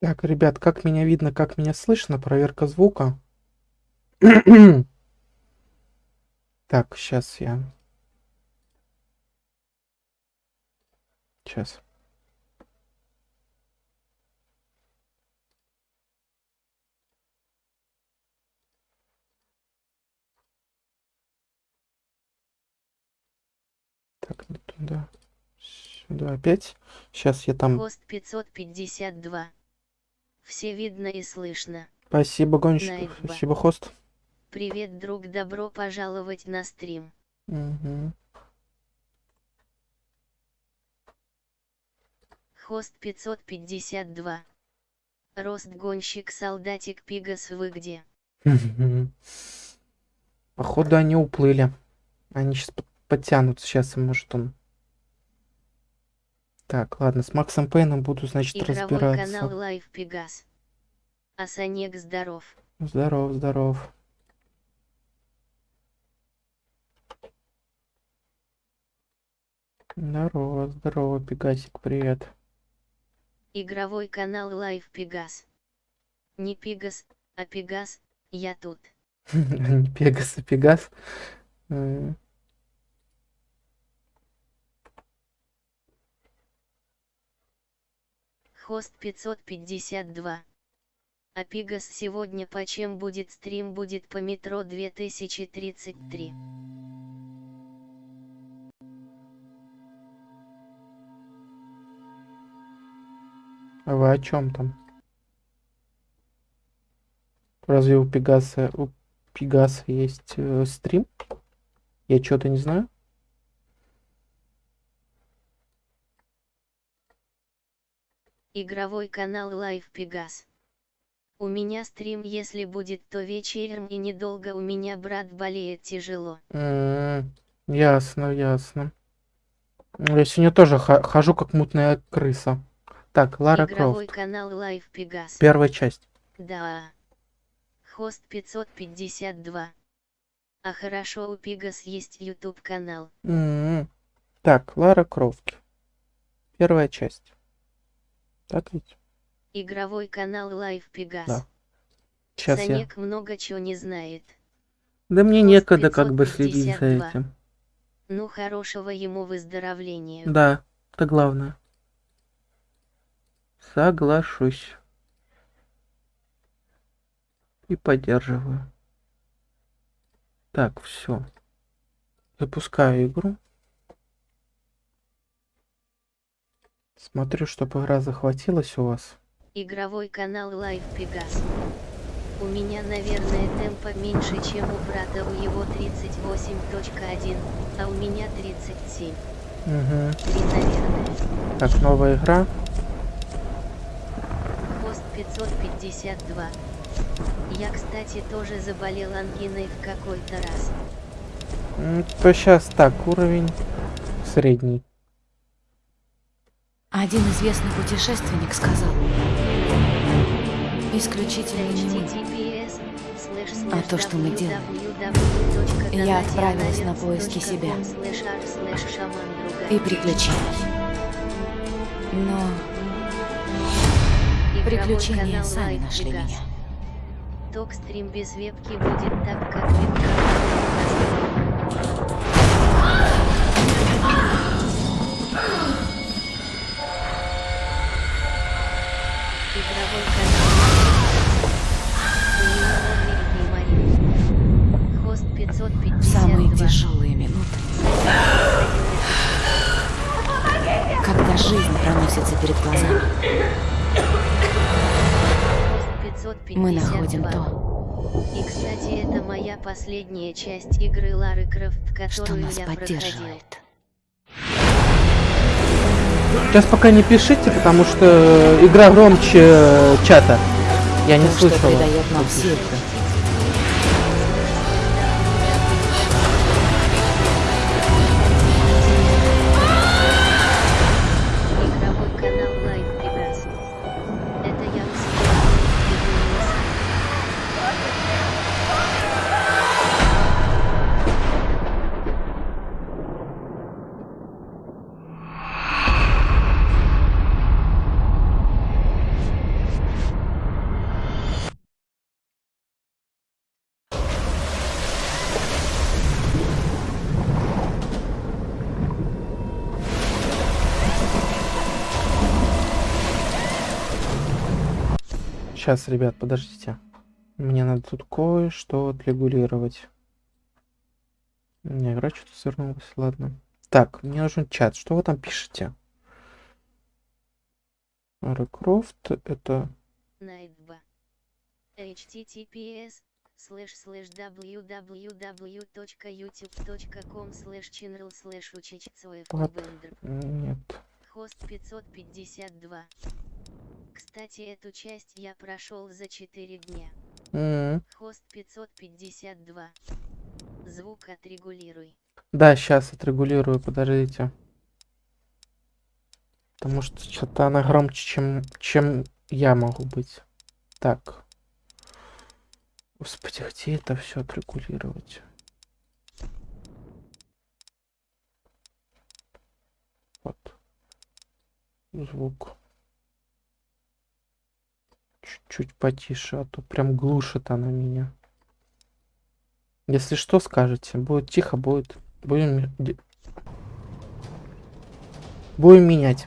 Так, ребят, как меня видно, как меня слышно? Проверка звука. Так, сейчас я... Сейчас. Так, не туда. Сюда опять. Сейчас я там... Хост 552. Все видно и слышно. Спасибо, гонщик. Найтба. Спасибо, хост. Привет, друг, добро пожаловать на стрим. Мгм. Хост 552. Рост гонщик солдатик Пигас вы где? Походу они уплыли. Они сейчас подтянутся. Сейчас, может, он... Так, ладно, с Максом Пейном буду, значит, Игровой канал разбираться. Live Pegas. Асанек здоров. Здоров, здоров. Здорово, здорово, Пегасик, привет. Игровой канал Live Pegas. Не Пегас, а Пегас, я тут. Не Пегас, а Пегас. Хост 552. А Пигас сегодня по чем будет стрим будет по метро 2033. А вы о чем там? Разве у Пегаса, у Пегаса есть э, стрим? Я что-то не знаю. Игровой канал Live Пегас. У меня стрим если будет то вечером и недолго у меня брат болеет тяжело. М, Ясно, ясно. Я сегодня тоже хожу как мутная крыса. Так, Лара Игровой Крофт. канал Live Пегас. Первая часть. Да. Хост 552. А хорошо у Пегас есть YouTube канал. М, Так, Лара Крофт. Первая часть. Так ведь? Игровой канал Live Пегас. Да. Сейчас я... Санек много чего не знает. Да мне Хост некогда как бы следить за 552. этим. Ну хорошего ему выздоровления. Да, это главное. Соглашусь. И поддерживаю. Так, все. Запускаю игру. Смотрю, чтобы игра захватилась у вас. Игровой канал Live Пегас. У меня, наверное, темпа меньше, чем у брата, у его 38.1, а у меня 37. Угу. 3, наверное. Так, новая игра. Пост 552. Я, кстати, тоже заболел ангиной в какой-то раз. Сейчас так, уровень средний. Один известный путешественник сказал, исключительно не мы. А то, что мы делаем. Я отправилась на поиски себя. и приключений. Но приключения сами нашли меня. Ток стрим без вебки будет так, как вебка. Последняя часть игры Лары Крофт, что которую нас я проходил. поддерживает. Сейчас пока не пишите, потому что игра громче чата. Я не То, Сейчас, ребят, подождите. Мне надо тут кое-что отрегулировать. Меня игра что-то свернулась, ладно. Так, мне нужен чат. Что вы там пишете? Рекрофт, это... 2. https слэш слэш www.youtube.com слэш channel слэш вендор. Нет. Хост 552. Кстати, эту часть я прошел за 4 дня. М, Хост 552. Звук отрегулируй. Да, сейчас отрегулирую, подождите. Потому что что-то она громче, чем, чем я могу быть. Так. Господи, где это все отрегулировать? Вот. Звук. Чуть-чуть потише, а то прям глушит она меня. Если что, скажете. Будет тихо, будет. Будем... Будем менять.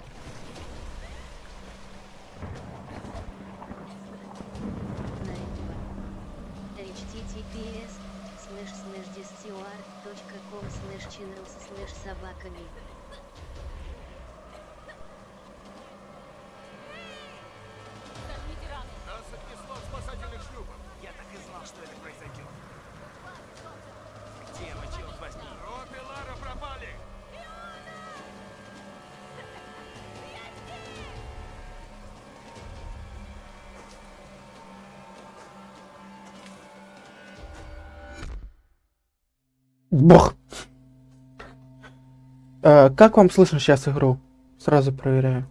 Как вам слышно сейчас игру? Сразу проверяю.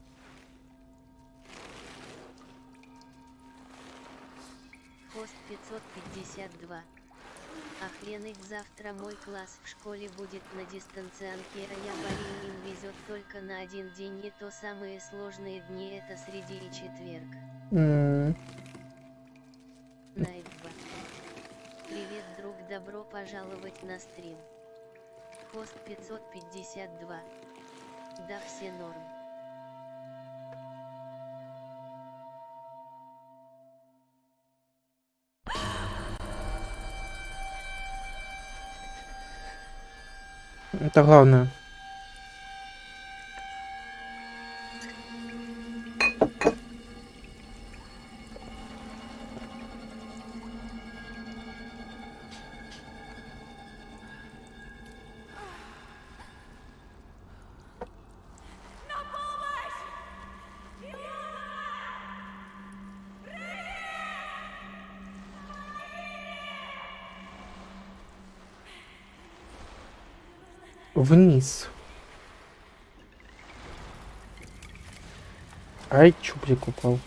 Хост 552. Охренеть, завтра мой класс в школе будет на дистанционке, а я болею, им везет только на один день, и то самые сложные дни это среди и четверг. 2. Привет, друг, добро пожаловать на стрим. Хост 552. Да, все норм. Это главное. Вниз. Ай, чуприк упал.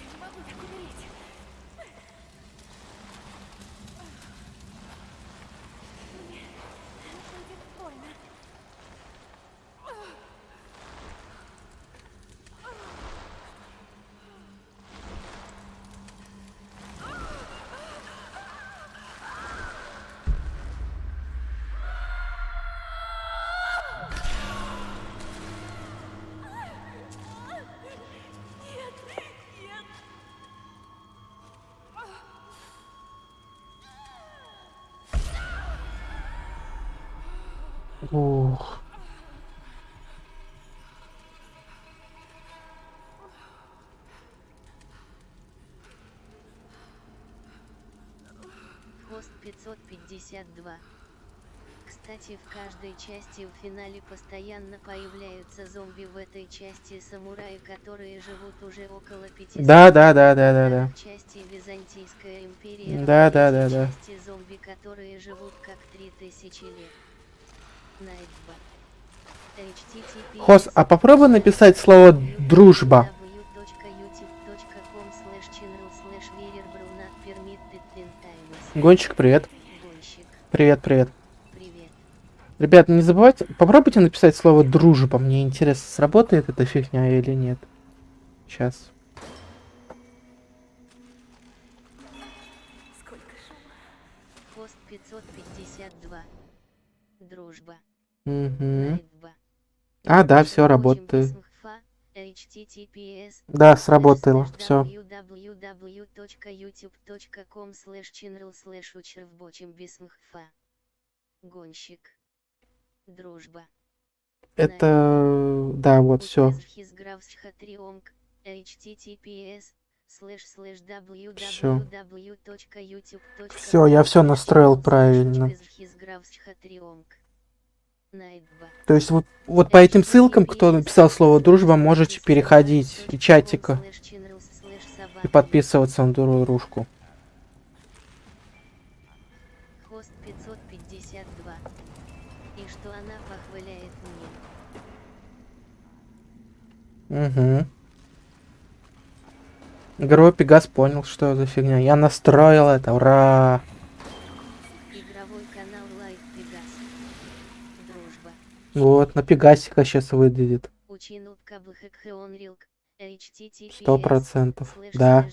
Ух. Хост 552. Кстати, в каждой части в финале постоянно появляются зомби в этой части самураи, которые живут уже около 500 Да, да, да, да, да, да. В части Византийская империя. Да, да, третьей да, да. части зомби, которые живут как 3000 лет. Найт 2. HTTPS Хос, а попробуй написать слово дружба. Гонщик, привет. Гонщик, Привет, привет. привет. Ребят, не забывайте, попробуйте написать слово дружба. Мне интересно, сработает эта фигня или нет. Сейчас. Хост 552. Дружба. Угу. Найт 2. А, да, все работает. Да, сработало. Все. Гонщик. Дружба. Это... Да, вот, все. www.youtube.com Всё, я slash настроил правильно. То есть вот, вот по этим ссылкам, кто написал слово дружба, можете переходить и чатика и подписываться на дружку. Хост 552. И что она похваляет мне. Угу. Игровой Пегас понял, что за фигня. Я настроил это, ура! Игровой канал Live Pegas. Дружба. Вот, на Пегасика сейчас https Сто процентов. Да.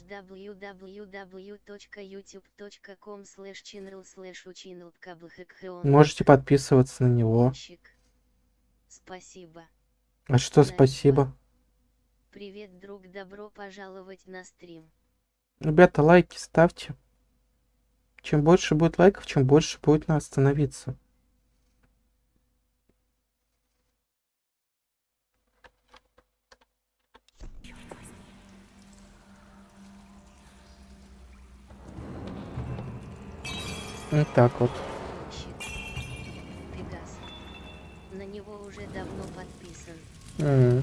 Можете подписываться на него. Спасибо. А что спасибо? Привет, друг, добро пожаловать на стрим. Ребята, лайки ставьте. Чем больше будет лайков, чем больше будет нас становиться. Вот так вот. Пегас. На него уже давно подписан. Mm.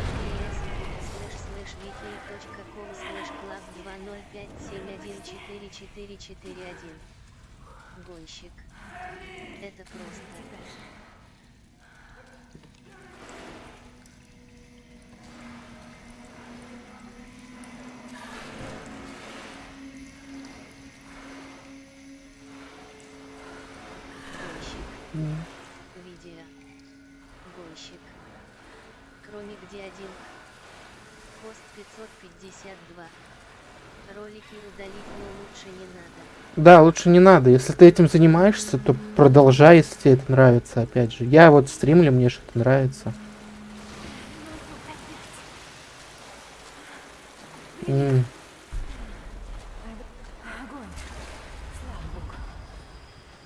Да, лучше не надо. Если ты этим занимаешься, то продолжай, если тебе это нравится, опять же. Я вот стримлю, мне что-то нравится. М,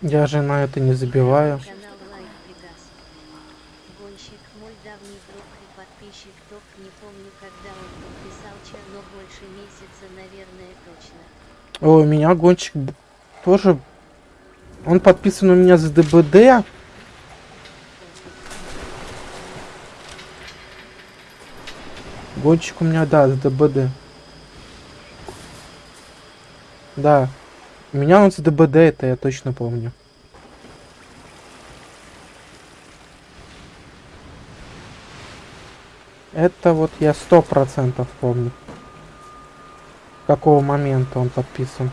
Я же на это не забиваю. О, меня гонщик тоже... Он подписан у меня за ДБД. Гонщик у меня, да, за ДБД. Да. У меня он за ДБД, это я точно помню. Это вот я сто процентов помню. Какого момента он подписан.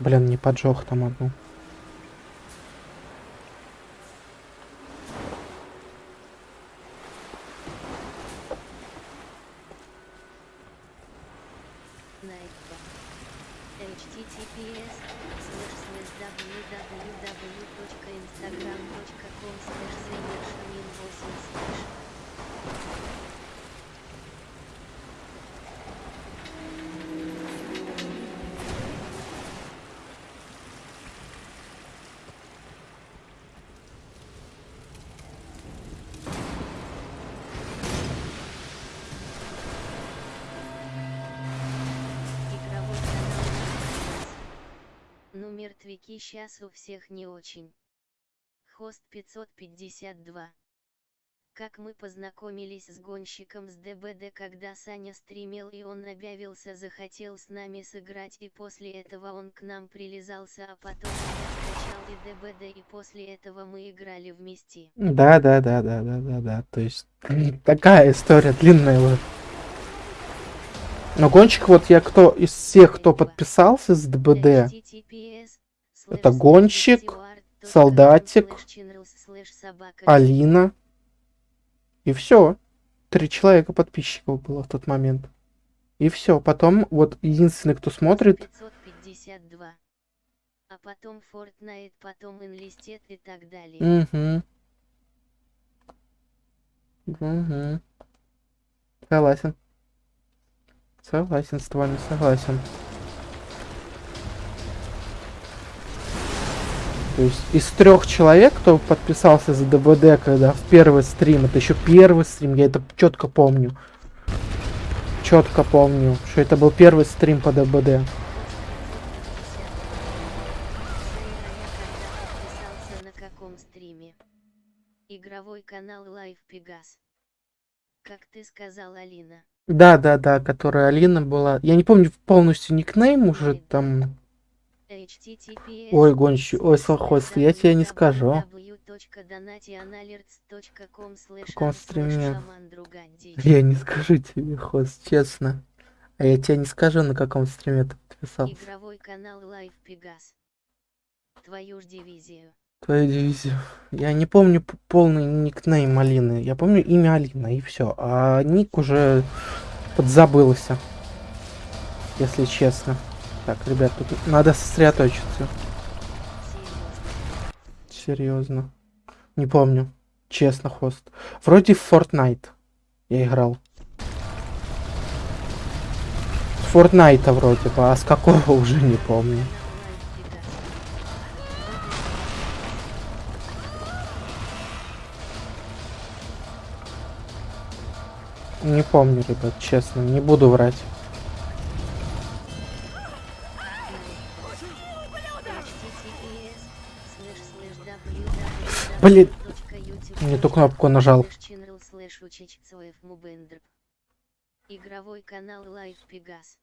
Блин, не поджег там одну. Www.instagram.com slash мертвяки сейчас у всех не очень. Хост 552. Как мы познакомились с гонщиком с ДБД, когда Саня стримил и он объявился, захотел с нами сыграть и после этого он к нам прилизался, а потом я скачал и ДБД и после этого мы играли вместе. Да, да, да, да, да, да, да. То есть такая история длинная вот. Но гонщик, вот я кто из всех, кто подписался с ДБД, Это гонщик, солдатик, Алина. И все. Три человека подписчиков было в тот момент. И все. Потом вот единственный, кто смотрит, 552. А потом Fortnite, потом Enlisted и так далее. Угу. Угу. Согласен. Согласен с вами, согласен. То есть из трех человек, кто подписался за ДБД, когда в первый стрим, это еще первый стрим, я это четко помню. Четко помню, что это был первый стрим по ДБД. Игровой канал Live Pegas. Как ты сказал, Алина. Да, да, да, которая Алина была. Я не помню полностью никнейм уже там. Ой, гонщи, ой, совхоз, я тебе не скажу. В каком стриме? Я не скажу тебе, хост, честно. А я тебе не скажу, на каком стриме ты подписался. Игровой канал Live Pegas. Твою ж дивизию. Твою дивизию. Я не помню полный никнейм Алины. Я помню имя Алина и все. А ник уже подзабылся. Если честно. Так, ребят, тут надо сосредоточиться. Серьезно. Не помню. Честно, хост. Вроде в Fortnite я играл. С Fortnite вроде бы, а с какого уже не помню. Не помню, ребят, честно, не буду врать. Блин, не ту кнопку нажал. Игровой канал Live Pegas.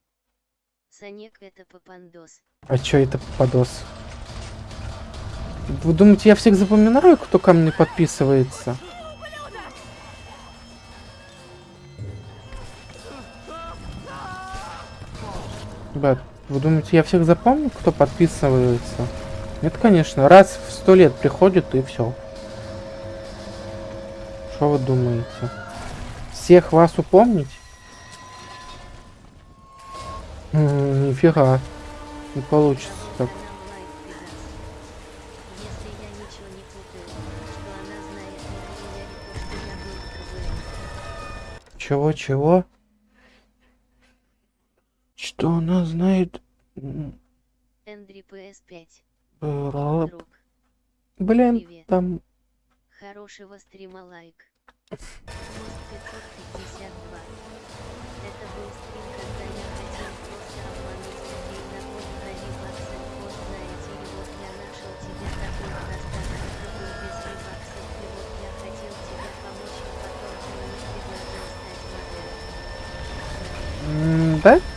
Санек это попандос. А чё это подос? Вы думаете, я всех запоминаю, кто ко мне подписывается? Ребят, вы думаете, я всех запомню, кто подписывается? Нет, конечно, раз в сто лет приходит и все. Что вы думаете? Всех вас упомнить? М, Нифига. Не получится так. Чего-чего? Что она знает? Эндри PS5. бла- Друг. Блин, Привет. там... Хорошего стрима лайк. Мост 552. Это был стрим, когда я хотел просто обмануть людей на код брони баксов пост найти и вот я нашел тебе такой простак, это был без ребаксов и вот я хотел тебе помочь и потом ты мне предложил стать моделью. Да?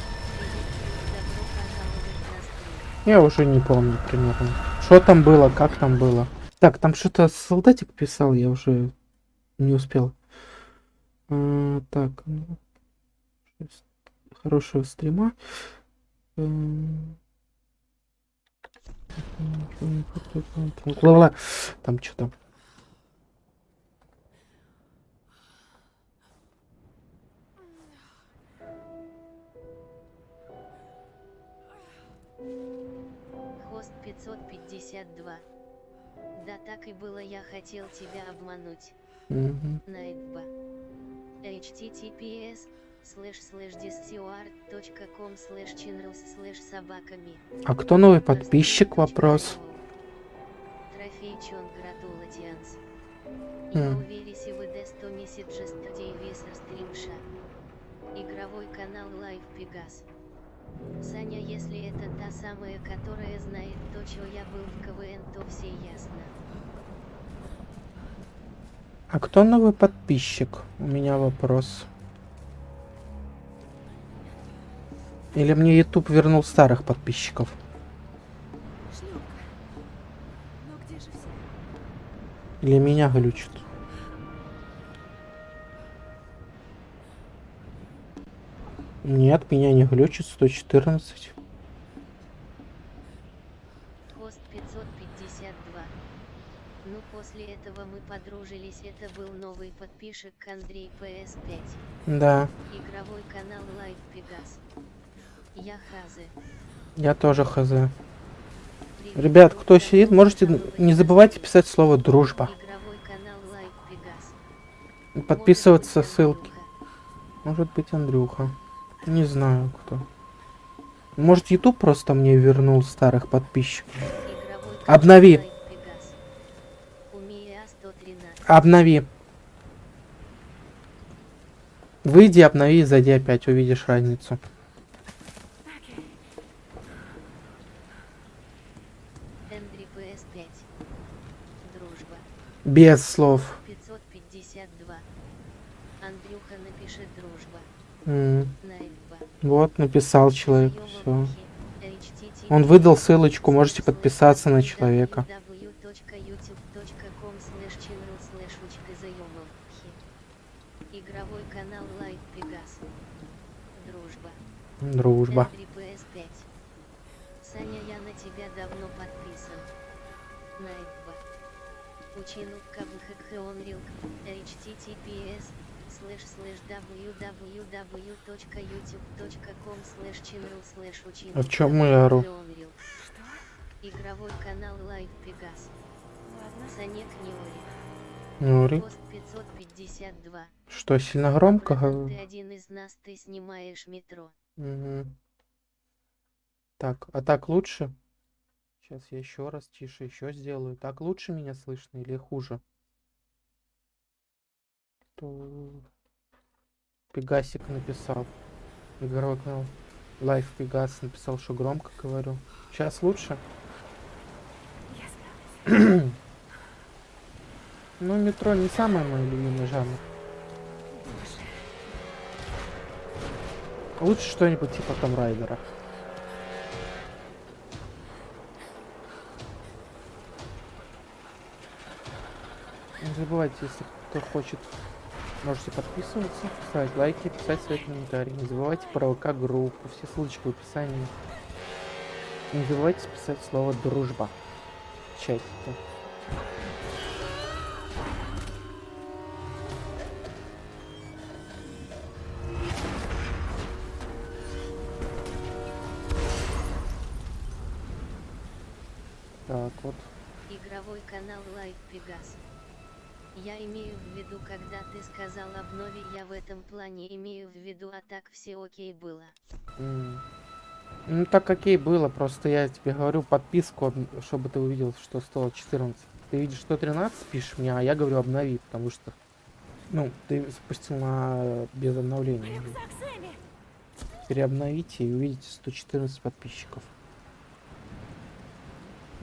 Я уже не помню примерно. Что там было, как там было. Так, там что-то солдатик писал, я уже не успел. А, так, ну, хорошего стрима. Эм. Там что-то. 552. Да так и было я хотел тебя обмануть. Мгм. Найтба. https слэш слэш discord.com слэш channels слэш собаками. А кто новый подписчик? Вопрос. Трофей чон гратулатианс. Я уверен, вы де 100 месяджес today весер стримша. Игровой канал Live Pegas. Саня, если это та самая, которая знает то, что я был в КВН, то все ясно. А кто новый подписчик? У меня вопрос. Или мне YouTube вернул старых подписчиков? Шлюпка. Ну где же все? Или меня глючит? Нет, меня не глючит 114. Хост 552. Ну после этого мы подружились, это был новый подписчик Андрей PS5. Да, Игровой канал Live Pegas. Я Хазы. я тоже. Привет, Ребят, кто сидит, можете не забывайте писать слово дружба. Подписываться ссылки. Может быть Андрюха. Не знаю кто. Может YouTube просто мне вернул старых подписчиков. Обнови. Live Pegas. Умия 113. Обнови. Выйди, обнови и зайди опять, увидишь разницу. Эндри PS5. Дружба. Без слов. 552. Андрюха напишет дружба. Найдба. Вот, написал человек, все. Он выдал ссылочку, можете подписаться на человека. Дружба. Дружба. Эндри PS5. Саня, я на тебя давно подписан. Найдба. Учину слэш слэш www.youtube.com слэш channel слэш учину А в я ору? Unreal. Игровой канал Live Pegas. Санек не ори. Не ори. Пост 552. Что, сильно громко? Ты один из нас, ты снимаешь метро. Мгм. Так, а так лучше? Сейчас я еще раз тише еще сделаю. Так лучше меня слышно или хуже? То... Пегасик написал. Игровой канал. Live Pegas написал, что громко говорю. Сейчас лучше? Ну, метро не самый мой любимый жанр. Лучше что-нибудь типа Том Райдера. Не забывайте, если кто хочет, можете подписываться, ставить лайки, писать свои комментарии. Не забывайте про ВК группу, все ссылочки в описании. Не забывайте писать слово дружба в чате. Так, вот. Игровой канал Live Pegas. Я имею в виду, когда ты сказал обнови, я в этом плане имею в виду, а так все окей было. М. Ну так окей было, просто я тебе говорю подписку, об- чтобы ты увидел, что стоило 14. Ты видишь 113, пишешь мне, а я говорю обнови, потому что, ну, ты запустил на без обновления. Переобновите и увидите 114 подписчиков.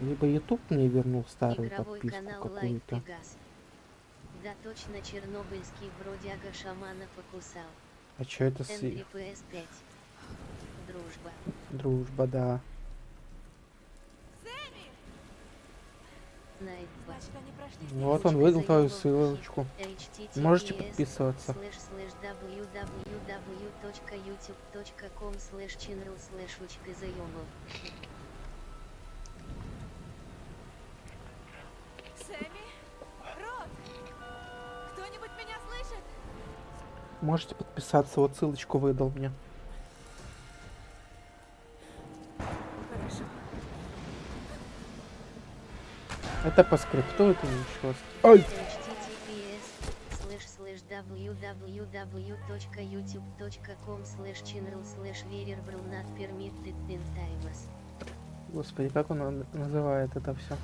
Либо YouTube мне вернул старую Игровой подписку какую-то. Да точно чернобыльский бродяга шамана покусал. А чё это с... Эндри PS5. Дружба. Дружба, да. Сэмми. Найдба. Значит, они прошли Вот он выдал твою ссылочку. Можете подписываться. слэш Можете подписаться, вот ссылочку выдал мне. Хорошо. Это по скрипту, это ничего. Ой! www.youtube.com channel permitted in. Господи, как он на- называет это все?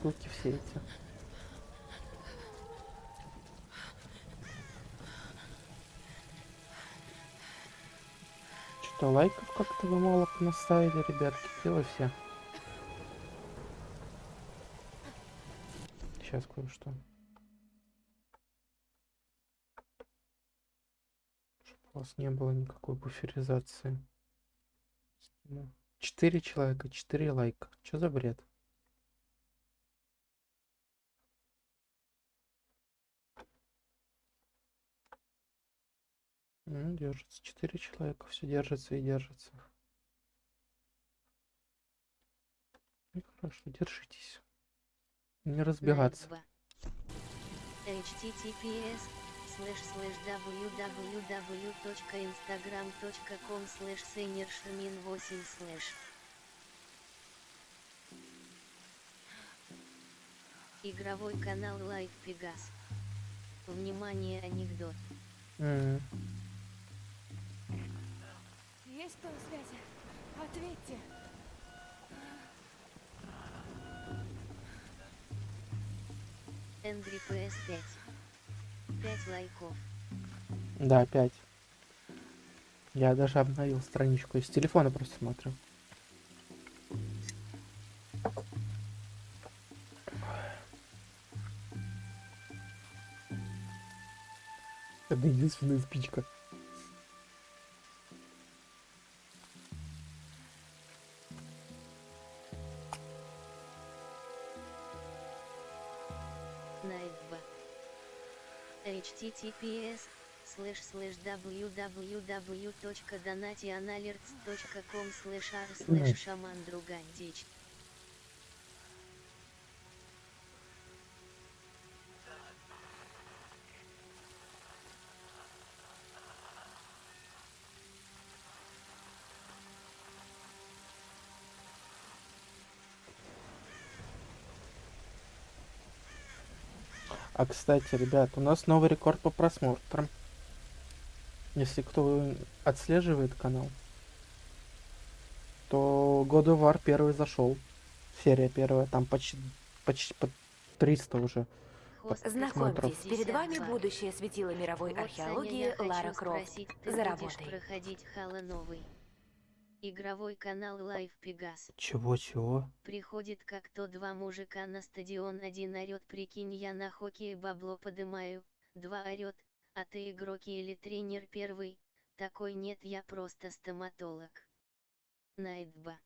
Ссылки все эти. что лайков как-то вы мало понаставили, ребятки, дело все. Сейчас кое-что. Чтобы у вас не было никакой буферизации. Четыре человека, четыре лайка. Что за бред? Держится. Четыре человека. Все держится и держится. Ну, хорошо, держитесь. Не разбегаться. Night 2. https slash slash www.instagram.com slash seniorшамин 8 slash Игровой канал Live Pegas. Внимание, анекдот. М, Есть кто на связи? Ответьте. Angry PS 5. 5 лайков. Да, опять. Я даже обновил страничку. Из телефона просто смотрю. Это единственная спичка. Https slash slash www.donationalerts.com slash r slash шаман другая А кстати, ребят, у нас новый рекорд по просмотрам. Если кто отслеживает канал, то God of War первый зашел. Серия первая, там почти, почти под 300 уже. Знакомьтесь, 552. перед вами будущее светило мировой археологии Лара Крофт. За работой. проходить Хала новый? Игровой канал Live Pegas. Чего-чего? Приходит как то два мужика на стадион, один орет, прикинь, я на хоккее бабло подымаю, два орет, а ты игрок или тренер первый, такой нет, я просто стоматолог. Найтба.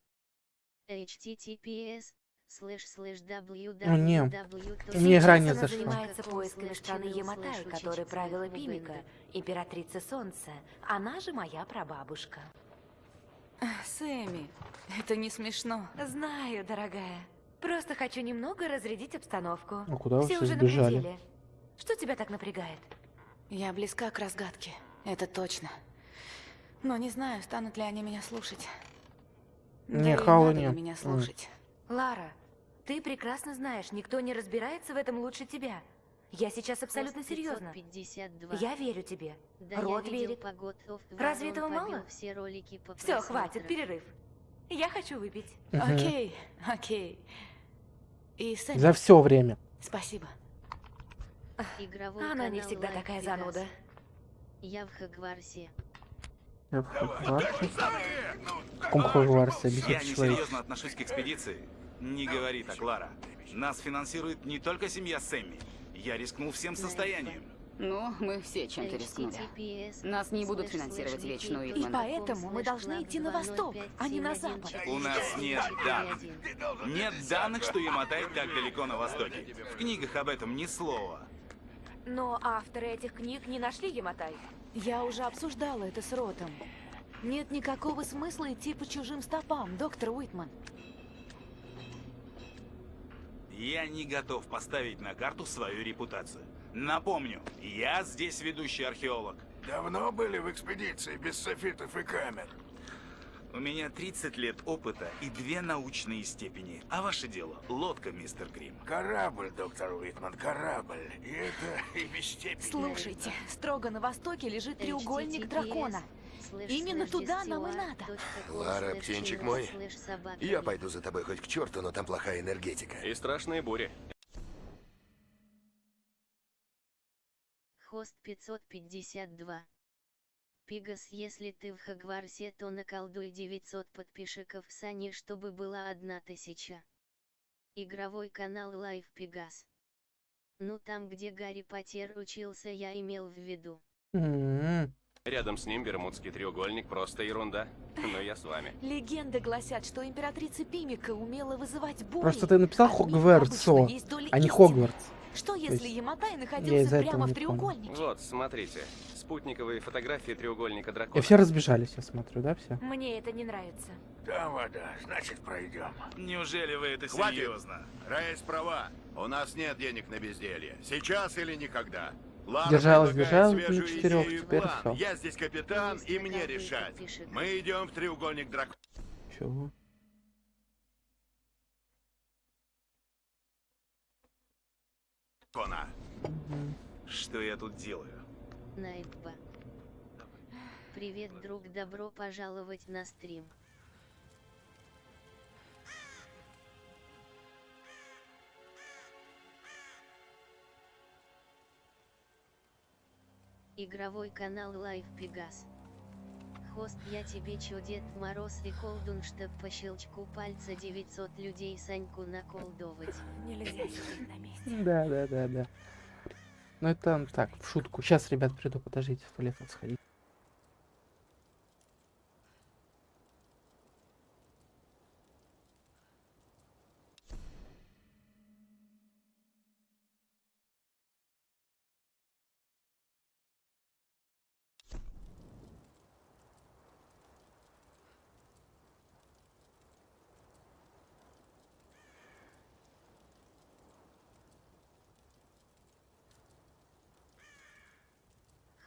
https слэш слэш Ну, не, www. мне игра не зашла. занимается поисками страны Яматай, которой правила Пимика, императрица Солнца. Она же моя прабабушка. Сэмми, это не смешно. Знаю, дорогая. Просто хочу немного разрядить обстановку. А куда вы все все уже на сбежали? пределе. Что тебя так напрягает? Я близка к разгадке, это точно. Но не знаю, станут ли они меня слушать. Не, Да Хау не. меня слушать. Лара, ты прекрасно знаешь, никто не разбирается в этом лучше тебя. Я сейчас абсолютно серьезно. 552. Я верю тебе. Да Рот верит. по God of Разве этого мало? все ролики по Все, хватит, перерыв. Я хочу выпить. Окей, окей. И Сэмми, За все время. спасибо. Игровой Она не всегда Live такая Pegas. зануда. Я в Хогвартсе. Я в Хогвартсе. В каком Хогвартсе? Без Я человек. несерьезно отношусь к экспедиции. Не говори так, Лара. Нас финансирует не только семья Сэмми. Я рискнул всем состоянием. Ну, мы все чем-то рискнули. Нас не будут финансировать слэш вечную wiki Итман. точка И поэтому мы должны идти на восток, а не на 20571 запад. У нас нет данных. Нет данных, что Яматай так далеко на востоке. В книгах об этом ни слова. Но авторы этих книг не нашли Яматай. Я уже обсуждала это с Ротом. Нет никакого смысла идти по чужим стопам, доктор Уитман. Я не готов поставить на карту свою репутацию. Напомню, я здесь ведущий археолог. Давно были в экспедиции без софитов и камер? У меня 30 лет опыта и две научные степени. А ваше дело — лодка, мистер Грим. Корабль, доктор Уитман, корабль. И это и без степени. Слушайте, строго на востоке лежит треугольник дракона. Именно туда нам и надо. Лара, птенчик мой, Я пойду за тобой хоть к черту, но там плохая энергетика. И страшные бури. Хост 552. Пигас, если ты в Хогвартсе, то наколдуй 900 подписчиков Сани, чтобы была одна тысяча. Игровой канал Live Пегас. Ну там, где Гарри Поттер учился, я имел в виду. М, Рядом с ним Бермудский треугольник просто ерунда. Но я с вами. Легенды гласят, что императрица Пимика умела вызывать бури. Просто ты написал Хогвартсо, а не. Хогвартс. Что если Яматай находился прямо в треугольнике? Вот, смотрите. Спутниковые фотографии треугольника И дракона. все разбежались, я смотрю, да, все? Мне это не нравится. Там вода, значит пройдем. Неужели вы это Хватит. серьезно? Рейс права. У нас нет денег на безделье. Сейчас или никогда. Лара Держалась, держалась идею и теперь план. всё. Я здесь капитан, и мне решать. Мы идем в треугольник Чего? дракона. Мгм. Что я тут делаю? Найтба. Привет, друг, добро пожаловать на стрим. Игровой канал Live Pegas. Хост, я тебе чё, Дед Мороз и Колдун, чтоб по щелчку пальца 900 людей Саньку наколдовать. Нельзя сидеть на месте. Да, да, да, да. Ну это так, в шутку. Сейчас, ребят, приду, подождите, в туалет сходить.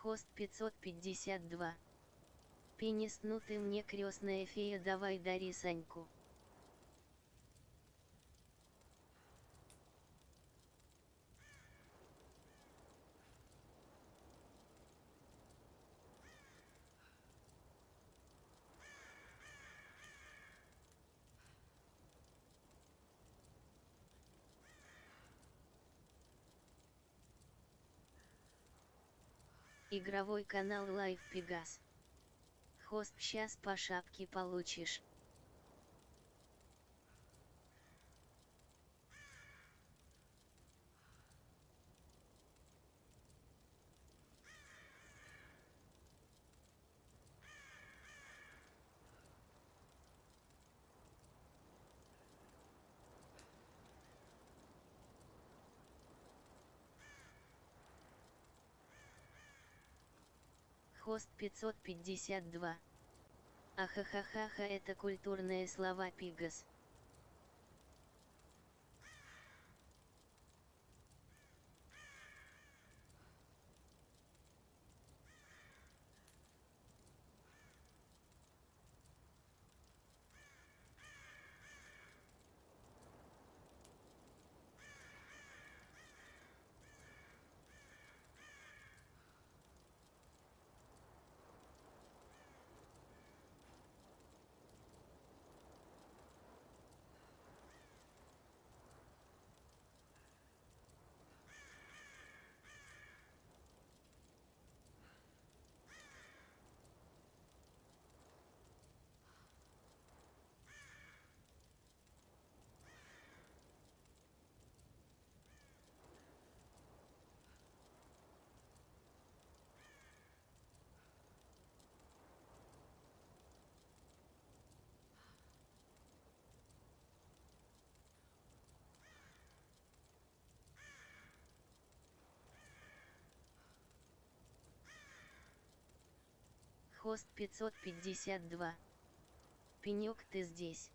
Хост 552. Пенис, ну ты мне крестная фея, давай дари Саньку. Игровой канал Live Pegas. Хост, сейчас по шапке получишь. Хост 552. Ахахахаха это культурные слова Пигас. Хост 552. Пенек ты здесь.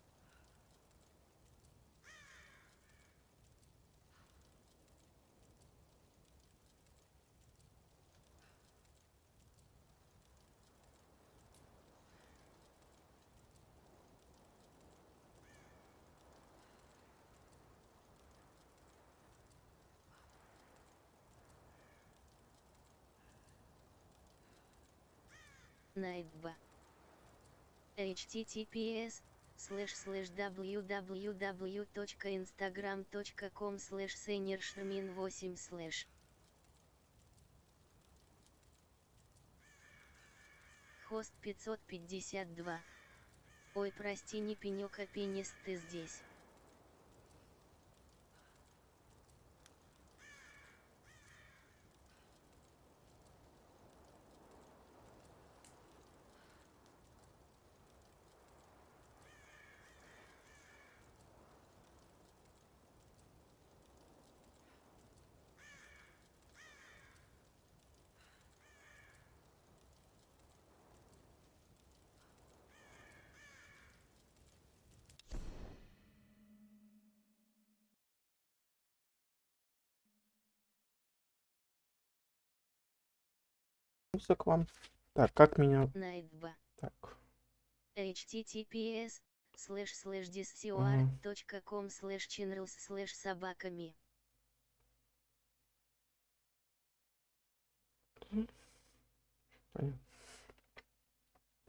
Найтба. https слэш слэш www.instagram.com слэш сенершмин 8 слэш Хост 552. Ой, прости, не пенек, а пенис, ты здесь. Присоединился к вам. Так, как меня... Так, https слэш слэш discord.com слэш channels слэш собаками. понятно.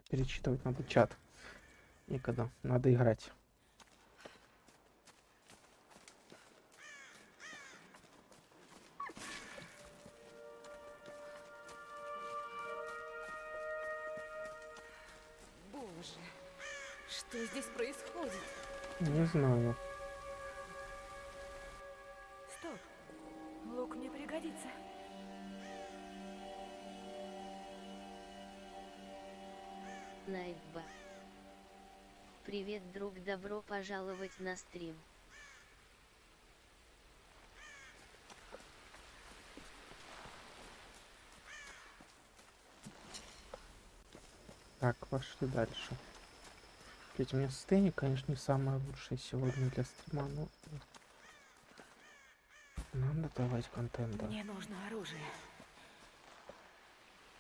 Перечитывать надо чат. Никогда. Надо играть. Что здесь происходит? Не знаю. Стоп. Лук мне пригодится. Найтба. Привет, друг, добро пожаловать на стрим. Так, пошли дальше. Ведь у меня состояние, конечно, не самое лучшее сегодня для стрима, но... Надо давать контент, да. Мне нужно оружие.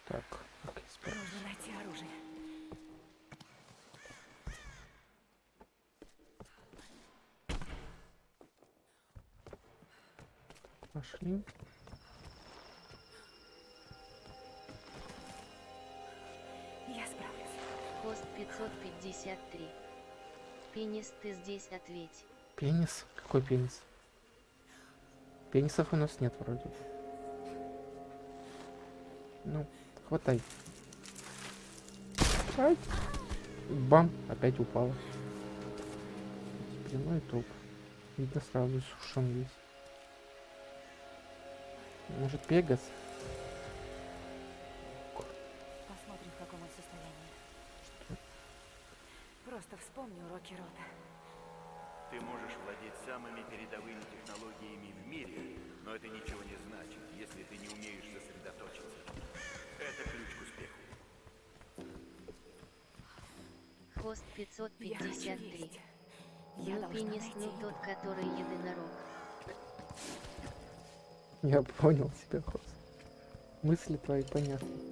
Так, как я? Нужно найти оружие. Пошли. 553. Пенис, ты здесь ответь. Пенис? Какой пенис? Пенисов у нас нет вроде. Ну, хватай. Ай. Бам, опять упала. Прямой топ. Видно сразу сушен весь. Может Пегас? Самыми передовыми технологиями в мире, но это ничего не значит, если ты не умеешь сосредоточиться. Это ключ к успеху. Хост Я хочу 553. есть. Я Ну тот, который единорог. Я понял тебя, Хос. Мысли твои понятны.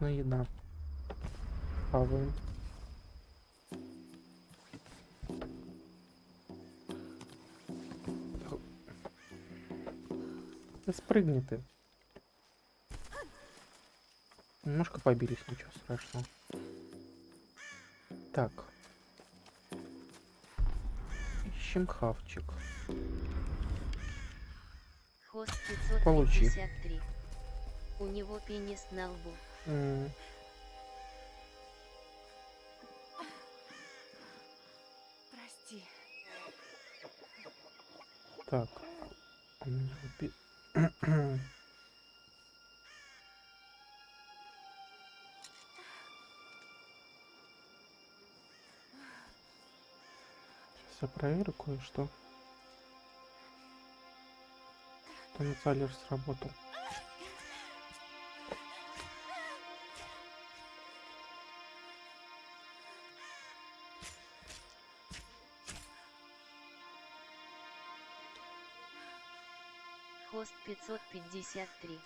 Нужна еда. Хаваем. Да спрыгни ты. Немножко побились, ничего страшного. Так. Ищем хавчик. Получи. 553. У него пенис на лбу. Прости. Так. Сейчас я проверю кое-что. Тоннель сработал. 553.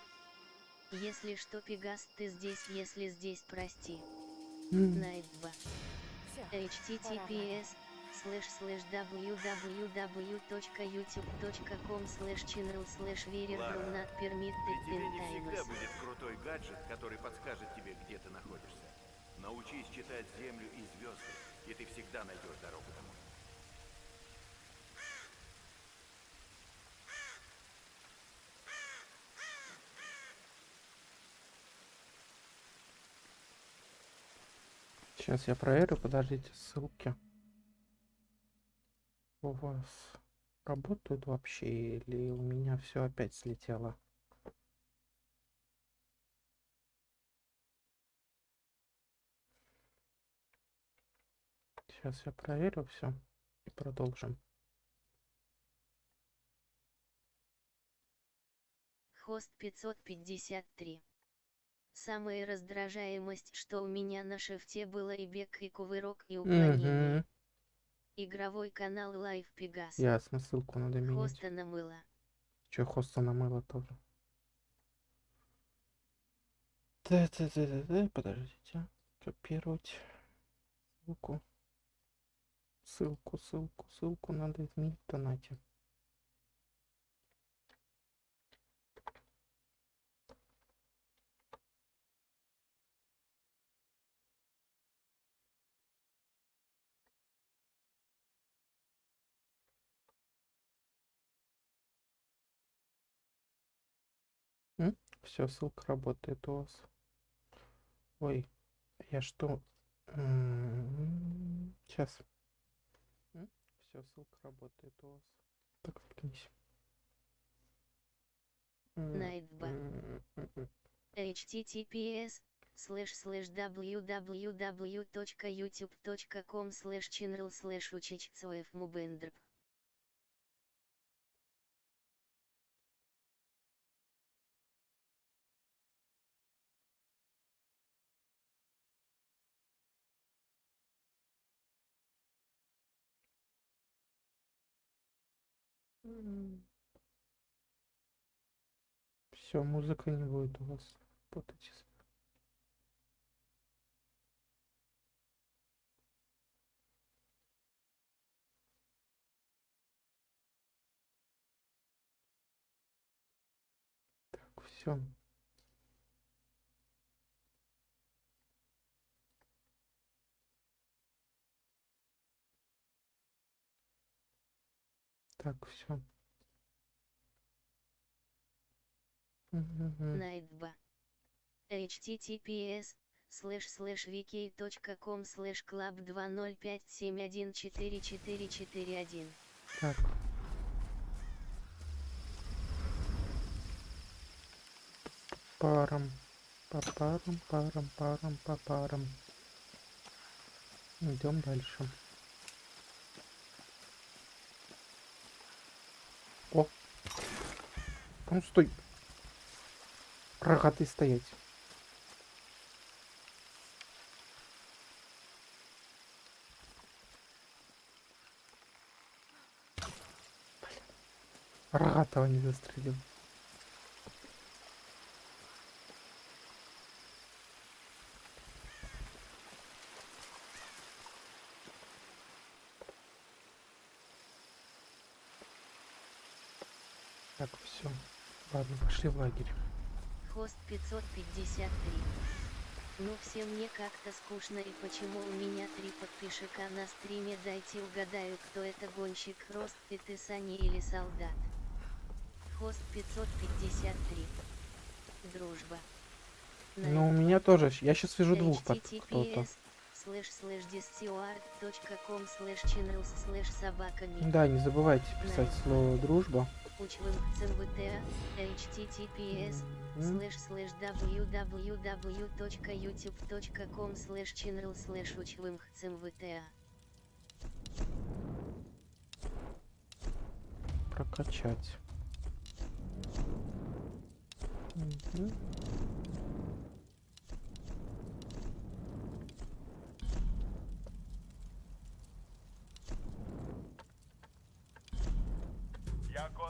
Если что, Пегас, ты здесь, если здесь, прости. Найт 2. Все. https слэш слэш www.youtube.com слэш channel слэш Ладно. not permitted in всегда будет крутой гаджет, который подскажет тебе, где ты находишься. Научись читать Землю и звезды, и ты всегда найдешь дорогу домой. Сейчас я проверю, подождите, ссылки. У вас работают вообще или у меня все опять слетело? Сейчас я проверю все и продолжим. Хост 553. Самая раздражаемость, что у меня на шифте было и бег, и кувырок, и уклонение. Мгм. Игровой канал Live Pegas. Ясно, ссылку надо менять. Хоста намыло. Че, хоста намыло тоже. Да-да-да-да-да, подождите. Копировать ссылку. Ссылку, ссылку, ссылку надо изменить в донате. Все, ссылка работает у вас. Ой, я что? Сейчас. Все, ссылка работает у вас. Так, заткнись. М, Найтба. м, м, м. https слэш слэш www.youtube.com слэш channel слэш учичцоев мубендрп. Все, музыка не будет у вас работать. Так, все. Так, все. Найтба. https слэш слэш wiki.com слэш club 2057144441. Так. Парам. Папарам, парам, парам, папарам. Идем дальше. О! А Ну стой! Рогатый стоять. Рогатого не застрелил. Так, все. Ладно, пошли в лагерь. Хост 553. Ну все мне как-то скучно и почему у меня три подписчика на стриме дайте угадаю кто это гонщик Рост ты ты Сани или солдат. Хост 553. Дружба. Ну, у меня тоже. Я сейчас вижу двух под кто-то. Да, не забывайте писать слово дружба. Учвым ЦМВТА, https слэш слэш www.youtube.com слэш channel слэш учвым ЦМВТА. Прокачать. Мгм.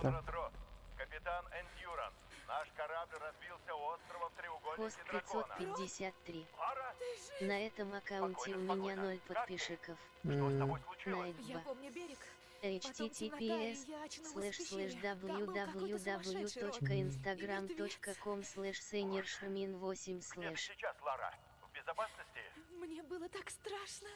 Росс, капитан Эндюранс. Наш корабль разбился у острова в треугольнике дракона. 553. Лара, На этом аккаунте у Спокойно, меня спокойно. ноль подписчиков. что с тобой случилось? Я помню берег. Https слэш слэш www.instagram.com слэш сейнершмин 8 Где ты слэш. сейчас, Лара? В безопасности? Мне было так страшно.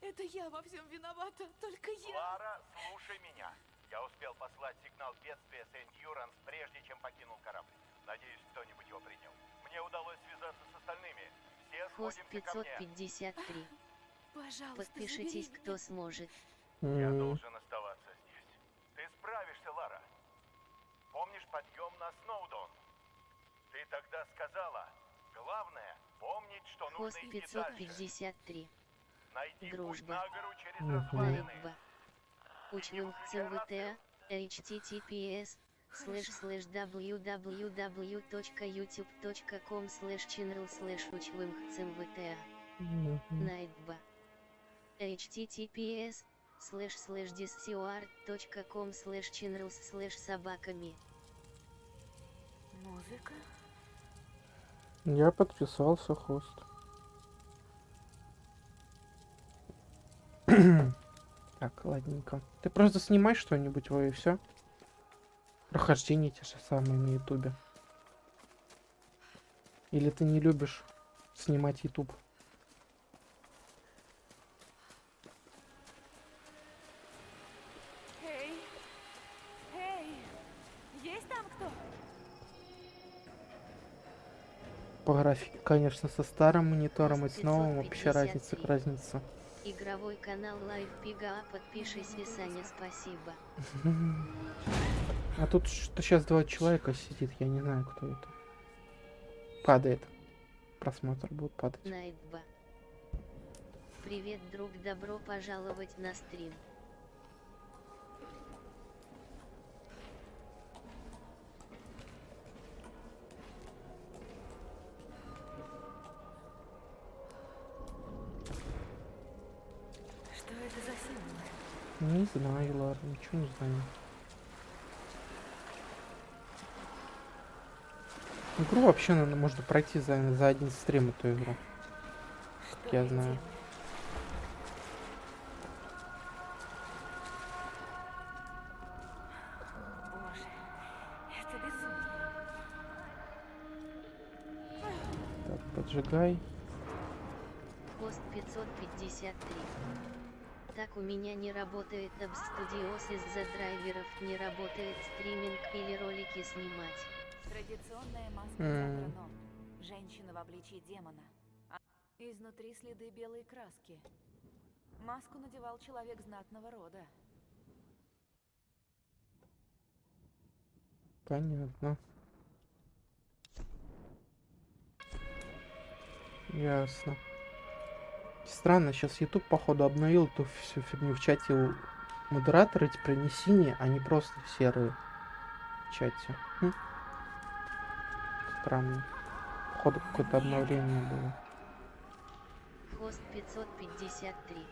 Это я во всем виновата, только я. Лара, слушай меня. Я успел послать сигнал бедствия с Эндюранс, прежде чем покинул корабль. Надеюсь, кто-нибудь его принял. Мне удалось связаться с остальными. Все Хост сходимся ко мне. 553. Пожалуйста, Подпишитесь, кто сможет. Я должен оставаться здесь. Ты справишься, Лара. Помнишь подъем на Сноудон? Ты тогда сказала, главное помнить, что Хост нужно идти дальше. 553. Найти путь Дружба. на гору через развалины. Учвым ЦМВТ, https слэш слэш www.youtube.com слэш channel слэш мгм. Найтба. https слэш слэш discord.com слэш channels слэш собаками. Музыка? Я подписался, хост. Так, ладненько. Ты просто снимай что-нибудь, во и все. Прохождение те же самые на ютубе. Или ты не любишь снимать ютуб? Эй! Эй! Есть там кто? По графике, конечно, со старым монитором и с новым вообще 553. разница к разница. Игровой канал Live Пига, подпишись, Саня, спасибо. А тут что сейчас два человека сидит, я не знаю, кто это. Падает. Просмотр будет падать. Найтба. Привет, друг, добро пожаловать на стрим. Не знаю, ладно, ничего не знаю. Игру вообще наверно, можно пройти за, за один стрим эту игру. Что Я знаю. Так, поджигай. Пост 553. Так у меня не работает Dabs Studios из-за драйверов, не работает стриминг или ролики снимать. Традиционная маска М. Затрано. Женщина в обличии демона. А Изнутри следы белой краски. Маску надевал человек знатного рода. Понятно. Ясно. Странно, сейчас YouTube, походу, обновил эту всю фигню в чате. Модераторы теперь не синие, они просто серые в чате. Хм. Странно. Походу, какое-то обновление было. Хост 553.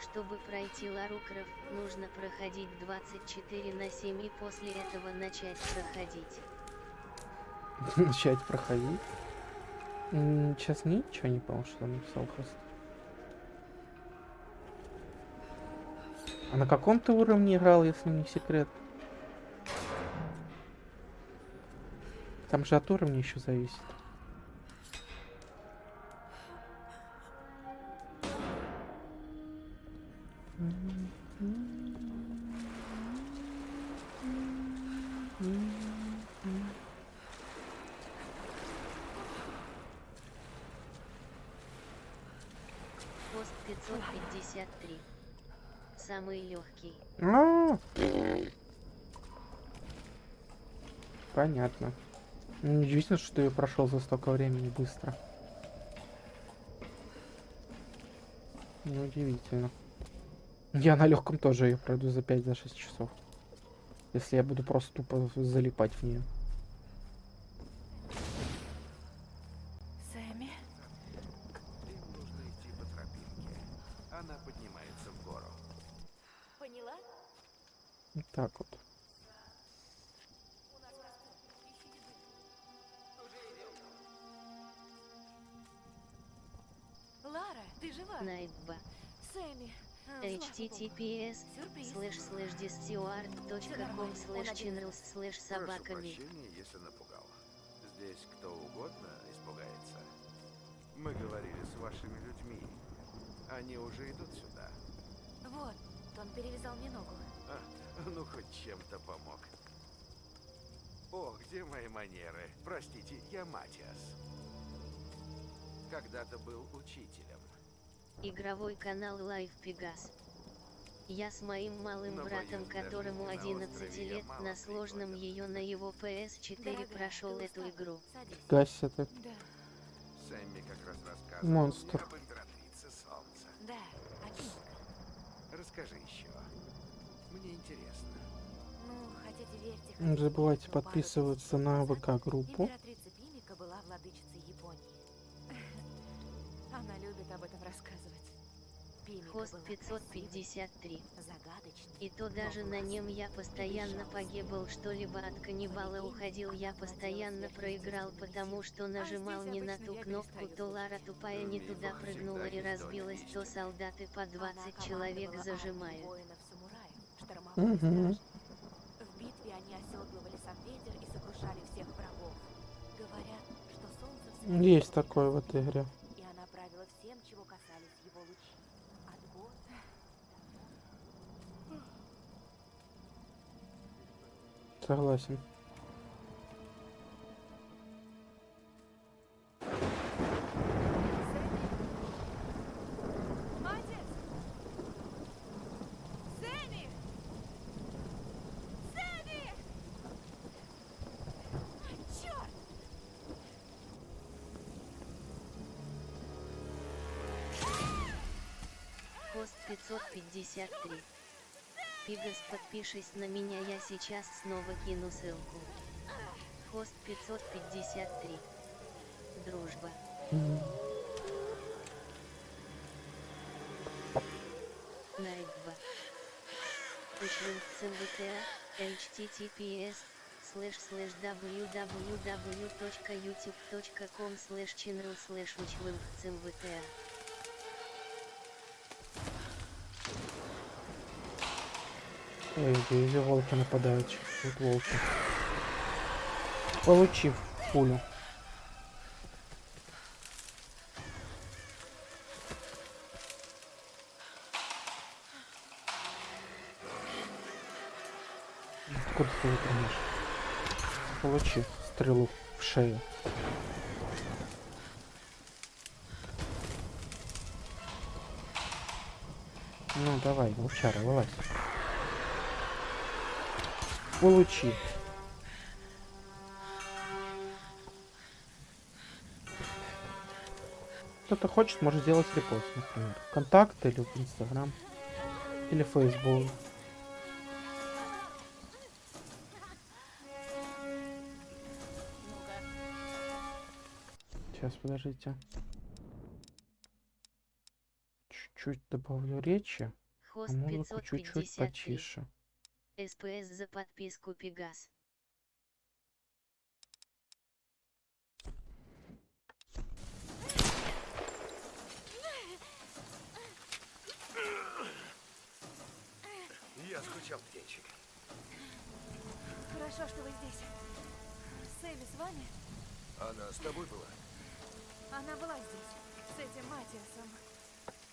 Чтобы пройти Лару Крофт, нужно проходить 24 на 7 и после этого начать проходить. Начать проходить. Сейчас ничего не понял, что написал хост. А на каком ты уровне играл, если не секрет? Там же от уровня еще зависит. Самый легкий. А! Понятно. Ну, Неудивительно, что я прошел за столько времени быстро. Неудивительно. Я на легком тоже ее пройду за 5-6 часов. Если я буду просто тупо залипать в нее. Https слэш слэш discord.com слэш channels слэш собаками. если напугал. Здесь кто угодно испугается. Мы говорили с вашими людьми. Они уже идут сюда. Вот, он перевязал мне ногу. А, ну хоть чем-то помог. О, где мои манеры? Простите, я Матиас. Когда-то был учителем. Игровой канал Live Pegas. Я с моим малым братом, которому на 11 острове я лет, на сложном ее на его PS4 Дорогая, прошел эту игру. Гася ты. Да, Сэмми как раз рассказывал Монстр. да. Расскажи еще. Мне интересно. Ну, хотите верьте, Не забывайте подписываться на ВК-группу. Императрица Пимика была владычицей Японии. Она любит об этом рассказывать. Хост была 553. красивой, загадочной. И то даже на нем я постоянно погибал, что-либо от каннибала уходил, я постоянно проиграл, потому что нажимал не на ту кнопку, то Лара тупая не туда прыгнула и разбилась, то солдаты по 20 человек зажимают. В битве они оседлывали сам ветер и сокрушали всех врагов. Говорят, что солнце Есть было такое в этой игре. И она правила всем, чего касались его лучи. От гор Согласен. Хост 553. Пигас, подпишись на меня, я сейчас снова кину ссылку. Хост 553. Дружба. Мгм. Найдба. Учлинг ЦМВТА, https, слэш слэш www.youtube.com слэш channel слэш учлинг Эй, вижу, волки нападают. Вот волки. Получив пулю. Откуда ты выпрыгнешь? Получи стрелу в шею. Ну давай, волчара, вылазь. Получи. Кто-то хочет, может сделать репост, например. Контакт или в Инстаграм. Или в Фейсбук. Сейчас, подождите. Чуть-чуть добавлю речи, а музыку чуть-чуть 553. потише. СПС за подписку Пегас. Я скучал, птенчик. Хорошо, что вы здесь. Сэмми с вами? Она с тобой была? Она была здесь, с этим Матиасом.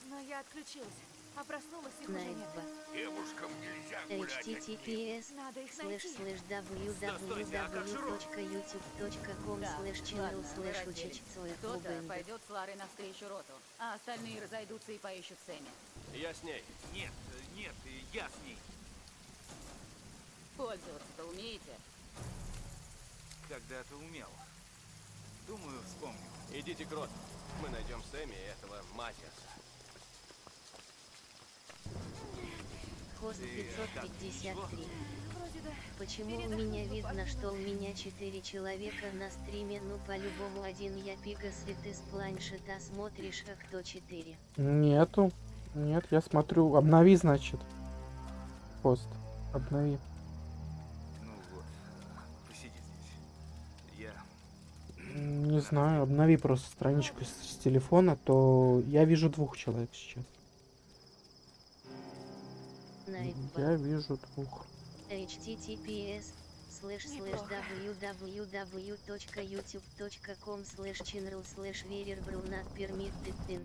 Но я отключилась, а проснулась их уже нет. Девушкам нельзя https Надо их слэш найти. слэш www.youtube.com слэш channel слэш учечцоя Кто-то пойдет с Ларой навстречу роту, а остальные разойдутся и поищут Сэмми. Я с ней. Нет, э, нет, э, я с ней. Пользоваться-то умеете? Когда-то умел. Думаю, вспомню. Идите к роту. Мы найдем Сэмми и этого Матиаса. Хост Ты как, 553. Вроде да. Почему у меня видно, что у меня 4 человека на стриме, ну по-любому один я Пигас и ты с планшета смотришь, а кто 4? Нету. Нет, я смотрю. Обнови, значит. Пост. Обнови. Ну вот, посиди здесь. Я... Не знаю, обнови просто страничку с, с телефона, то я вижу двух человек сейчас. Я вижу двух. https слэш слэш www.youtube.com слэш channel слэш верербру not permitted in.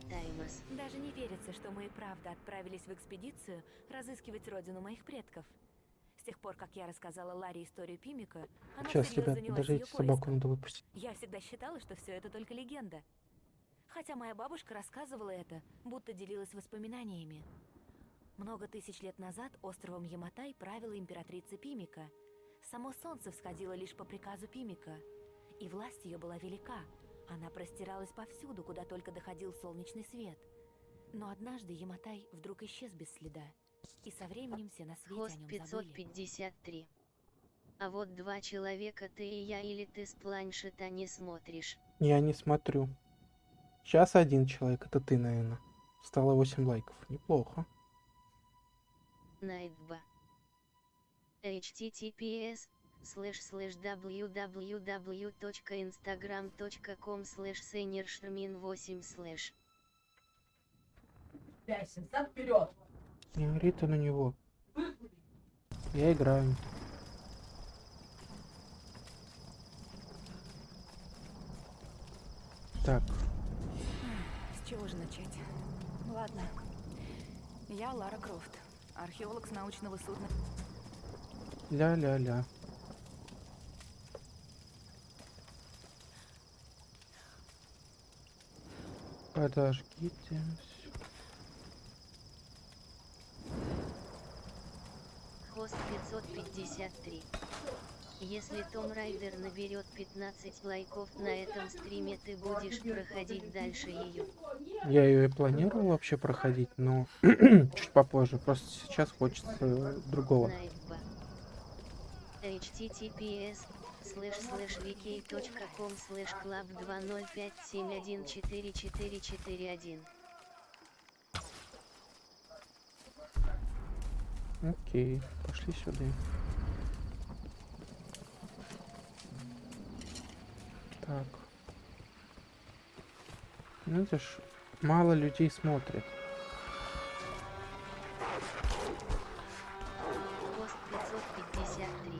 Даже не верится, что мы и правда отправились в экспедицию разыскивать родину моих предков. С тех пор, как я рассказала Ларе историю Пимика, она Сейчас, ребят, занялась подождите, собаку надо выпустить. Я всегда считала, что все это только легенда. Хотя моя бабушка рассказывала это, будто делилась воспоминаниями. Много тысяч лет назад островом Яматай правила императрица Пимика. Само солнце всходило лишь по приказу Пимика, и власть ее была велика. Она простиралась повсюду, куда только доходил солнечный свет. Но однажды Яматай вдруг исчез без следа, и со временем все на свете Хост о нем забыли. 553. А вот два человека ты и я или ты с планшета не смотришь. Я не смотрю. Сейчас один человек, это ты, наверное. Стало 8 лайков. Неплохо. Найтба. https слэш слэш www.instagram.com слэш сенершермин 8 слэш Не ори ты на него. Я играю. Так, С чего же начать? Ладно. Я Лара Крофт, археолог с научного судна. ля-ля-ля. Подождите. хост 553 если Том Райдер наберет 15 лайков на этом стриме ты будешь проходить дальше ее Я ее и планировал вообще проходить, но чуть попозже. Просто сейчас хочется другого. Https слэш слэш wiki.com слэш клаб 2057144441 Окей, пошли сюда. Так. Ну, это ж мало людей смотрит. Пост 553.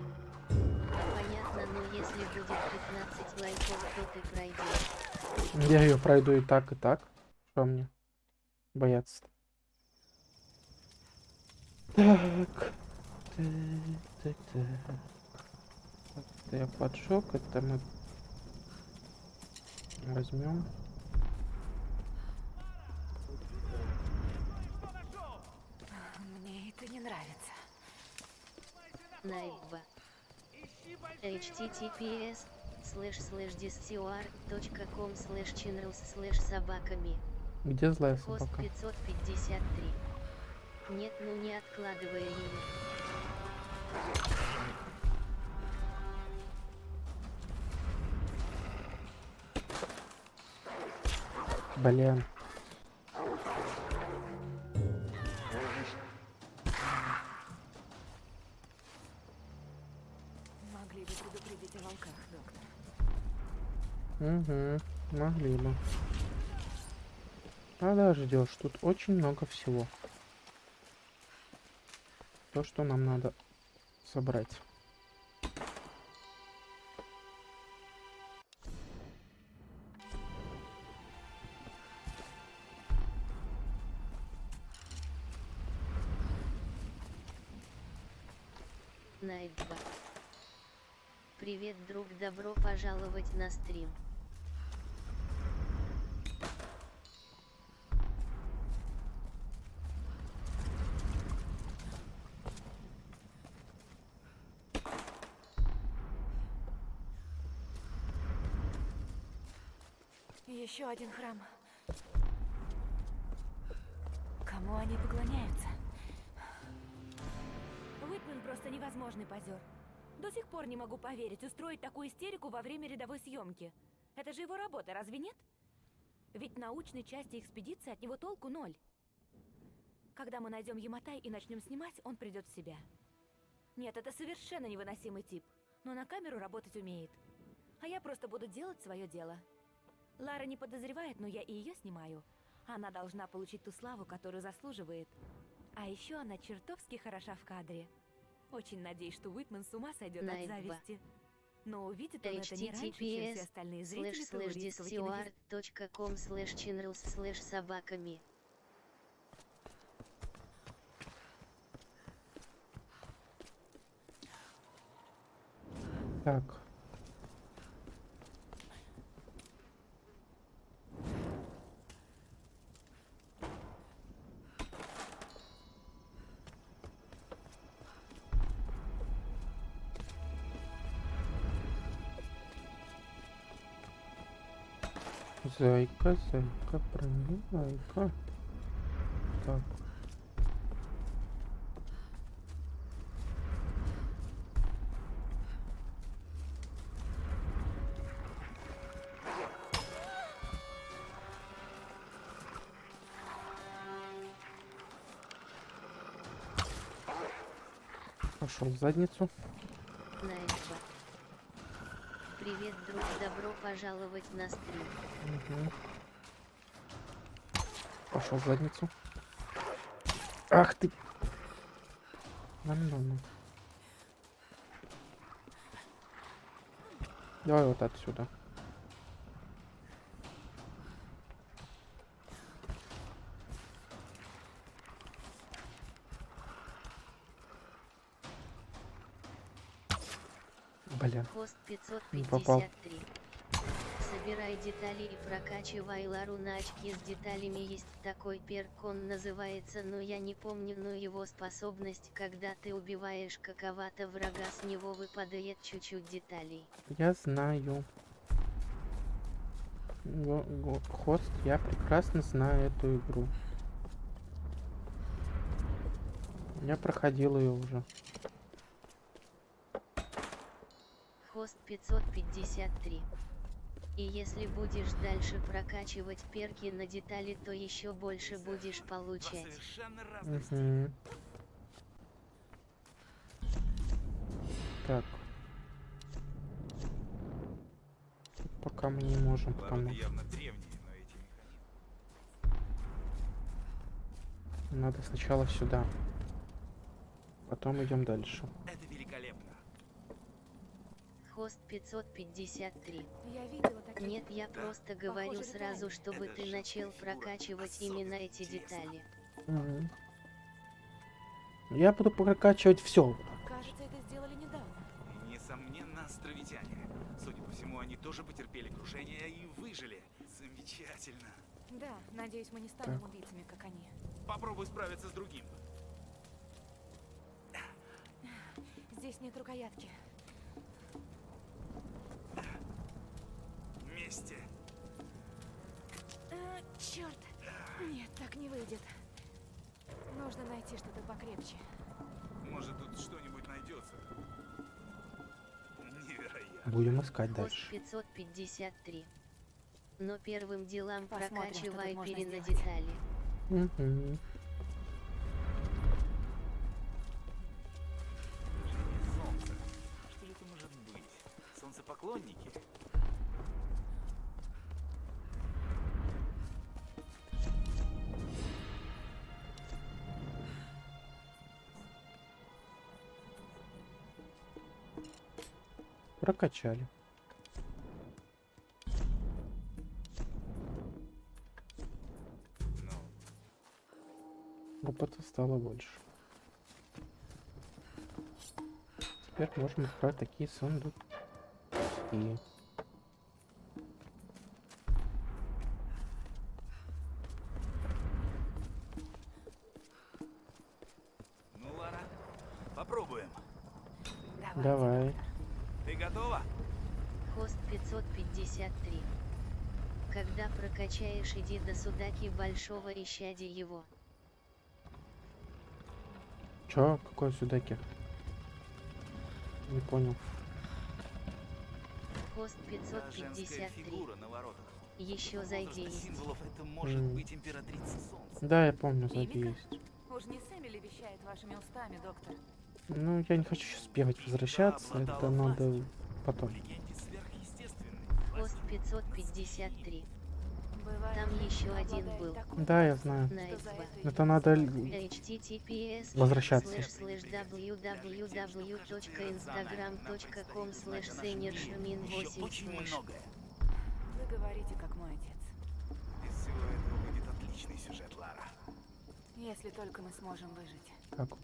Понятно, но если будет 15 лайков, то ты пройдешь. Я ее пройду и так, и так. Что мне бояться -то? Так. Так, так, так. Это я поджег, это мы возьмем. Мне это не нравится. Найтба. https слэш слэш discord.com слэш channels слэш собаками. Где злая Хост собака? 553. Нет, ну не откладывая ее. Блин. Могли бы предупредить о волках, доктор. Угу, могли бы. Подождешь, тут очень много всего. То, что нам надо собрать. Друг, добро пожаловать на стрим. Еще один храм. Кому они поклоняются? Уитмен просто невозможный позер. До сих пор не могу поверить, устроить такую истерику во время рядовой съемки. Это же его работа, разве нет? Ведь научной части экспедиции от него толку ноль. Когда мы найдем Яматай и начнем снимать, он придет в себя. Нет, это совершенно невыносимый тип, но на камеру работать умеет. А я просто буду делать свое дело. Лара не подозревает, но я и ее снимаю. Она должна получить ту славу, которую заслуживает. А еще она чертовски хороша в кадре. Очень надеюсь, что Уитман с ума сойдет от зависти. Но увидит он это не раньше, чем все остальные зрители кинофестиваля. discord.com слэш channels слэш собаками. Так. Зайка, зайка, правильно, зайка. Так. Пошел в задницу. Привет, друг, добро пожаловать на стрим. Мгм. Пошел в задницу. Ах ты! Нормально. Давай вот отсюда. Попал. 553. Собирай детали и прокачивай Лару на очки с деталями. Есть такой перк, он называется, но я не помню, но его способность, когда ты убиваешь какого-то врага, с него выпадает чуть-чуть деталей. Я знаю. Го- го- Хост, я прекрасно знаю эту игру. Я проходил ее уже. Хост 553. И если будешь дальше прокачивать перки на детали, то еще больше будешь получать. Мгм. Так. Тут Пока мы не можем, механизмы... надо сначала сюда. Потом идем дальше. Хост 553. Я видела такие. Нет, я просто говорю Похоже, сразу, чтобы Это ты начал прокачивать именно эти интересно. детали. Мгм. Я буду прокачивать все. Кажется, это сделали недавно. Несомненно, островитяне. Судя по всему, они тоже потерпели крушение и выжили. Замечательно. Да, надеюсь, мы не станем Так. убийцами, как они. Попробуй справиться с другим. Здесь нет рукоятки. Вместе. А, черт! Нет, так не выйдет. Нужно найти что-то покрепче. Может, тут что-нибудь найдется. Невероятно. Будем искать дальше. 553. Но первым делам Посмотрим, прокачивай можно пере на сделать. детали. Мгм. Солнце. Прокачали. Ну, Опыта стало больше. Теперь можем открыть такие сундуки. ну Лара, попробуем. Давай. Давай. Ты готова? Хост 553. Когда прокачаешь, иди до судаки большого ищади его. Чё? Какой судаки? Не понял. Хост Да, женская 553. фигура на воротах. Еще зайди есть. символов это может М. быть императрица солнца. Да, я помню, Мимика? есть. Уж не Сэмили вещает вашими устами, доктор. Ну, я не хочу сейчас бегать, возвращаться. Это надо потом. Хост 553. Бывает, Там еще один был. такой Да, я знаю. это надо... Возвращаться. слэш слэш www.instagram.com слэш сенершмин Еще 8 очень слэш многое. Вы говорите, как мой отец. Из всего этого выйдет отличный сюжет, Лара. Если только мы сможем выжить. Как вот?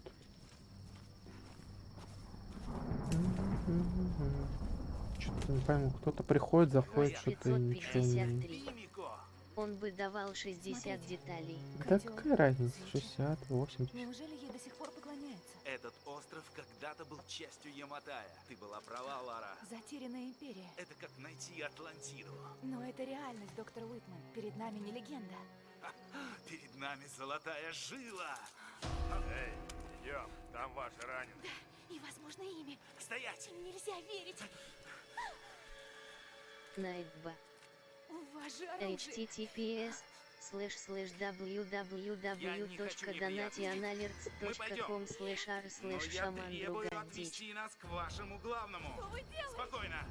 Что-то не пойму. Кто-то приходит, заходит, что-то и ничего не... 553. Мимико! Он бы давал 60 Смотрите. деталей. Да какая разница? свечи. 60, 80. Неужели ей до сих пор поклоняются? Этот остров когда-то был частью Яматая. Ты была права, Лара. Затерянная империя. Это как найти Атлантиду. Но это реальность, доктор Уитман. Перед нами не легенда. Перед нами золотая жила. Эй, идем, там ваши раненые. И, возможно, ими. Стоять! Нельзя верить. Найдба. У вас же оружие. https слэш слэш www.donationalerts.com слэш Но слэш я шаман отвести нас к вашему главному. Спокойно.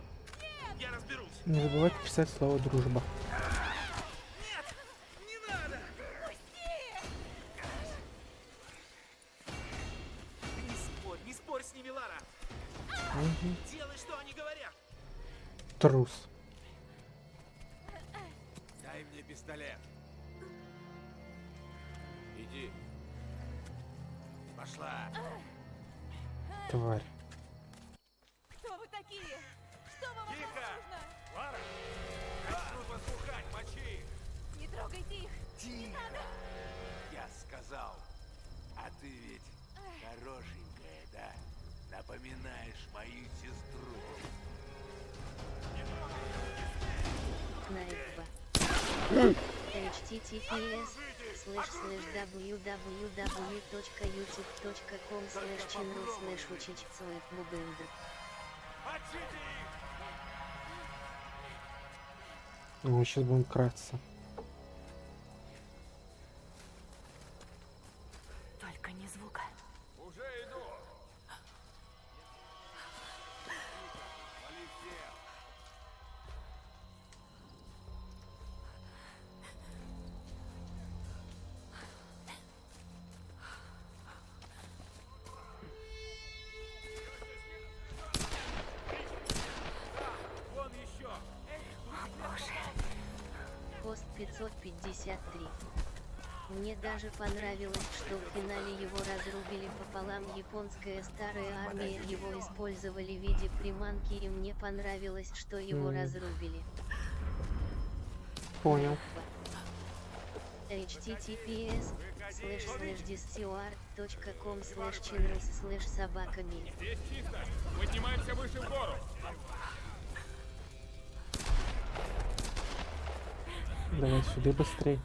Я разберусь. Не забывайте писать слово дружба. www.youtube.com слэш channel учичцоид мубенда. Мочите их! Ну, сейчас будем краться. Понравилось, что в финале его разрубили пополам японская старая армия его использовали в виде приманки и мне понравилось, что его Мгм. разрубили. Понял. https slash slash discord.com slash channels slash собаками. Здесь чисто! Поднимаемся выше в гору! Давай сюда быстрей.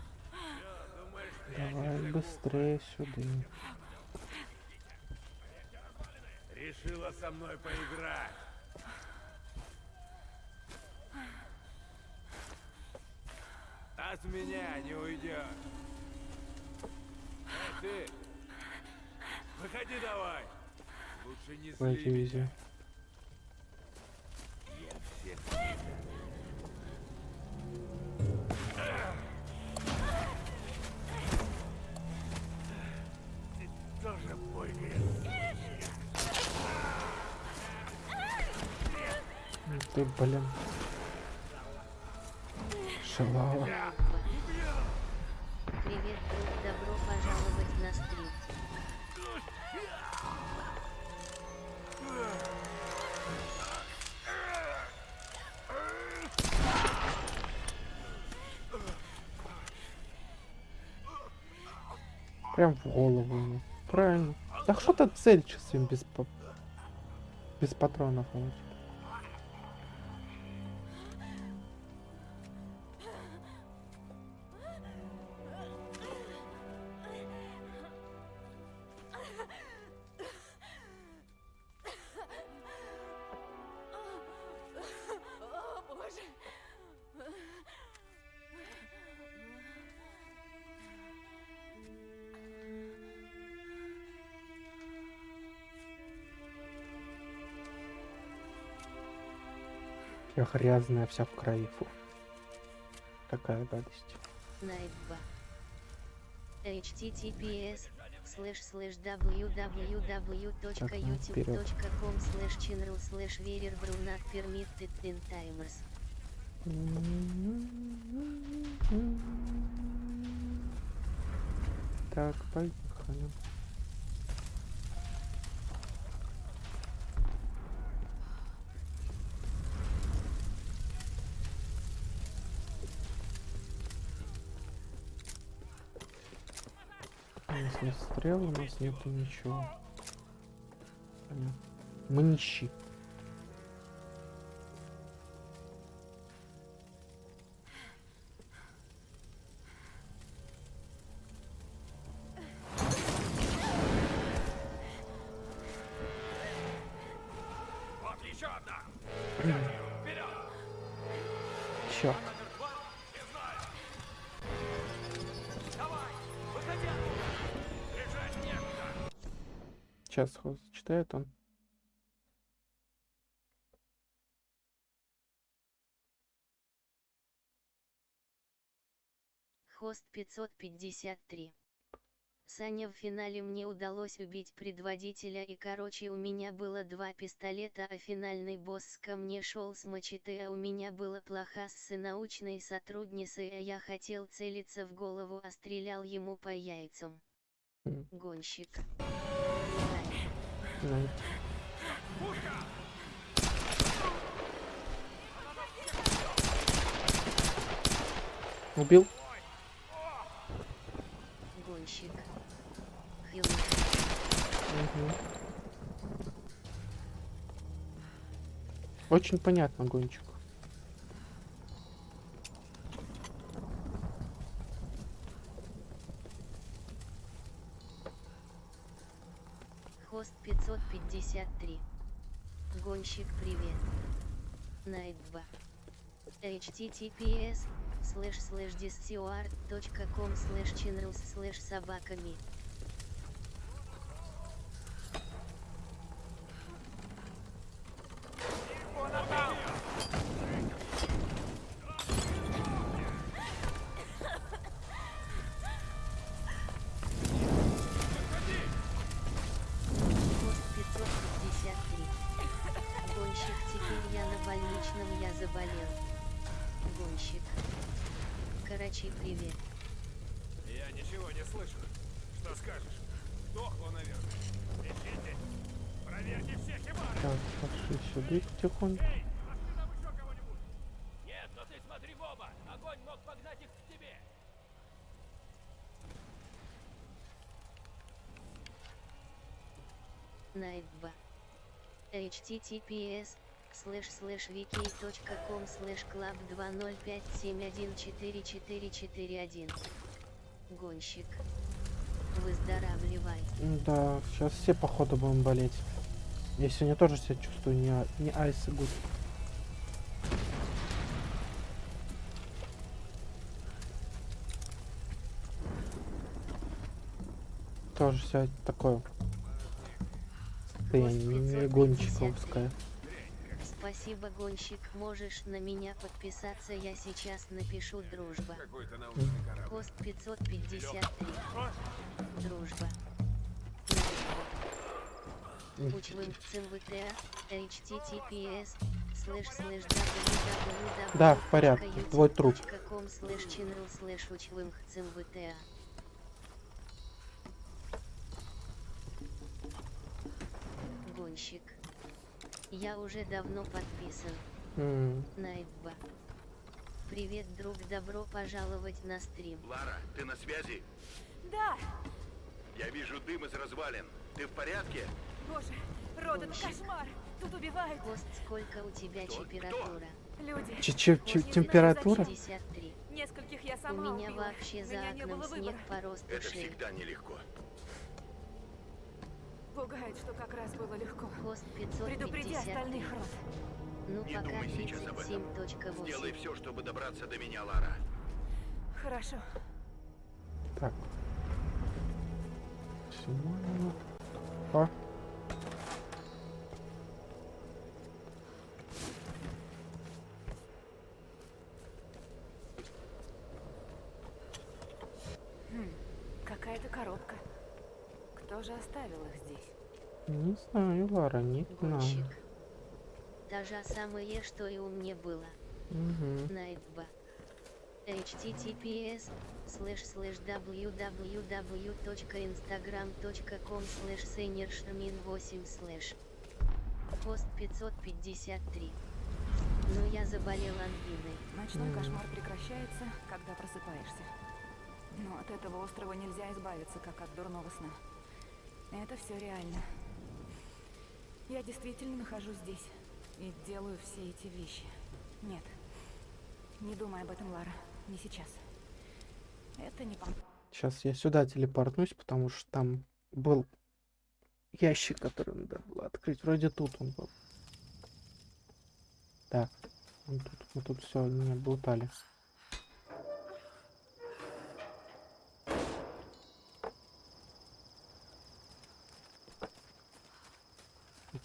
Давай быстрее сюда. Решила со мной поиграть. От меня не уйдешь. Эй, ты! Выходи давай! Лучше не зли. Я всех Ты, блин. Шалава. Привет, друг, добро пожаловать на стрим. Прям в голову ему. Правильно. Да что то цель сейчас им без, па- без патронов. вот. Грязная вся в крови. Фу. Такая гадость. Найбба. https слэш слэш www.youtube.com слэш channel слэш верер брунат permitted in timers. Так, поехали. Стрел, у нас нету ничего. Понятно. Мы нищи. Сейчас читает он. Хост 553. Саня, в финале мне удалось убить предводителя и короче у меня было два пистолета, а финальный босс ко мне шел с мачете, а у меня было плоха с научной сотрудницей, а я хотел целиться в голову, а стрелял ему по яйцам. Гонщик. Убил? Гонщик. Мгм. Очень понятно, гонщик. Хост 553. Гонщик, привет. Nightbot. https slash slash discord.com slash channels slash собаками. Потихоньку. Эй, пошли там еще кого-нибудь. Нет, но ты смотри в оба. Огонь мог погнать их к тебе. Nightbot. https slash slash vk.com slash club 2057144441 Гонщик. Выздоравливай. Да, сейчас все походу будем болеть. Я сегодня тоже себя чувствую не, а- не айс и гуд. Тоже себя такое состояние не гонщиковское. Спасибо, гонщик. Можешь на меня подписаться, я сейчас напишу дружба. Какой-то научный корабль. Хост 553. Дружба. Да, в порядке, твой труп. Гонщик. Я уже давно подписан. 2. Привет, друг, добро пожаловать на стрим. Лара, ты на связи? Да! Я вижу дым из развалин. Ты в порядке? Боже, Род, это Гонщик. кошмар! Тут убивают Хост, сколько у тебя Кто? температура? люди. Че- че- че- После температура? 53. Нескольких я У сама меня убила. вообще У за меня окном снег выбора. по росту Это шеи. всегда нелегко. Пугает, что как раз было легко. Хост Предупреди 553. остальных, Род. Ну Не пока думай сейчас об этом. 37.8. Сделай все, чтобы добраться до меня, Лара. Хорошо. Так. Максимально. О. Хм, какая-то коробка. Кто же оставил их здесь? Не знаю, Лара, не знаю. Гонщик. Та же самое, что и у меня было. Мгм. Nightbot. https slash slash www.instagram.com slash seniorshmin 8 slash Хост 553 Но я заболел ангиной. Ночной кошмар прекращается, когда просыпаешься. Но от этого острова нельзя избавиться, как от дурного сна. Это все реально. Я действительно нахожусь здесь и делаю все эти вещи. Нет. Не думай об этом, Лара. Не сейчас. Это не. Сейчас я сюда телепортнусь, потому что там был ящик, который надо было открыть. Вроде тут он был. Да, он тут. Тут все не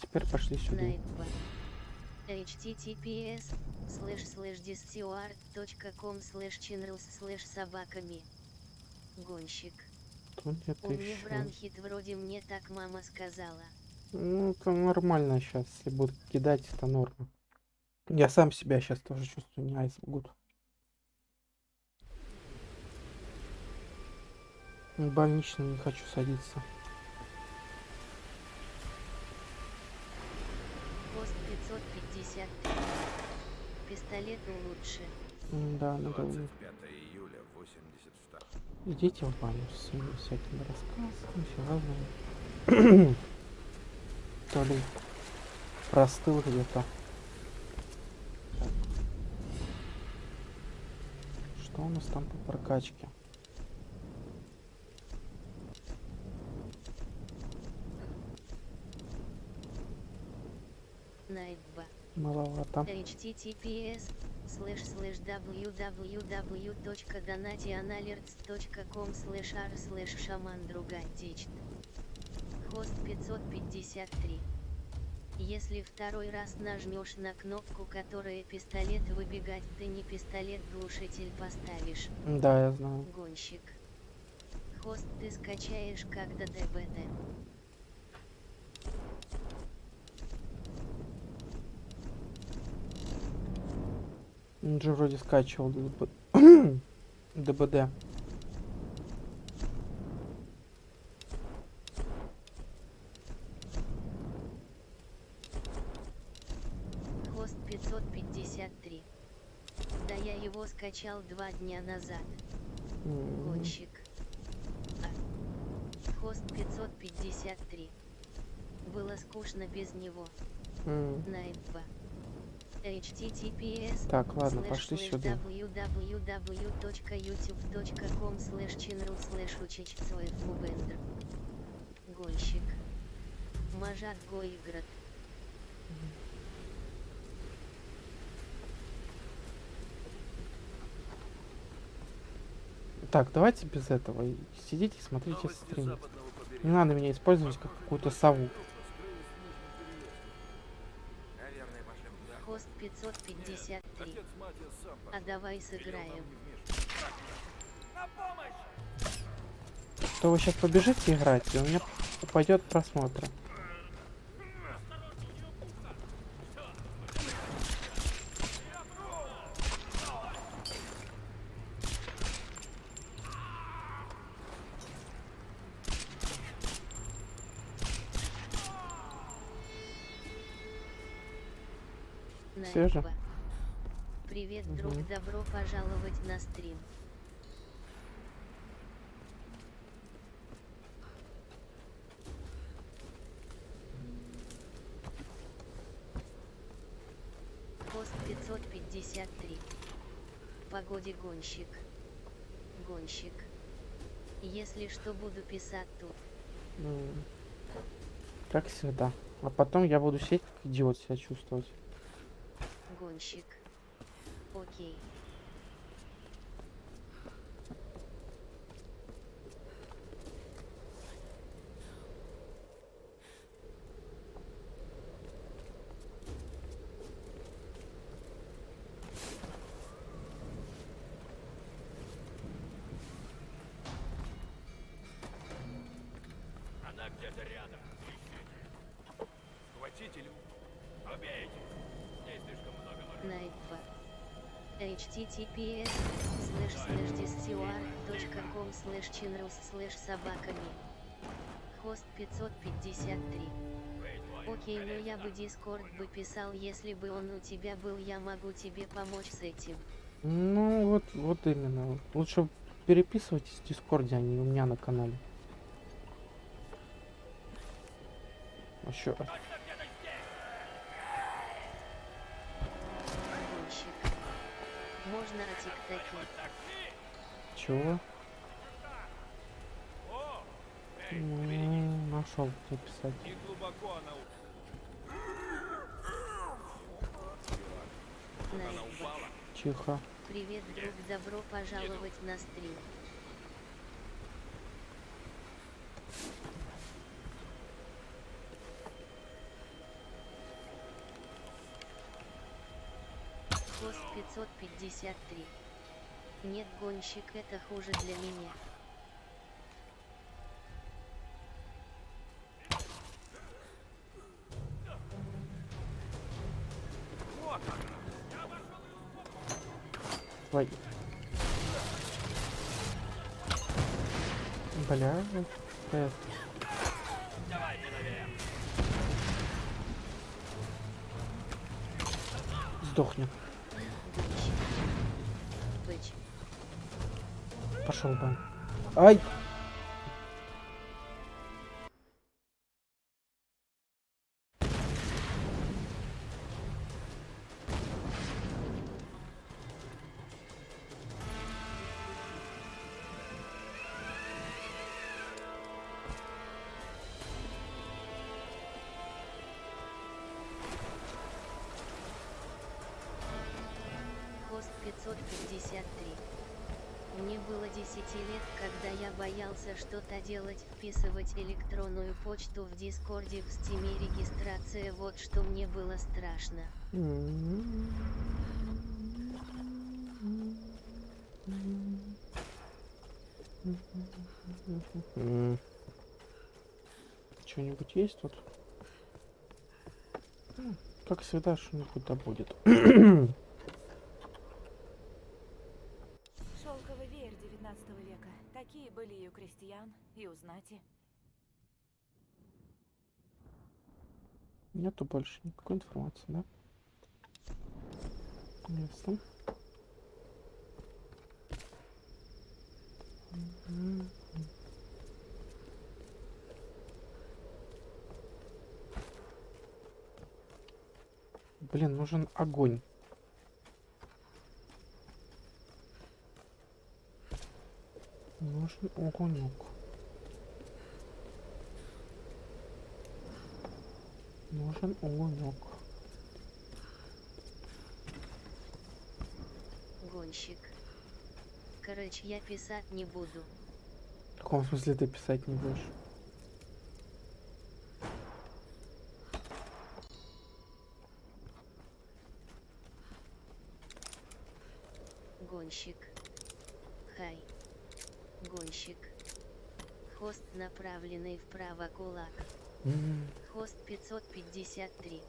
теперь пошли сюда. Https slash slash com slash channels slash собаками. Гонщик. Тут У меня еще. бронхит вроде мне так мама сказала. Ну, это нормально сейчас. Если будут кидать, это норма. Я сам себя сейчас тоже чувствую не айсбуд. В больничный не хочу садиться. 553. Пистолету лучше. Да, надо 25 июля 82 Идите в баню с всякими рассказами, все разные. То ли простыл где-то. Так. Что у нас там по прокачке? Найтба. Маловато. https слэш слэш www.donationalerts.com слэш r слэш шаман другатичт. Хост 553. Если второй раз нажмешь на кнопку, которая пистолет выбегать, ты не пистолет глушитель поставишь. Да, я знаю. Гонщик. Хост ты скачаешь когда ДБТ. Он же вроде скачивал ДБ... ДБД. Хост 553. Да я его скачал два дня назад. Гонщик. А. Хост 553. Было скучно без него. https Так, ладно, пошли сюда. Гонщик. Мажат Гоиград. Так, давайте без этого. Сидите и смотрите стрим. Не надо меня использовать как какую-то сову. 553. Нет, а давай сыграем. Что вы сейчас побежите играть, и у меня упадет просмотр. Пожаловать на стрим. Пост 553. Погоде гонщик. Гонщик. Если что буду писать тут. М. Как всегда. А потом я буду сидеть как идиот себя чувствовать. Гонщик. Окей. Она где-то рядом. Хватитель. Убейте. Здесь слишком много мороженого. Nightbot. Https slash slash discord.com slash channels slash собаками. Хост 553. Окей, но я бы Дискорд бы писал, если бы он у тебя был, я могу тебе помочь с этим. Ну, вот, вот именно. Лучше переписывайтесь в Дискорде, а не у меня на канале. А. Чего? Нашел, где писать. Тихо. Привет, друг, добро пожаловать на стрим. Хост 553. Нет, гонщик, это хуже для меня. Твою. Бля, э, Сдохни. Пошел бы. Ай! Хост я боялся что-то делать, вписывать электронную почту в Дискорде в Стиме регистрация, вот что мне было страшно. Что-нибудь есть тут? Как всегда, что-нибудь да будет. Шелковый веер 19 века. Такие были у крестьян, и у. Нету больше никакой информации, да? Ясно. Блин, нужен огонь. Нужен огонек. Нужен огонек. Гонщик. Короче, я писать не буду. В каком смысле ты писать не будешь? Гонщик. Хай. Гонщик. Хост направленный вправо кулак. М, Хост 553.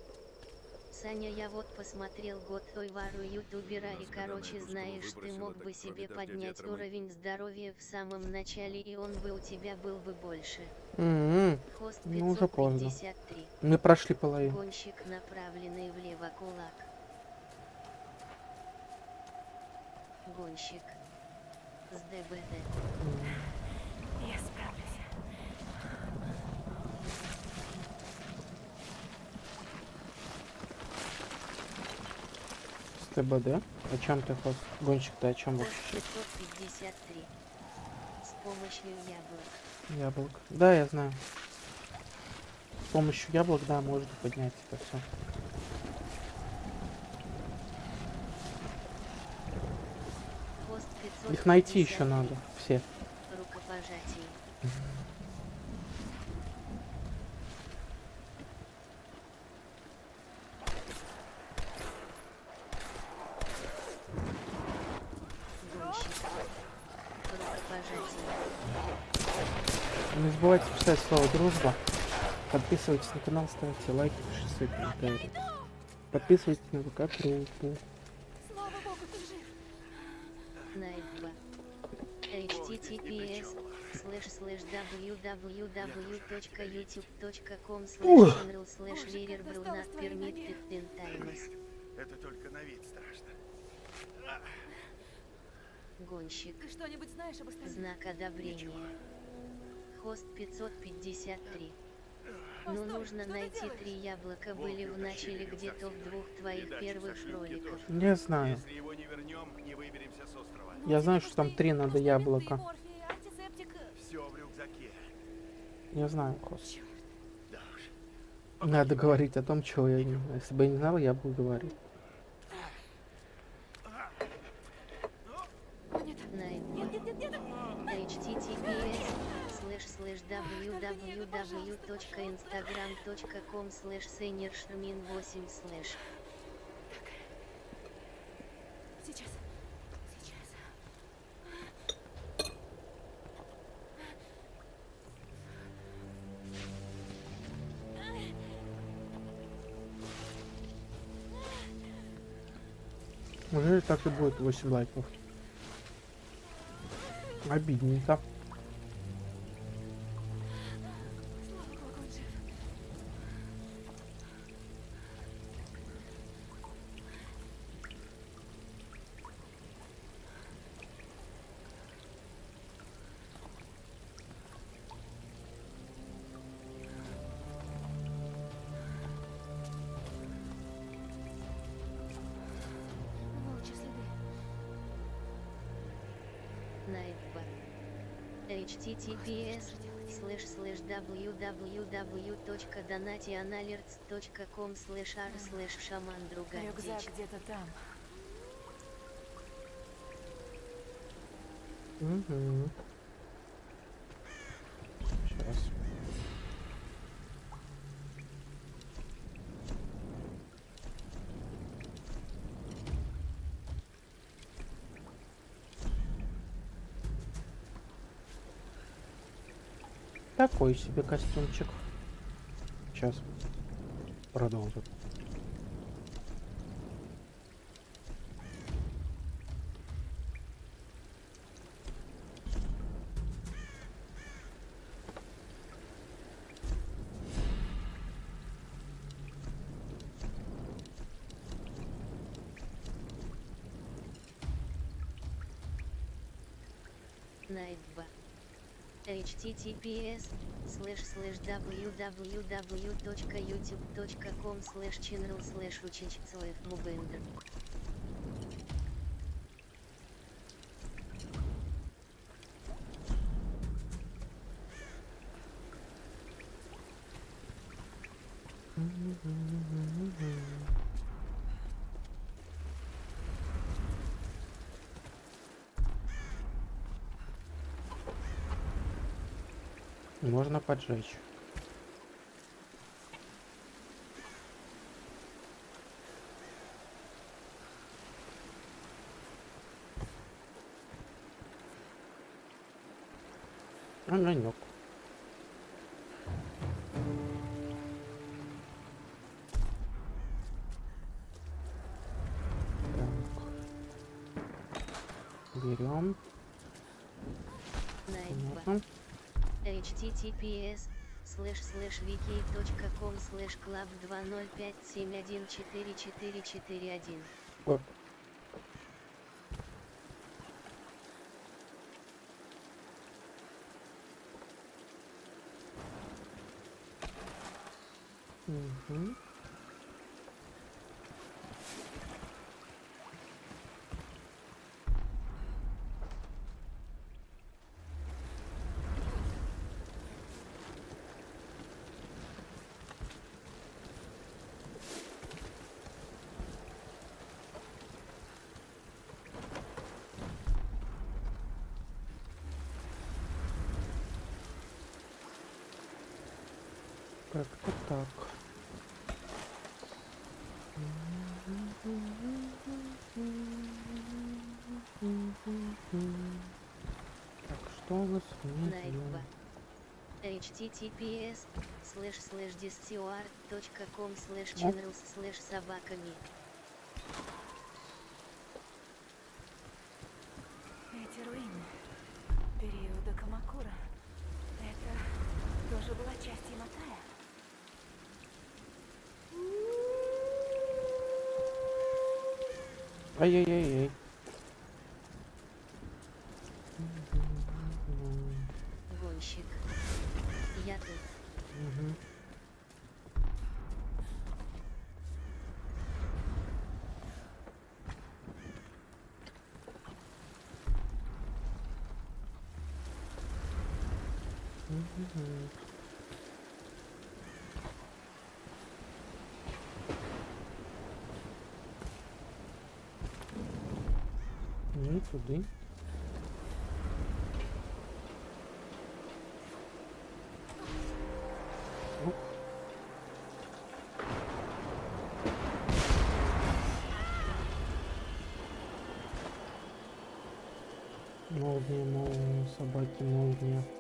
Саня, я вот посмотрел год той вару ютубера и короче знаешь, ты мог бы себе поднять уровень здоровья в самом начале и он бы у тебя был бы больше. м, Хост Ну, уже поздно. 553. Мы прошли половину. Гонщик направленный влево кулак. Гонщик. С ДБД справлюсь. С ТБД? О чем ты хост? Гонщик-то о чем вообще? 553. С помощью яблок. Яблок. Да, я знаю. С помощью яблок, да, можно поднять это все. Хост 553. Их найти еще надо. Все. Рукопожатие. Гонщик. Рукопожатие. Не писать слово дружба. Подписывайтесь на канал, ставьте лайки, пишите свои комментарии. Подписывайтесь на ВК группу. Слава богу, ты жив. Найт 2. https slash slash www.youtube.com not times. Это только на вид страшно. Гонщик. Ты что-нибудь знаешь об остальных? Знак одобрения. Хост 553. Но Постой, нужно найти три яблока были в начале где-то в двух твоих первых знаю. Его не вернем, не выберемся с острова. Ну, Я знаю, что там три надо яблока. Я знаю, хост. Надо говорить о том, чего я не знаю. Если бы я не знал, я бы говорил. www.instagram.com slash seniorshmin 8 slash так и будет 8 лайков. Обидненько. Https slash slash www.donationalerts.com slash r slash шаман другая Рюкзак где-то там. Угу. Сейчас. Такой себе костюмчик. Сейчас. Продолжим. Https слэш слэш www.youtube.com слэш channel слэш учичцоев мубендер. Можно поджечь. Огонек. Так. Берем. Понятно. Https слэш слэш wiki.com слэш club 2057144441 Оп. Как-то так. Так, что у нас внизу? Https slash slash discord.com slash channels slash собаками Эти руины периода Камакура. Это тоже была часть Яматая? Ай-яй-яй-яй. гонщик. Я тут. Мгм. Мгм. Не туди. Ух. Молния, молния, собаки, молния.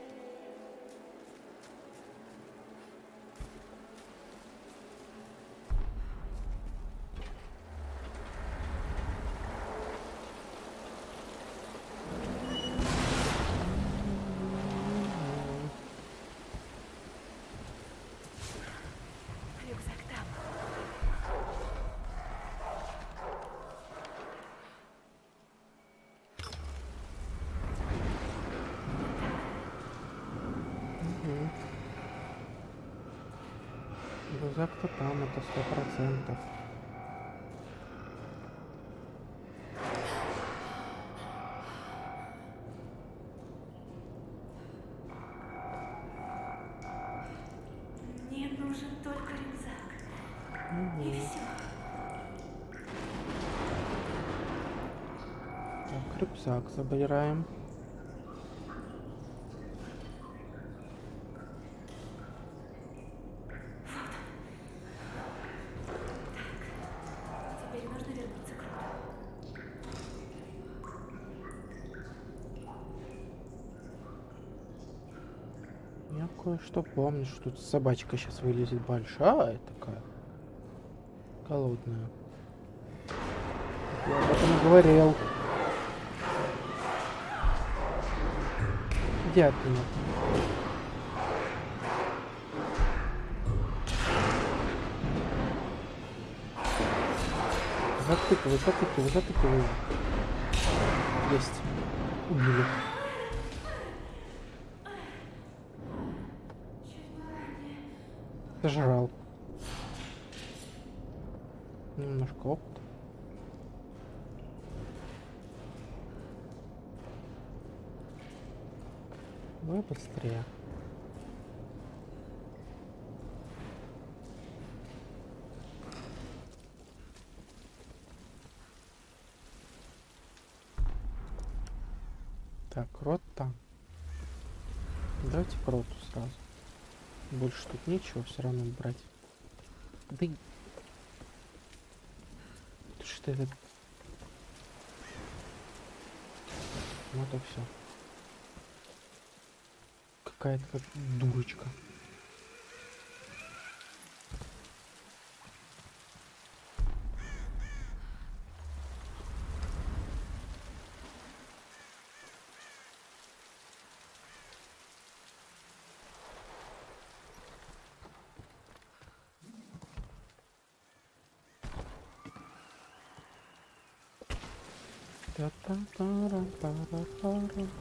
Рюкзак-то там, это сто процентов. Мне нужен только рюкзак. Мгм. все. Так, рюкзак забираем. Теперь нужно вернуться к роду. Кое-что помню, что тут собачка сейчас вылезет большая такая. Голодная. Я об этом говорил. Иди от меня. Затыкивай, затыкивай, затыкивай. Есть. Убили. Сожрал. Немножко опыта. Давай быстрее. Так, рот там. Давайте к роту сразу. Больше тут нечего все равно брать. Да. Что это? Вот и все. Какая-то как дурочка.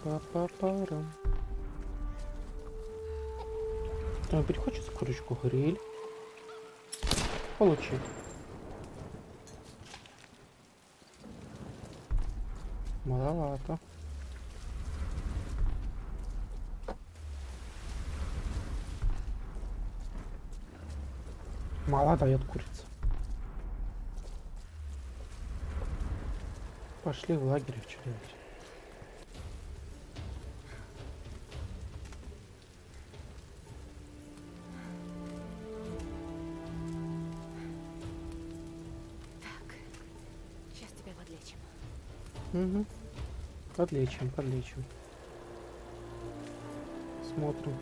Та-та-та-рам-пара-пара-па-па-парам. Ой, хочется курочку гриль. Получи. Маловато. Мало дает курица. Пошли в лагерь что делать. Угу. Подлечим, подлечим. Смотрим.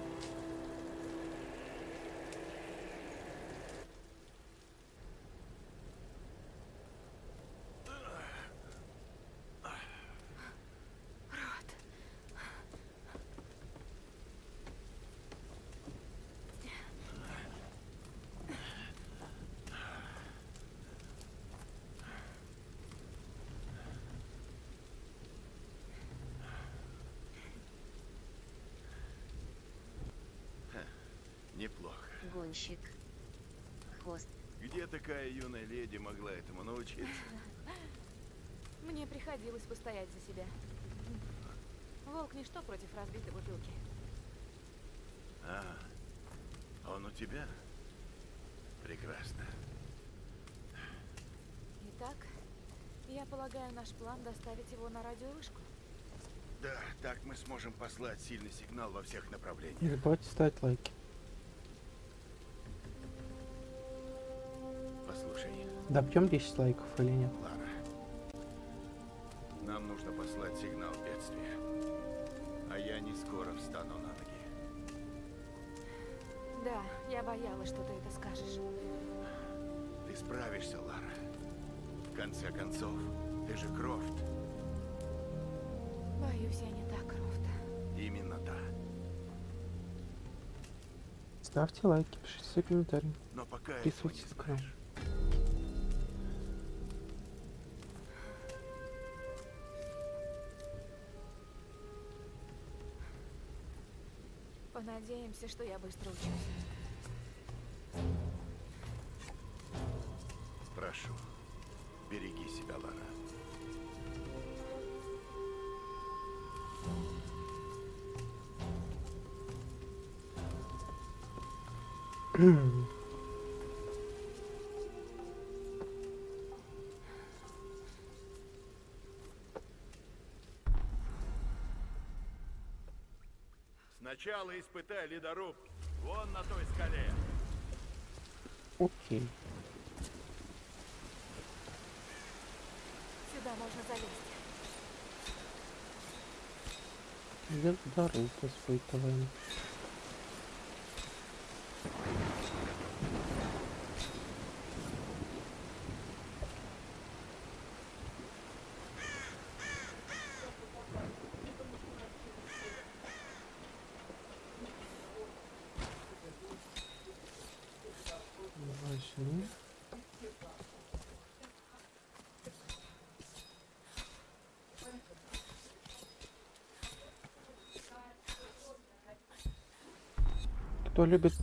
Неплохо. Гонщик. Хост. Где такая юная леди могла этому научиться? Мне приходилось постоять за себя. Волк ничто против разбитой бутылки. А, он у тебя? Прекрасно. Итак, я полагаю, наш план доставить его на радиовышку. Да, так мы сможем послать сильный сигнал во всех Не направлениях. забывайте ставить лайки. Добьем 10 лайков или нет? Лара. Нам нужно послать сигнал бедствия. А я не скоро встану на ноги. Да, я боялась, что ты это скажешь. Ты справишься, Лара. В конце концов, ты же Крофт. Боюсь, я не так, Крофт. Именно та. Ставьте лайки, пишите свои комментарии. Но пока Подписывайтесь на канал. Надеемся, что я быстро учусь. Прошу, береги себя, Лара. Mm-hmm. Сначала испытай ледоруб вон на той скале. Окей. Сюда можно залезть. Дорогу испытываем. Кто любит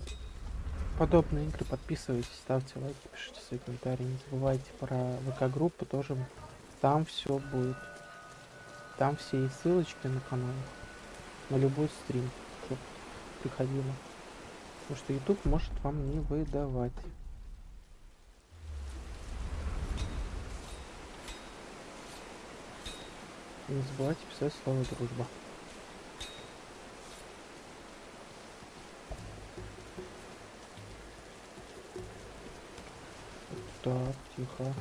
подобные игры, подписывайтесь, ставьте лайки, пишите свои комментарии. Не забывайте про ВК-группу тоже. Там все будет. Там все есть ссылочки на канал. На любой стрим, чтоб приходило. Потому что YouTube может вам не выдавать. Не забывайте писать слово дружба. Так, тихо.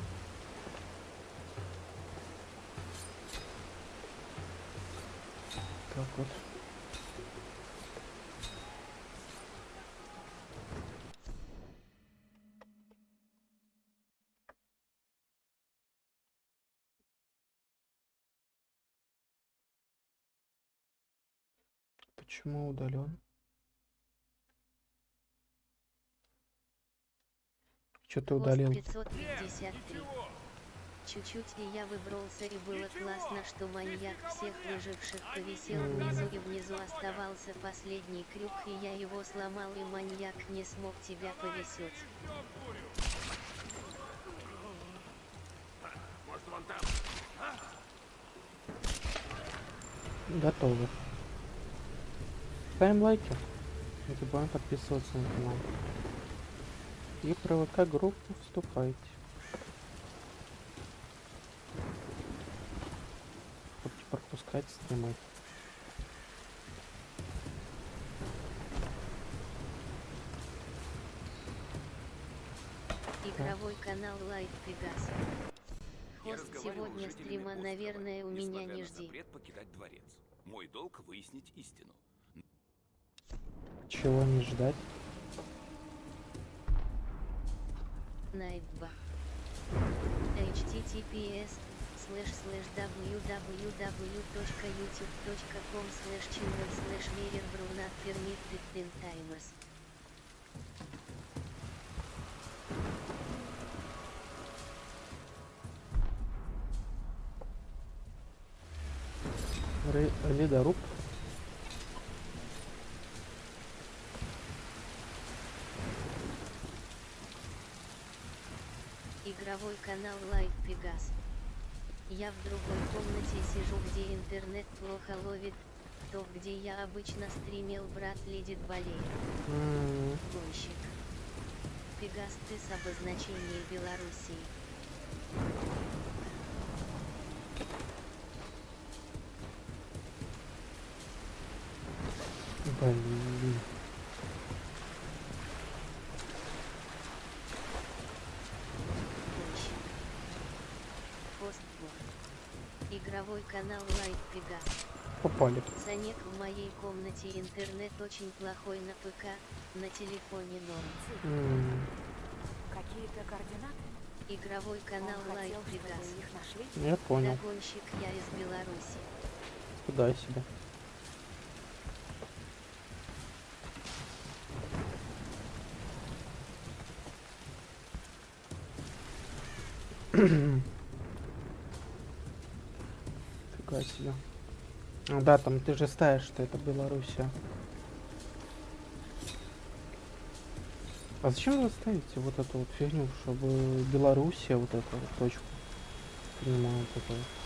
Так вот. Почему удален? Пост удалил? 553. Чуть-чуть и я выбрался и было классно, что маньяк всех выживших повисел внизу и внизу оставался последний крюк и я его сломал и маньяк не смог тебя повесить. Может, вон там? Готовы. Ставим лайки. Не забываем подписываться на канал. И про ВК группу вступайте. Не пропускать стримы. Игровой канал Pegas. Я Хост сегодня стрима, наверное, у меня не жди. запрет покидать дворец. Мой долг выяснить истину. Чего не ждать? Найтба. https слэш слэш www.youtube.com слэш channel слэш верер брунат permitted ten times. Ры- Ледоруб. Игровой канал Light Pegas. Я в другой комнате сижу, где интернет плохо ловит, то, где я обычно стримил, брат лидит болеет. Гонщик. Пегас ты с обозначения Белоруссии. Блин. Гонщик. Постблог. Игровой канал Pegas. Попали. Санек в моей комнате интернет очень плохой на ПК, на телефоне норм. М, Какие-то координаты? Игровой канал нашли? Я понял. Догонщик я из Беларуси. Туда себе. Фига себе. Ну да, там ты же ставишь, что это Белоруссия. А зачем вы ставите вот эту вот фигню, чтобы Белоруссия вот эту вот точку принимала это вот?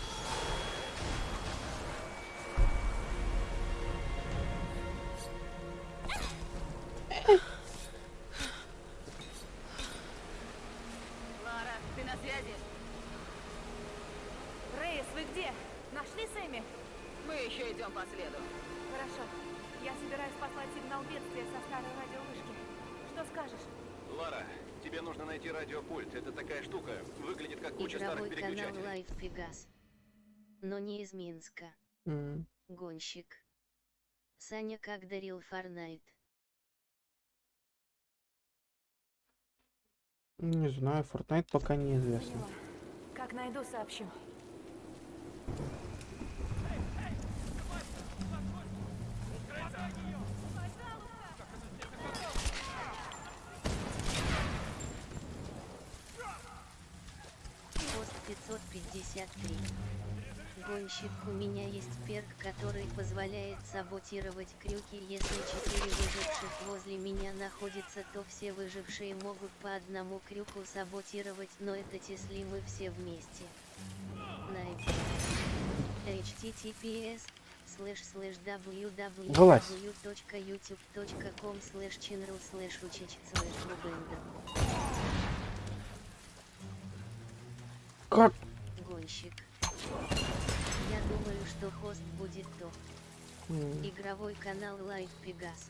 Гонщик. Саня как дарил Форнайт. Не знаю, Fortnite пока неизвестно. Как найду, сообщу. Пост 553. Гонщик, у меня есть перк, который позволяет саботировать крюки. Если четыре выживших возле меня находятся, то все выжившие могут по одному крюку саботировать, но это если мы все вместе. Nightbot. https slash slash www.youtube.com slash channel slash учич slash. Как? Гонщик. Я думаю, что хост будет то. М, Игровой канал Live Пегас.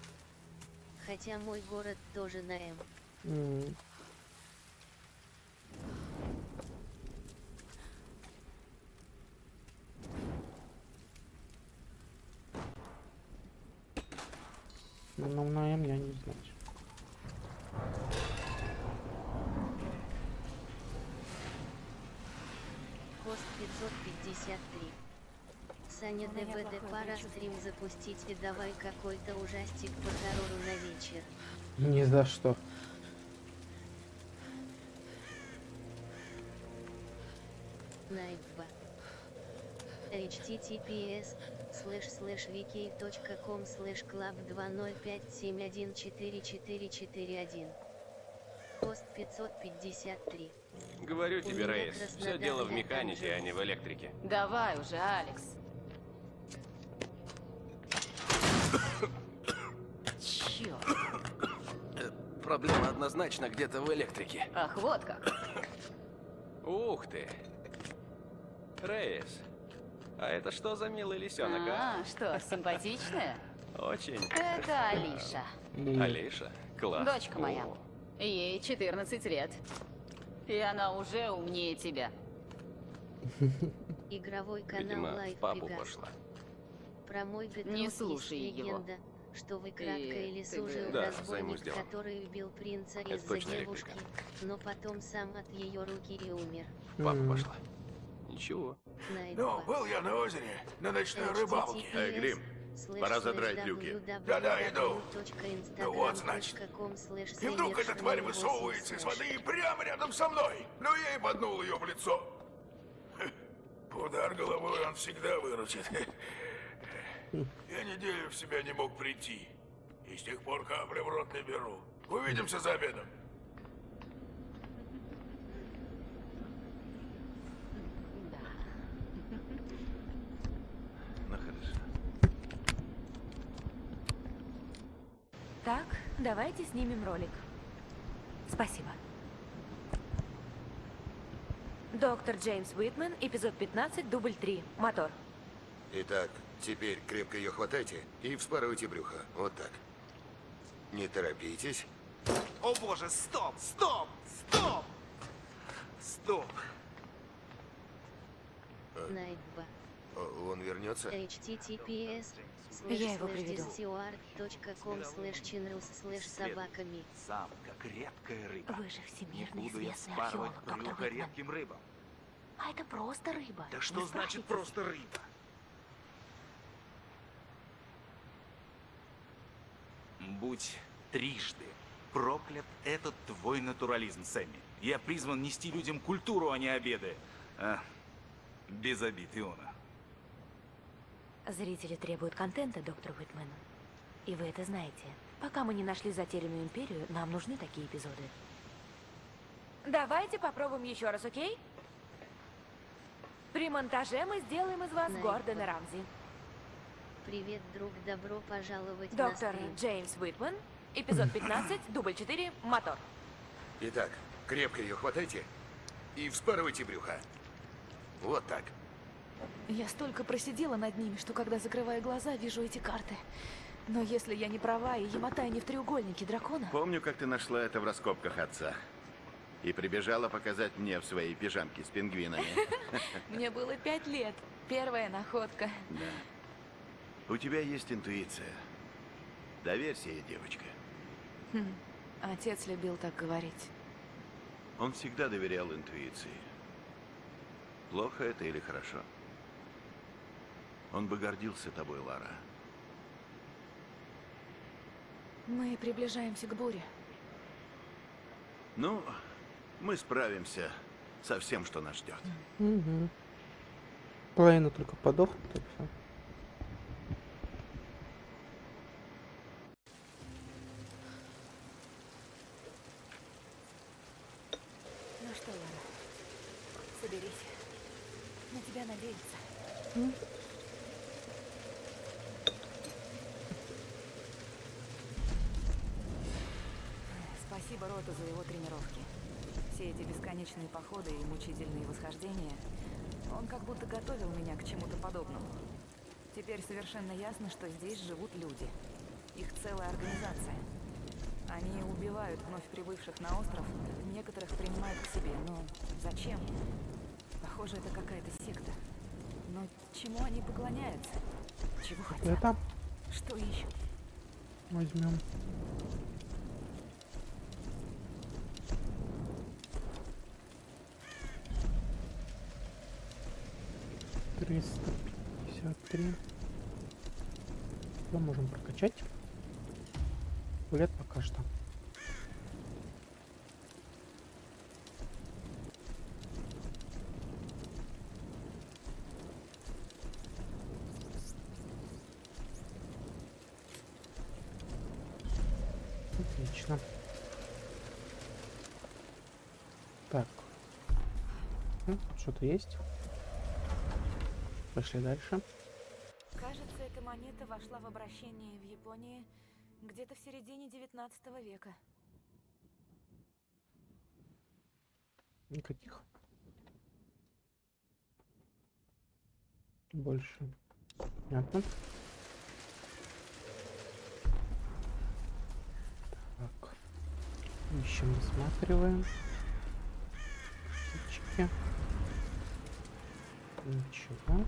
Хотя мой город тоже на М. м. Ну, на М я не знаю. Хост 553. Саня плохое пора стрим запустить и давай какой-то ужастик по террору на вечер. Ни за что. Найба. https слэш слэш wiki.com слэш клаб 205714441 Пост 553 Говорю тебе, Рейс, все дело в механике, а не в электрике. Давай уже, Алекс. Черт. Проблема однозначно где-то в электрике. Ах, вот как. Ух ты. Рейс, а это что за милый лисенок, а? А, что, симпатичная? Очень. Это Алиша. Алиша, класс. Дочка моя. О, Ей 14 лет. И она уже умнее тебя. Игровой канал Видимо, в Live папу пошла. Про мой Гетрос Не есть слушай его. легенда, что вы кратко И или служил Да, разбойник, который убил принца Это из-за точно девушки, электрика. но потом сам от ее руки и умер. Папа пошла. Ничего. Ну, был я на озере, на ночной рыбалке. Эй, Грим, пора задрать люки. Да-да, иду. Ну вот, значит. И вдруг эта тварь высовывается из воды и прямо рядом со мной. Ну, я и боднул ее в лицо. Удар головой он всегда выручит. Я неделю в себя не мог прийти. И с тех пор капли в рот не беру. Увидимся за обедом. Ну хорошо. Так, давайте снимем ролик. Спасибо. Доктор Джеймс Уитмен, эпизод 15, дубль 3. Мотор. Итак, теперь крепко ее хватайте и вспарывайте брюхо. Вот так. Не торопитесь. О боже, стоп, стоп, стоп! Стоп. Найба. О, Он вернется? https Я его приведу. собаками. Самка, редкая рыба. Вы же Не всемирно буду я известный спарывать археолог, доктор брюхо рыбам. А это просто рыба. Да что значит просто рыба? Будь трижды проклят этот твой натурализм, Сэмми. Я призван нести людям культуру, а не обеды. А, без обид, Иона. Зрители требуют контента, доктор Уитмен. И вы это знаете. Пока мы не нашли затерянную империю, нам нужны такие эпизоды. Давайте попробуем еще раз, окей? При монтаже мы сделаем из вас. Гордона Рамзи. Привет, друг, добро пожаловать Доктор на. Джеймс Уитман, эпизод 15, дубль 4, мотор. Итак, крепко ее хватайте и вспарывайте брюха. Вот так. Я столько просидела над ними, что когда закрываю глаза, вижу эти карты. Но если я не права, и Яматай не в треугольнике дракона... Помню, как ты нашла это в раскопках отца. И прибежала показать мне в своей пижамке с пингвинами. Мне было пять лет. Первая находка. Да. У тебя есть интуиция. Доверься ей, девочка. Хм, Отец любил так говорить. Он всегда доверял интуиции. Плохо это или хорошо? Он бы гордился тобой, Лара. Мы приближаемся к буре. Ну, мы справимся со всем, что нас ждет. Угу. Половина только подохнут, и все. Ну что, Лара, соберись. На тебя надеются. М. Спасибо Роту за его тренировки. Все эти бесконечные походы и мучительные восхождения, он как будто готовил меня к чему-то подобному. Теперь совершенно ясно, что здесь живут люди. Их целая организация. Они убивают вновь прибывших на остров, некоторых принимают к себе, но зачем? Похоже, это какая-то секта. Но чему они поклоняются? Чего хотят? Это Что ищут? возьмем. Триста пятьдесят три. Что можем прокачать? Лет пока что. Отлично. Так. Ну, Что-то есть. Пошли дальше. Кажется, эта монета вошла в обращение в Японии где-то в середине 19 века. Никаких. Больше. Понятно. Так. Ищем, осматриваем. Птички. Ничего.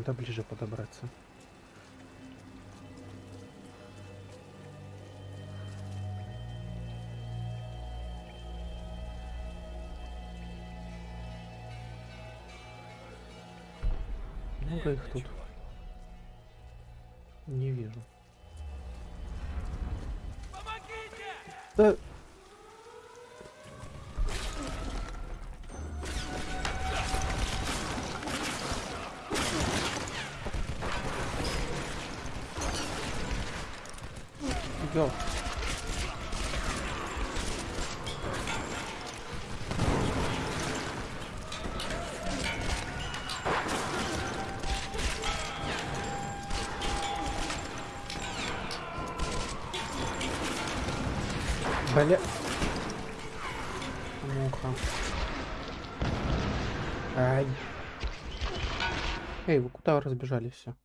Надо ближе подобраться. Много их тут. Не вижу. Да. Куда разбежались все?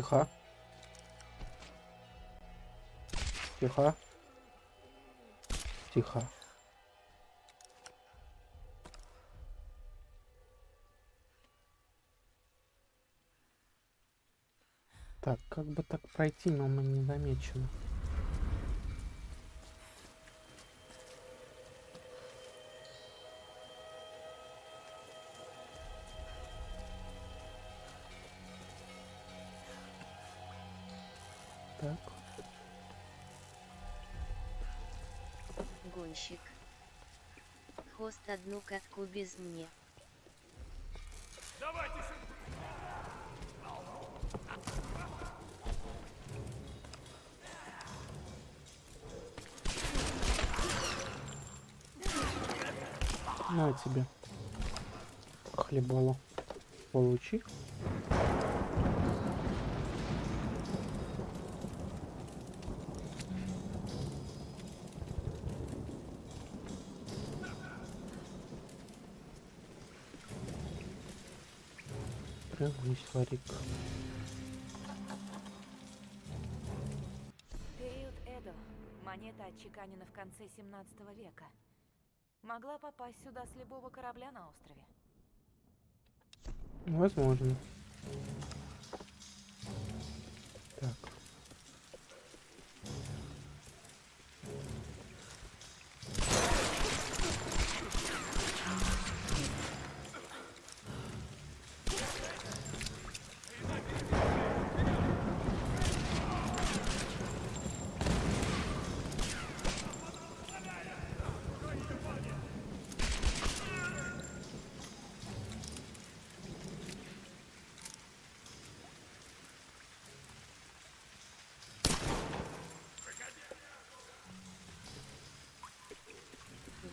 Тихо. Тихо. Тихо. Так, как бы так пройти, но мы не замечены. Одну катку без мне. Давайте На тебе. Хлебало. Получи. Варик. Период Эдо. Монета отчеканена в конце 17 века. Могла попасть сюда с любого корабля на острове. Возможно.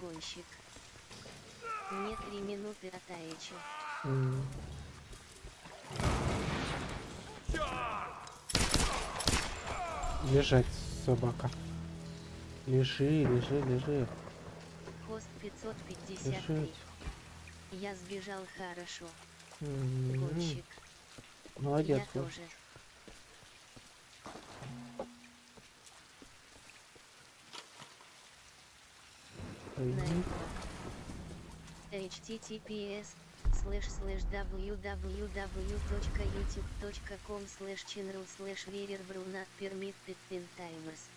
Гонщик. Мне три минуты от Аичи. М. Лежать, собака. Лежи, лежи, лежи. Хост 553. Лежать. Я сбежал хорошо. М. Гонщик. Молодец. Я тоже. Https slash slash www.youtube.com slash channel slash vererbrew not permitted in timers.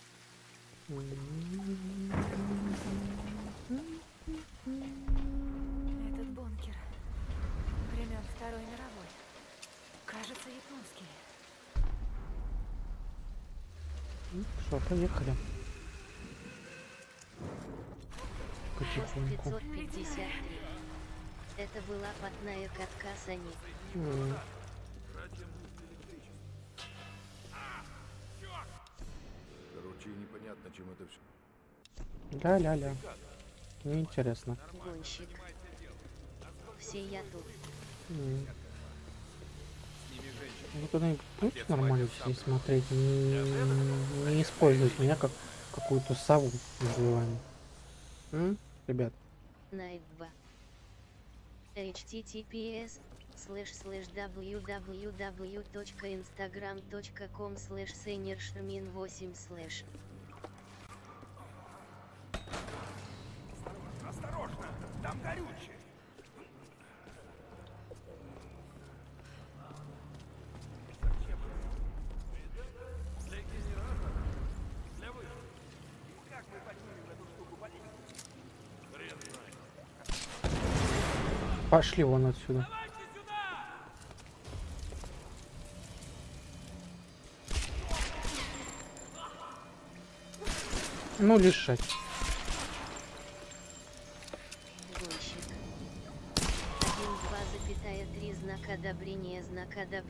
Этот бункер. Времен Второй мировой. Кажется, японский. Ну, Что, поехали. Потихоньку. 553. Это была потная катка Сани. М. Короче, непонятно, чем это все. Ля-ля-ля. Неинтересно. Гонщик. Все я тут. Вы куда-нибудь будете нормально здесь смотреть? Не, не использовать меня как какую-то сову называем ребят. Найба. https слэш слэш www.instagram.com слэш сенершмин 8 слэш пошли вон отсюда. Ну, лишать. гонщик. 1-2,3 знак одобрения знак одобрения знак одобрения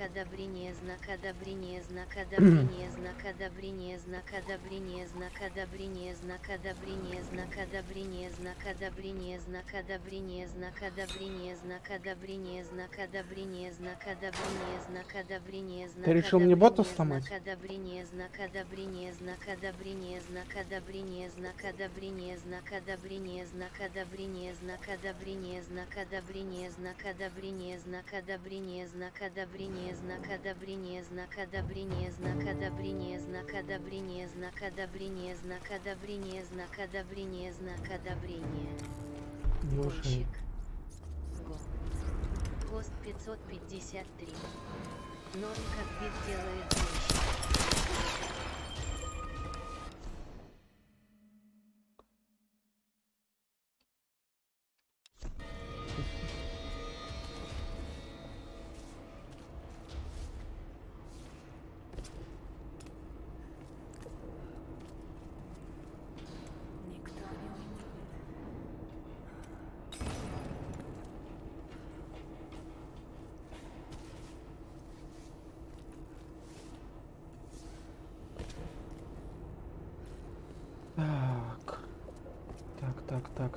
одобрения, знак одобрения, знак одобрения, знак одобрения, знак одобрения, знак одобрения, знак одобрения, знак одобрения, знак одобрения, знак одобрения, знак одобрения, знак одобрения, знак одобрения, знак одобрения, знак одобрения, знак Ты решил мне бота сломать? Знак одобрения, знак одобрения, знак одобрения, знак одобрения, знак одобрения, знак одобрения, знак одобрения, знак одобрения, знак одобрения, знак одобрения, знак одобрения, знак одобрения, знак одобрения, знак одобрения, знак одобрения, знак одобрения, знак одобрения, знак одобрения, знак одобрения, знак одобрения. Гонщик. Го. Хост 553. Норм как бит делает гонщик.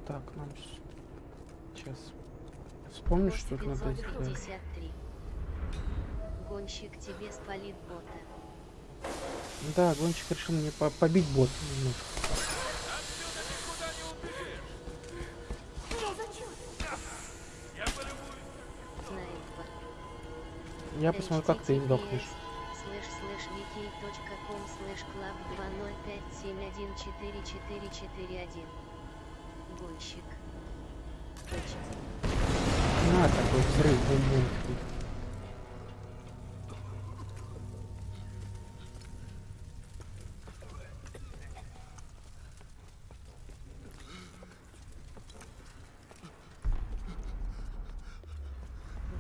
Так, так, нам сейчас. Вспомню, Хост что надо сделать. 553. Гонщик тебе спалит бота. Да, гонщик решил мне по- побить бот немножко. Я посмотрю, как ты сдохнешь. слэш слэш wiki.com слэш клаб 2057144441 Гонщик. На, такой взрыв, бум-бум.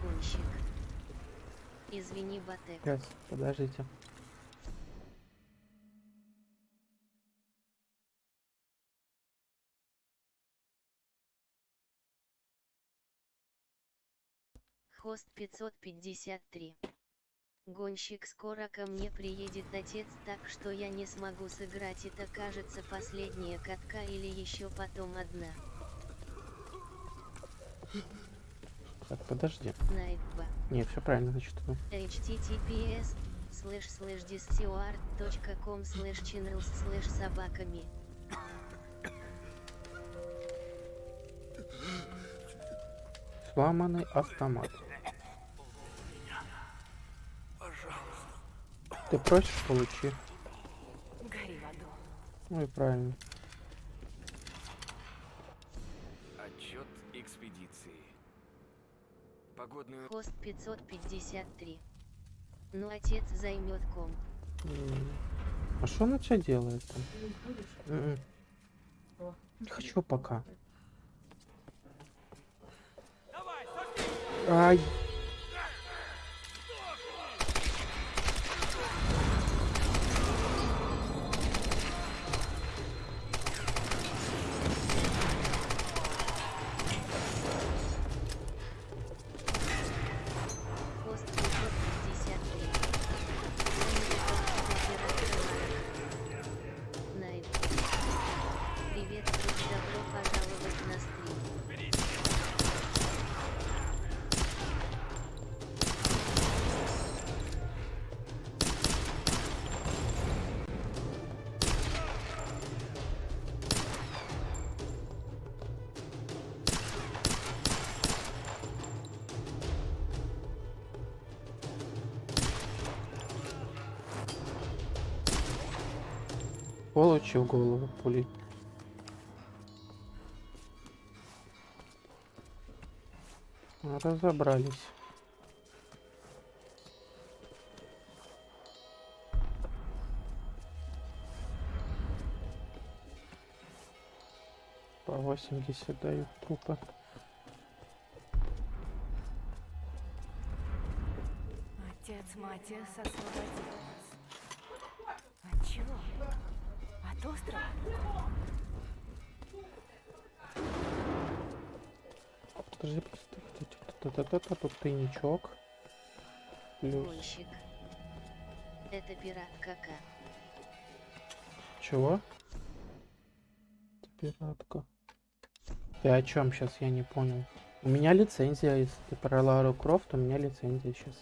Гонщик. Извини, Батек. Сейчас, подождите. Хост 553. Гонщик скоро ко мне приедет отец, так что я не смогу сыграть. Это кажется последняя катка или еще потом одна. Так, подожди. Nightbot. Не, все правильно, значит. ну. https слэш слэш discord.com слэш channels слэш собаками. Сломанный автомат. Ты просишь, получи. Гори в аду. Ну и правильно. Отчет экспедиции. Погодную... Хост 553. Ну отец займет комп. М. А что она тебя делает там? М-м. Не хочу пока. Ай. Получил голову пулей. Разобрались. По 80 дают трупы. Отец Матиас освободил Подожди, та-та-та-та, тут тайничок. Плюс. Это пират кака. Чего? Пиратка. Ты о чем сейчас, я не понял. У меня лицензия, если ты про Лару Крофт, у меня лицензия сейчас.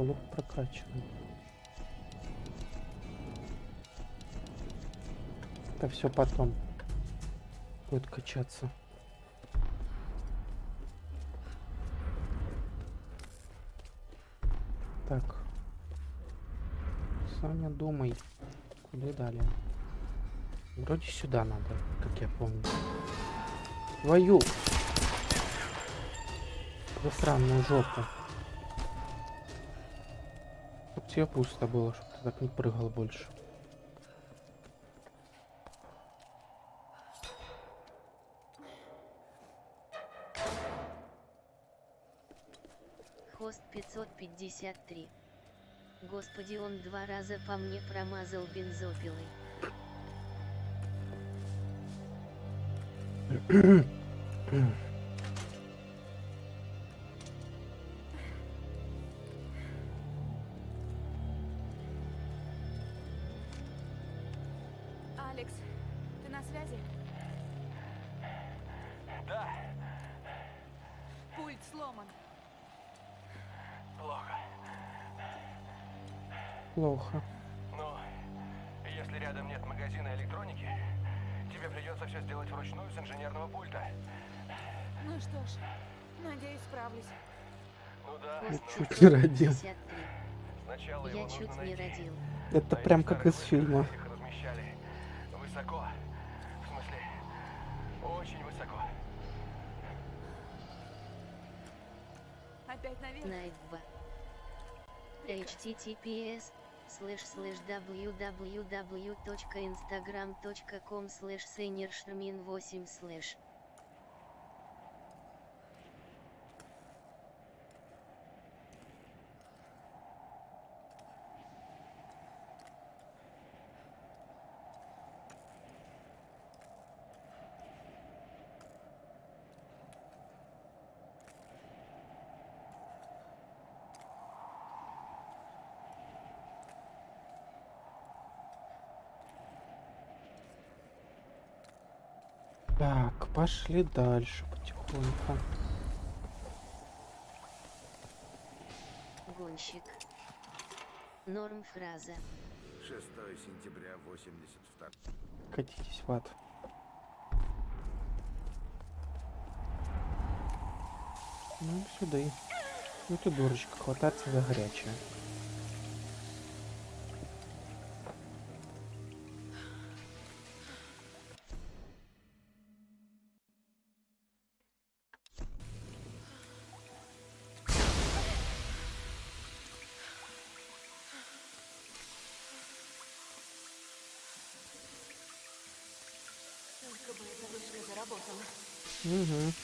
Лук прокачан. Это все потом будет качаться. Так. Саня, думай. Куда далее? Вроде сюда надо, как я помню. Твою! Засранную жопу. Тебе пусто было, чтоб ты так не прыгал больше. Хост 553. Господи, он два раза по мне промазал бензопилой. Плохо. Ну, если рядом нет магазина электроники, тебе придется все сделать вручную с инженерного пульта. Ну что ж, надеюсь, справлюсь. Ну да, но Чуть не родил. 553. сначала его Я нужно чуть не найти. родил. Это А прям как из фильма. Их размещали высоко. В смысле, очень высоко. Опять наверх. Найт 2. https слэш слэш www.instagram.com слэш 8 слэш Так, пошли дальше потихоньку. Гонщик. Норм фраза. 6 сентября 82 Катитесь в ад. Ну, сюда. Ну ты дурочка, хвататься за горячее. Угу.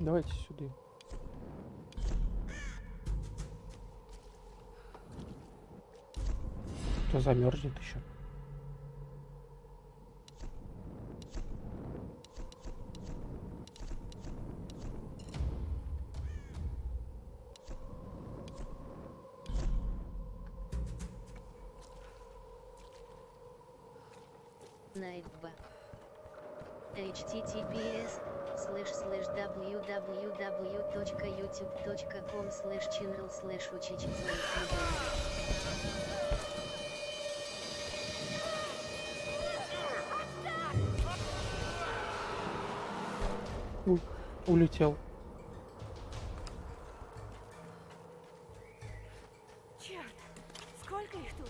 Давайте сюда. Кто замерзнет еще? Найтба. https слэш слэш www.youtube.com слэш channel слэш улетел. Черт! Сколько их тут?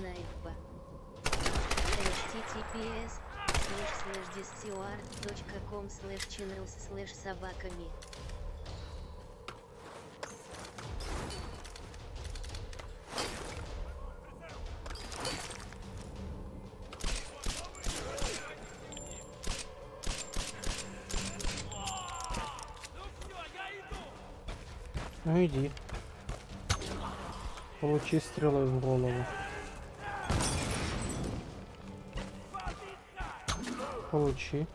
Найтба. https слэш слэш discord.com слэш слэш собаками. Ну иди. Получи стрелой в голову. Получи.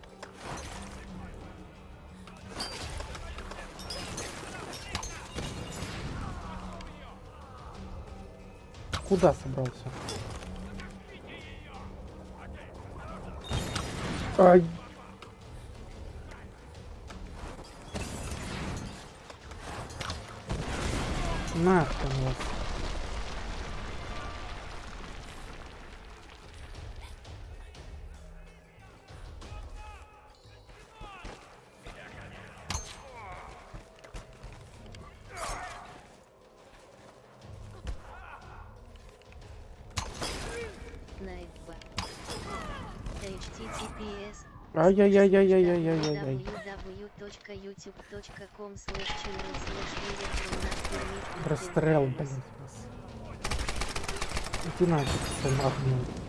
Куда собрался? Ай. Ай-яй-яй-яй-яй-яй-яй-яй. Расстрел, блин. Иди нафиг, ты нахрен.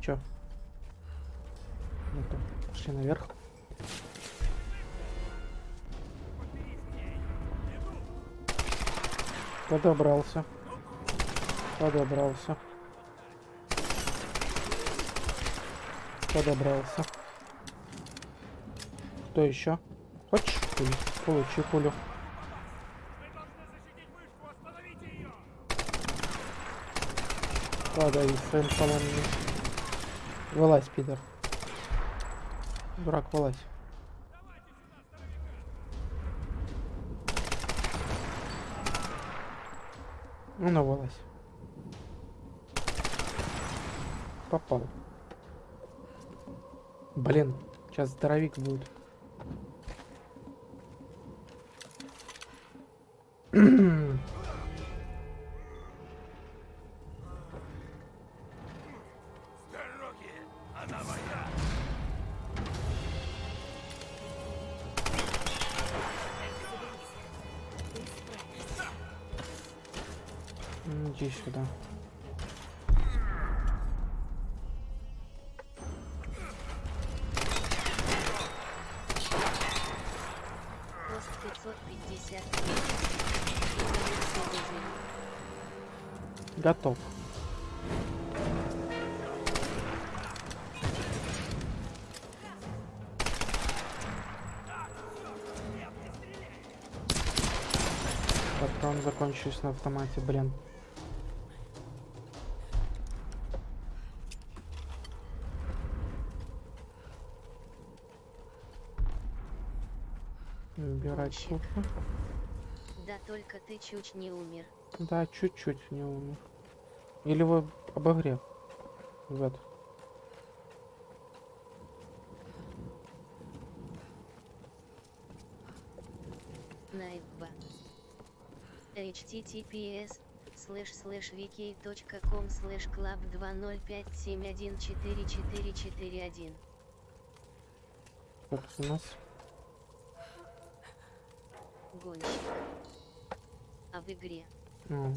Чё? Ну-ка, пошли наверх. Подобрался. Подобрался. Подобрался. Кто еще? Хочешь пулю? Получи пулю. Падай своим поломами. Вылазь, пидор. Дурак, вылазь. Ну, ну, вылазь. Попал. Блин, сейчас здоровик будет. 550. Готов. Патрон закончился на автомате, блин. Кухню. Да только ты чуть не умер. Да, чуть-чуть не умер. Или вы обогрев. Вот. Найба. https слэш слэш wiki.com слэш club 2057144441 Как у нас? Гонщик. А в игре. А,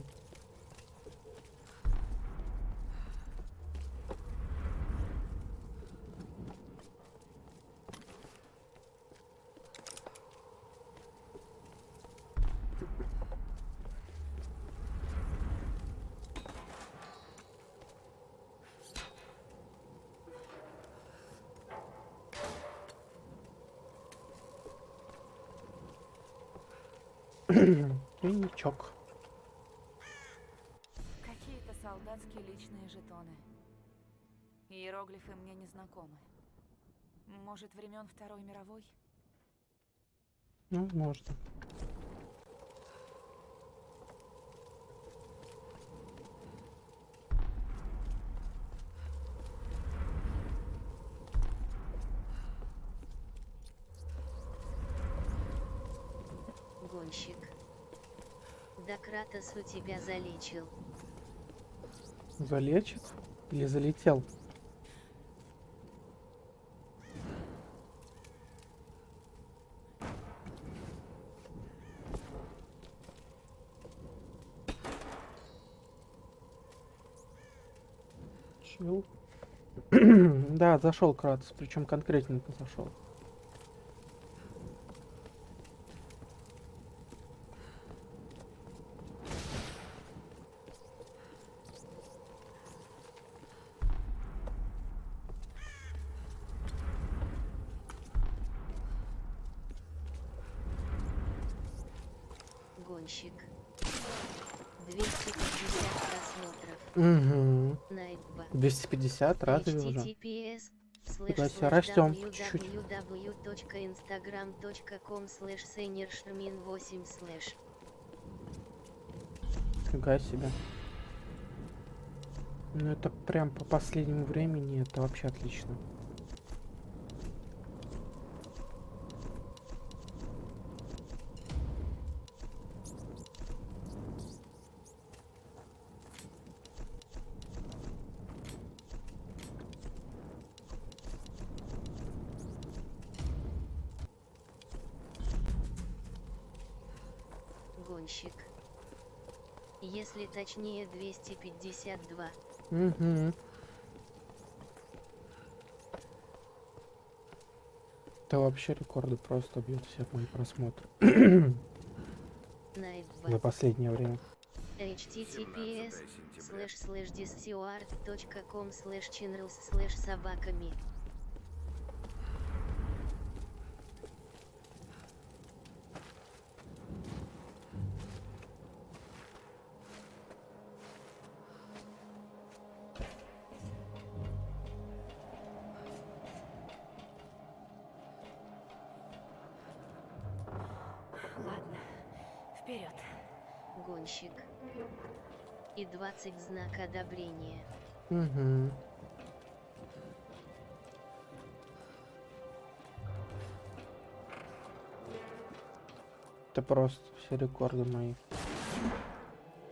Тройничок. Какие-то солдатские личные жетоны. Иероглифы мне не знакомы. Может, времен Второй мировой? Ну, можно. Гонщик. Да Кратос у тебя залечил. Залечит? Или залетел? Чил. да, зашел Кратос, причем конкретненько зашел. Гонщик. 250 просмотров. Угу. Найтба. 250, разве уже? Фига себе, растем чуть-чуть. www.instagram.com slash seniorshmin 8 slash Фига себе. Ну это прям по последнему времени, это вообще отлично. гонщик. Если точнее 252. Угу. Это вообще рекорды просто бьет все мои просмотры за последнее время. https слэш слэш discord.com слэш channels слэш собаками. Ладно, вперед. Гонщик. И 20 знак одобрения. Угу. Это просто все рекорды мои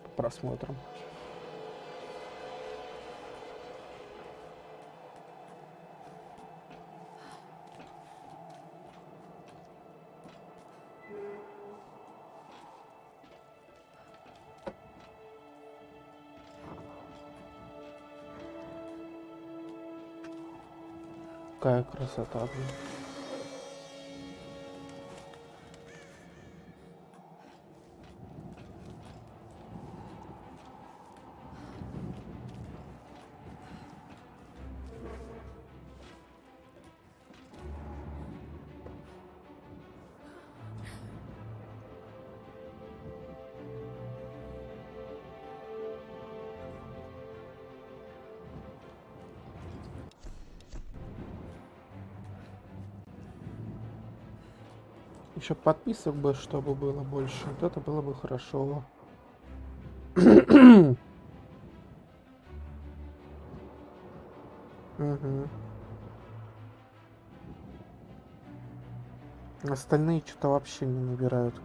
по просмотрам. Какая красота, Еще подписок бы, чтобы было больше. Вот это было бы хорошо. Угу. Остальные что-то вообще не набирают.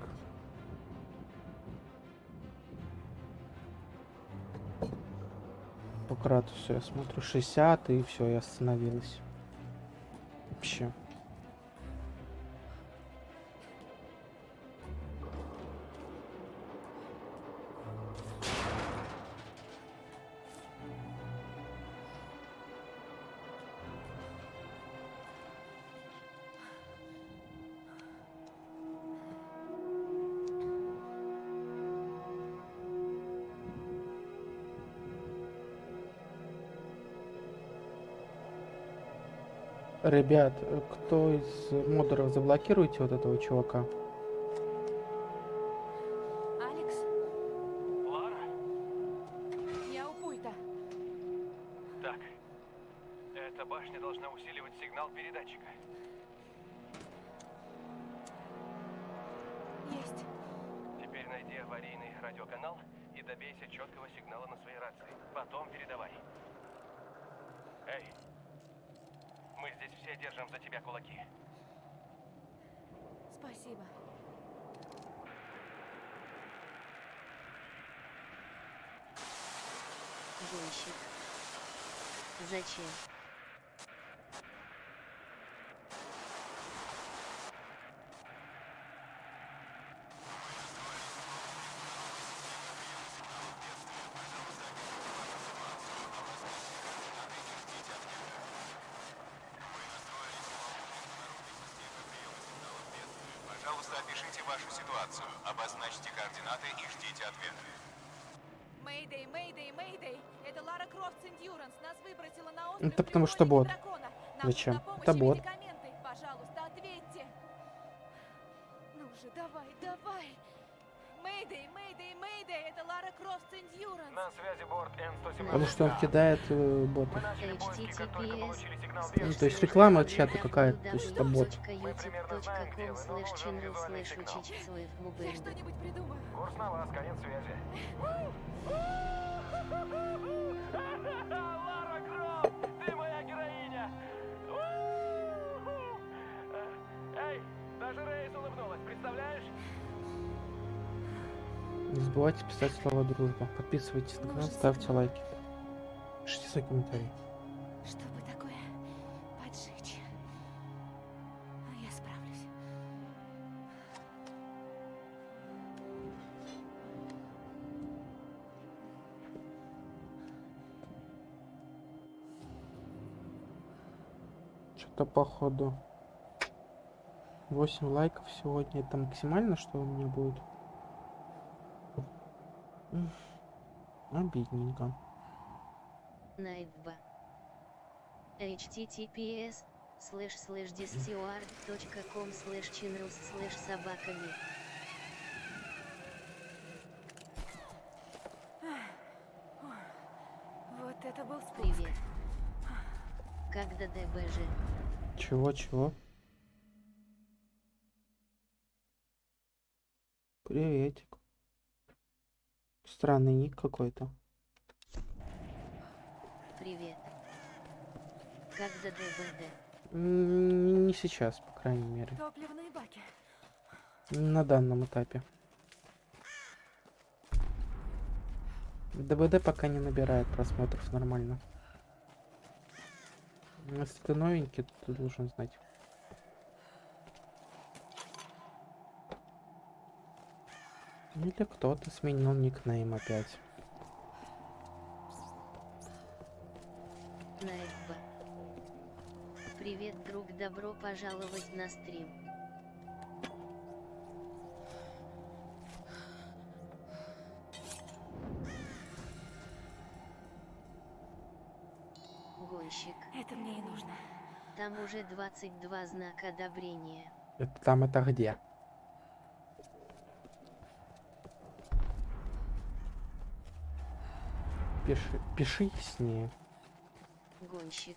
По Кратусу я смотрю 60 и все, я остановилась. Вообще. Ребят, э, кто из модеров заблокируйте вот этого чувака? Алекс? Лара? Я у пульта. Так. Эта башня должна усиливать сигнал передатчика. Есть. Теперь найди аварийный радиоканал и добейся четкого сигнала на своей рации. Потом передавай. Эй, мы здесь все держим за тебя кулаки. Спасибо. Гонщик. Зачем? Пожалуйста, опишите вашу ситуацию, обозначьте координаты и ждите ответа. Mayday, Mayday, Mayday! Это Лара Крофт Endurance. Нас выбросила на остров Это потому что бот. Зачем? Это бот. медикаменты. Пожалуйста, ответьте. Ну же, давай, давай. Mayday, Mayday, Mayday! Это Лара Крофт Endurance. На связи борт Н-117. Потому что он кидает э, ботов. https Ну, то есть реклама от чата какая-то, то есть это бот. Курс на вас, конец связи. даже Рейс улыбнулась, представляешь? Не забывайте писать слова дружба. Подписывайтесь на канал, ставьте лайки. Пишите свои комментарии. Чтобы такое поджечь. Я справлюсь. Что-то походу 8 лайков сегодня. Это максимально, что у меня будет? Обидненько. Найтба. https slash slash discord.com slash channels slash собаками. Вот это был спуск. Привет. Когда ДБЖ? Чего-чего? Приветик. Странный ник какой-то. Привет. Когда ДБД? М, Не сейчас, по крайней мере. Топливные баки. На данном этапе. ДБД пока не набирает просмотров нормально. Если ты новенький, то ты должен знать. Или кто-то сменил никнейм опять. Найтба. Привет, друг, добро пожаловать на стрим. Гонщик. Это мне и нужно. Там уже 22 знака одобрения. Это там это где? пиши, пиши с ней. Гонщик.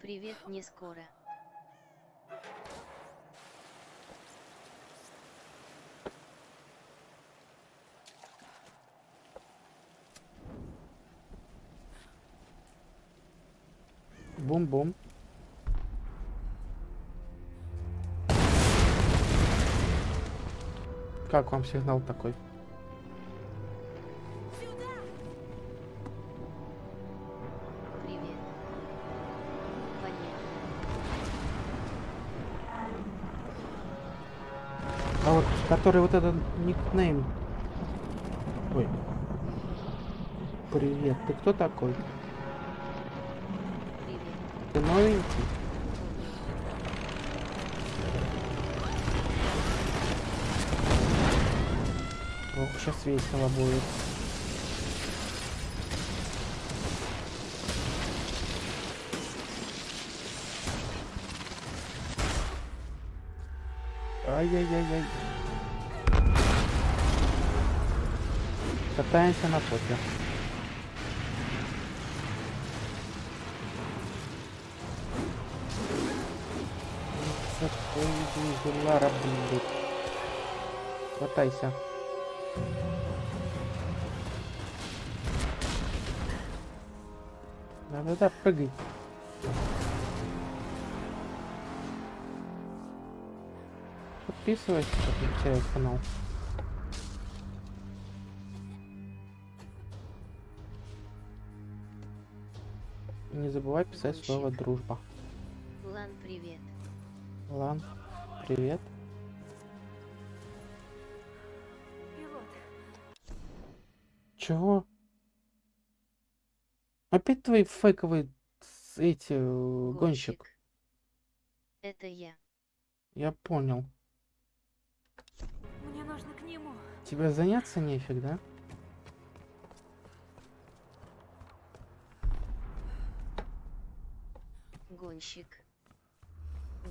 Привет, не скоро. Бум-бум. Как вам сигнал такой? Который вот этот никнейм. Ой. Привет, ты кто такой? Привет. Ты новенький? Ох, сейчас весело будет. Ай-яй-яй-яй. Катаемся на. Такой дела работают. Хватайся. Да-да-да, прыгай. Подписывайся, подключай канал. Забывай писать слово дружба. Лан, привет. Лан, привет. Пилот, Чего? Опять твои фейковые с- эти э, гонщик. Это я. Я понял. мне нужно к нему. Тебе заняться нефиг, да? Гонщик.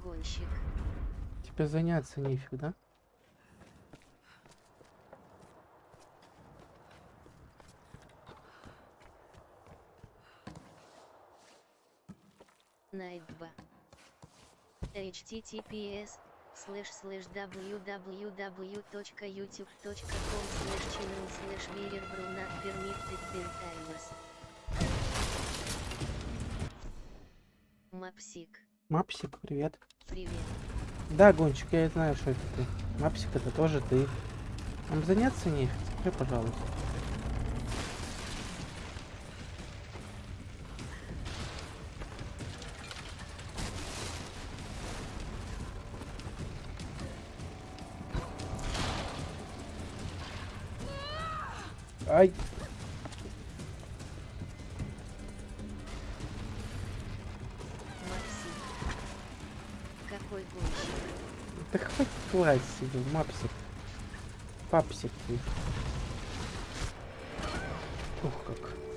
Гонщик. Тебе заняться нефиг, да? Найт 2. https слэш слэш www.youtube.com слэш channel слэш верер брунат permitted bentаймас. Мапсик. Мапсик, привет. Привет. Да, гонщик, я знаю, что это ты. Мапсик, это тоже ты. Нам заняться нефиг, скажи, пожалуйста. Ай, лазить себе, мапсик. Папсик. Ух, как.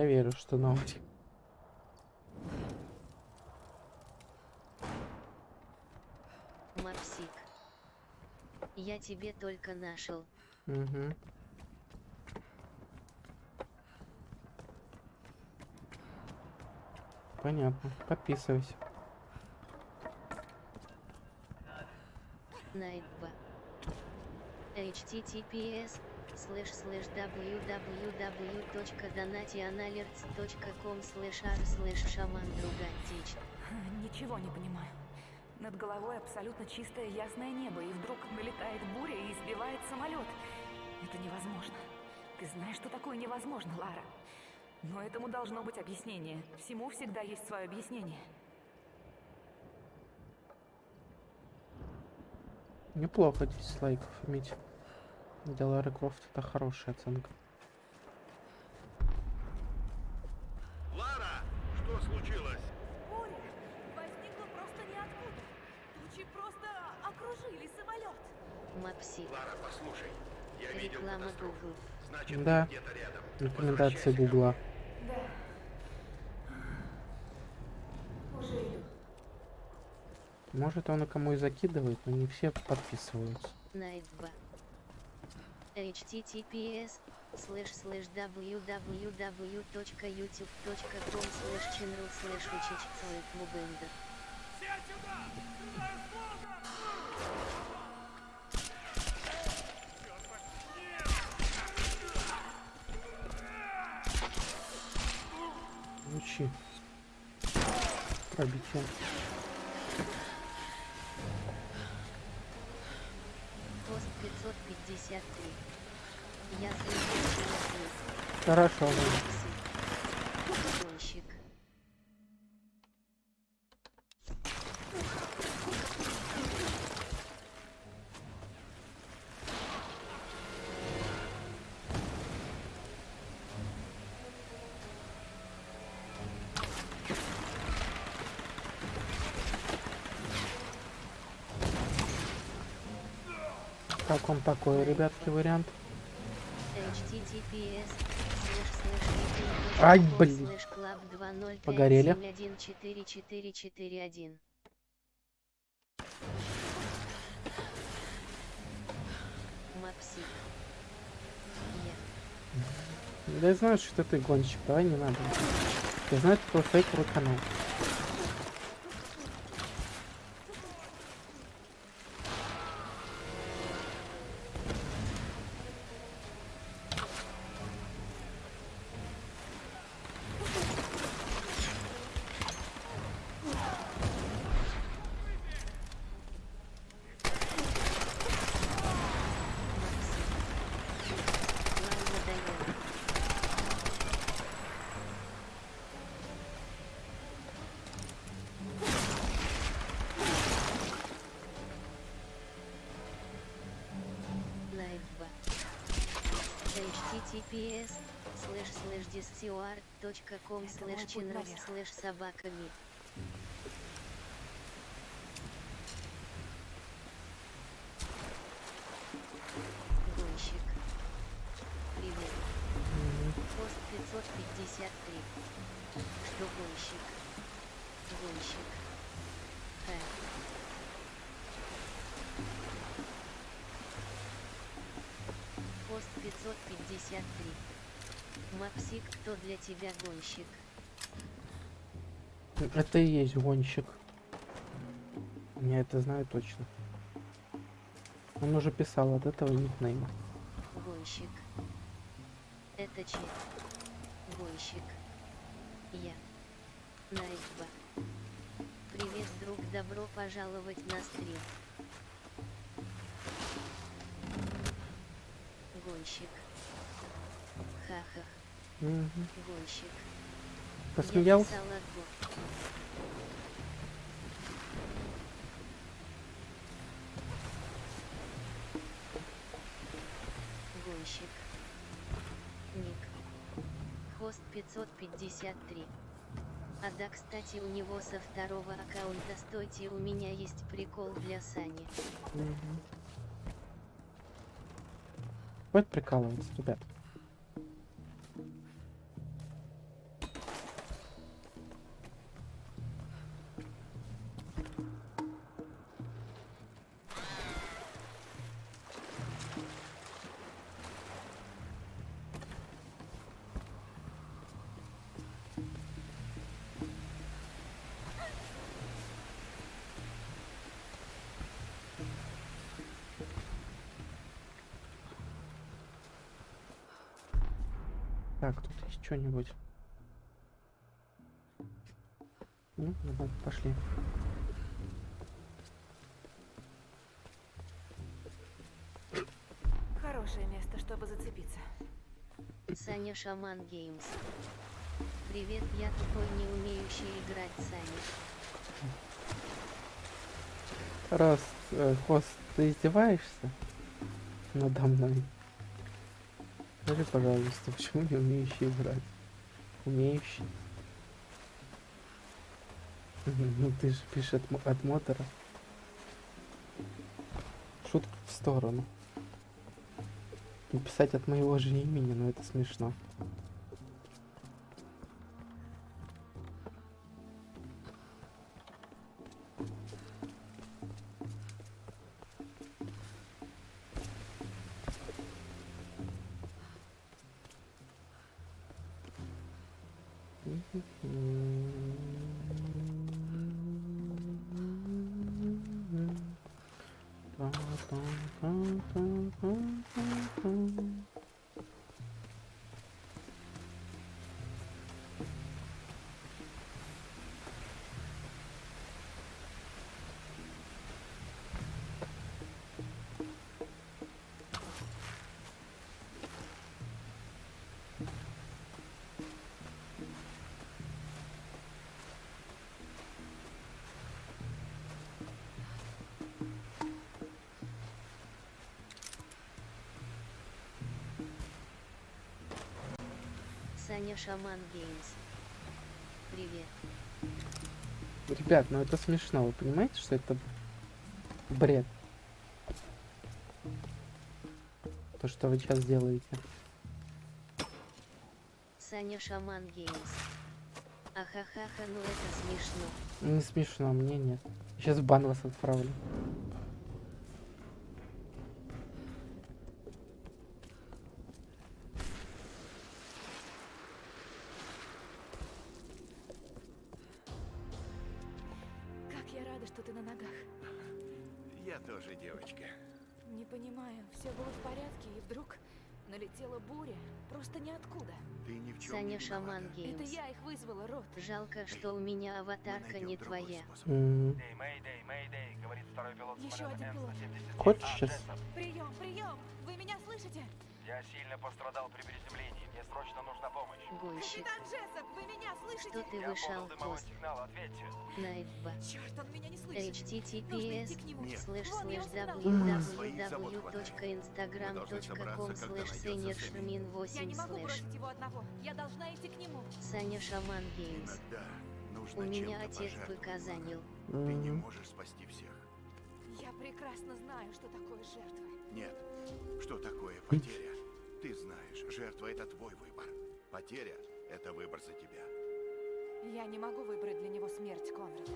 Я верю, что новый. Мапсик. Я тебе только нашел. Мгм. Понятно. Подписывайся. Найт 2. https слэш слэш www.donationalerts.com слэш r слэш шаман другатич. Ничего не понимаю. Над головой абсолютно чистое ясное небо, и вдруг налетает буря и сбивает самолет. Это невозможно. Ты знаешь, что такое невозможно, Лара. Но этому должно быть объяснение. Всему всегда есть свое объяснение. Неплохо 10 лайков иметь. Делары Крофт это хорошая оценка. Лара, что случилось? Буря возникла просто ниоткуда. Тучи просто окружили самолет. Мапси. Лара, послушай, я видел Реклама катастрофу. Google. Значит, да. где-то рядом. Рекомендация Гугла. Да. Может он и кому и закидывает, но не все подписываются. Найт https слэш слэш www.youtube.com слэш channel слэш учич слэш мубенда. Учи. Пробитие. Пост 553. Я Хорошо. Он такой, ребятки, вариант? Ай, блин. слэш club 205 Погорели. 714441. Мапси. Я. Да я знаю, что ты гонщик, давай не надо. Я знаю, это твой фейковый канал. Вам надоело. Лайфба. https слэш слэш channel слэш собаками. Гонщик. Привет. Пост 553. Что гонщик? Гонщик. Ха. Пост 553. Мапсик, кто для тебя гонщик? Это и есть гонщик. Я это знаю точно. Он уже писал от этого никнейма. Гонщик. Это че? Гонщик. Я. Найкба. Привет, друг, добро пожаловать на стрим. Гонщик. Ха-ха. Мгм. Гонщик. Отбор. Гонщик. Ник. Хост 553. А да, кстати, у него со второго аккаунта стойте, у меня есть прикол для Сани. Мгм. Хватит прикалываться, ребят. Что-нибудь. Ну, давай, пошли. Хорошее место, чтобы зацепиться. Саня Шаман Геймс. Привет, я тупой не умеющий играть Саня. Раз, э, хост, ты издеваешься надо мной? Скажи, пожалуйста, почему не умеющий играть? Умеющий. Ну ты же пишешь от, от мотора. Шутка в сторону. Написать от моего же имени, но это смешно. Шаман Games. Привет. Ребят, ну это смешно, вы понимаете, что это бред? То, что вы сейчас делаете. Саня Шаман Games. Ахахаха, ну это смешно. Не смешно, мне нет. Сейчас бан вас отправлю. Жалко, что у меня аватарка не твоя. М177. Хочешь сейчас? Прием, прием! Вы меня слышите? Я сильно пострадал при приземлении. Срочно нужна помощь. Гонщик. Капитан Джессоп, вы меня слышите? Что ты Я вышел пост? сигнал, ответьте. Найтба. Черт, он меня не слышит. https слэш слэш www.instagram.com слэш сенер Сэмми. шермин Я 8 не могу бросить его одного. Я должна идти к нему. Саня Шаман Геймс. У меня отец быка занял. Ты не можешь спасти всех. Я прекрасно знаю, что такое жертвы. Нет. Что такое потеря? Ты знаешь, жертва — это твой выбор. Потеря — это выбор за тебя. Я не могу выбрать для него смерть, Конрад.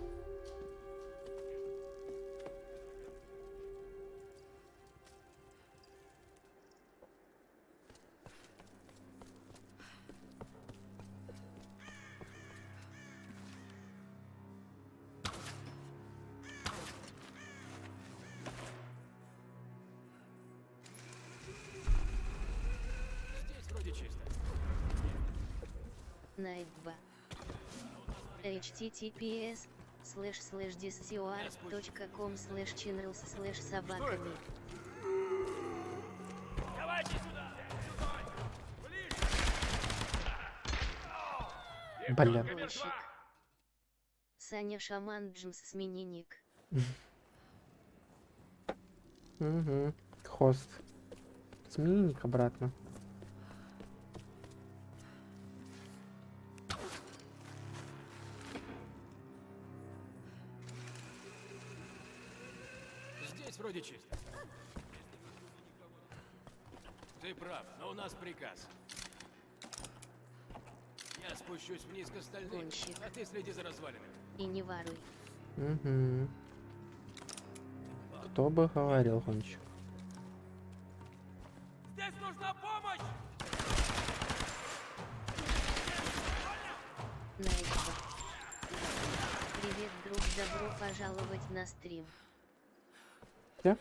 знает 2. https слэш слэш .ком слэш channels слэш собаками. Бля. Саня Шаман Джимс смени ник. Угу. Хост. Смени ник обратно. Прав, но у нас приказ. Я спущусь вниз к остальным, Гонщик. а ты следи за развалинами. И не воруй. Угу. Кто бы говорил, гонщик. Здесь нужна помощь! Найтба. Привет, друг, добро пожаловать на стрим. Где?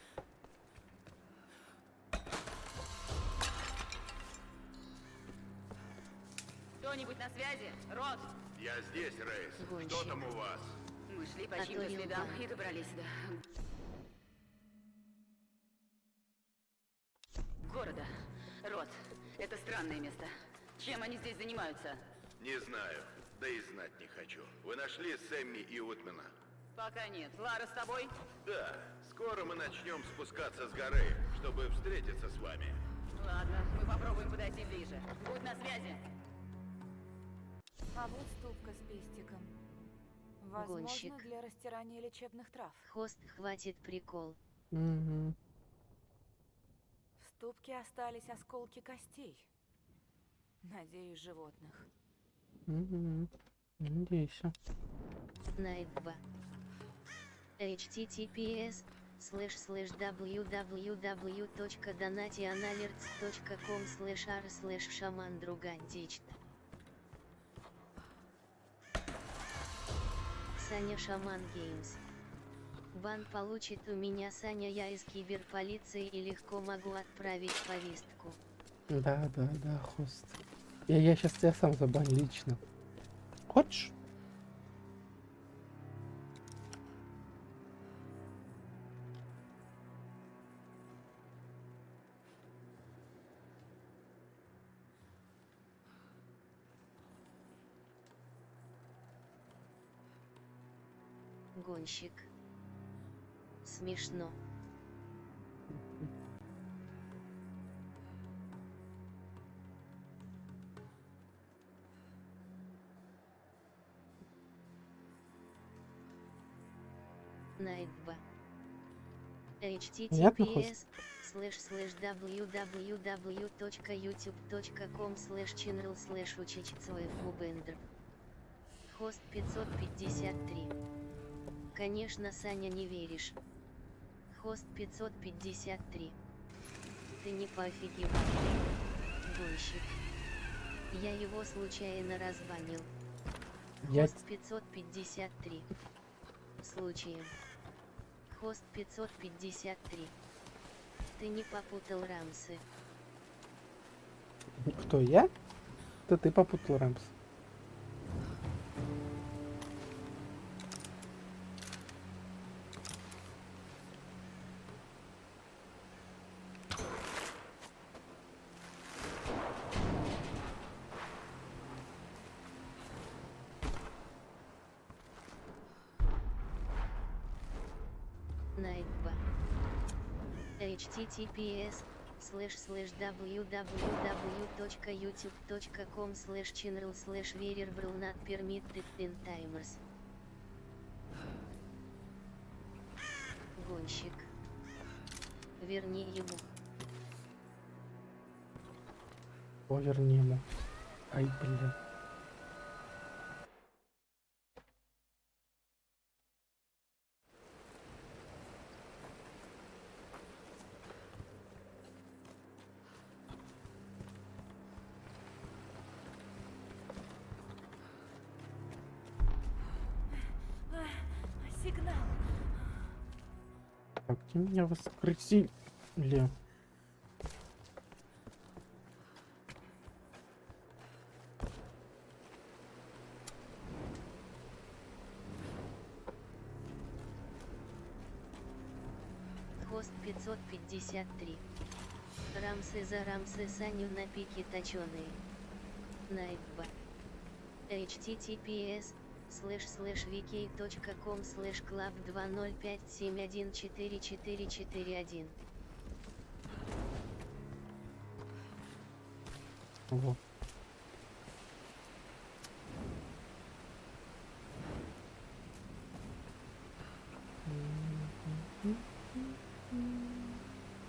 Кто-нибудь на связи? Рот! Я здесь, Рейс. Гонщик. Что там у вас? Мы шли по А не следам и добрались сюда. Города. Рот. Это странное место. Чем они здесь занимаются? Не знаю. Да и знать не хочу. Вы нашли Сэмми и Утмена? Пока нет. Лара с тобой? Да. Скоро мы начнем спускаться с горы, чтобы встретиться с вами. Ладно, мы попробуем подойти ближе. Будь на связи. А вот ступка с пестиком. Возможно, Гонщик. для растирания лечебных трав. Хост, хватит прикол. Угу. ступке остались осколки костей. Надеюсь, животных. Угу. Надейся. Nightbot. https слэш слэш www.donationalerts.com слэш r слэш шаман другантичт. Саня Шаман Геймс. Бан получит у меня Саня, я из киберполиции и легко могу отправить повестку. Да, да, да, хост. Я, я сейчас тебя сам забаню лично. Хочешь? Гонщик. Смешно. Найт 2. https слэш слэш www.youtube.com слэш channel слэш учичцоев. Хост 553. Конечно, Саня, не веришь. Хост 553. Ты не поофигевал. Гонщик. Я его случайно разбанил. Я... Хост 553. Случаем. Хост 553. Ты не попутал рамсы. Кто, я? Это ты попутал рамс. Https слэш слэш www.youtube.com слэш channel слэш variable not permitted in timers. Гонщик. Верни ему. Поверни ему. Ай, блин. Ты меня воскресили. Хост 553. Рамсы за рамсы Саню на пике точеные. Найтба. HTTPS слэш слэш vk.com слэш club 2057144441. Ого.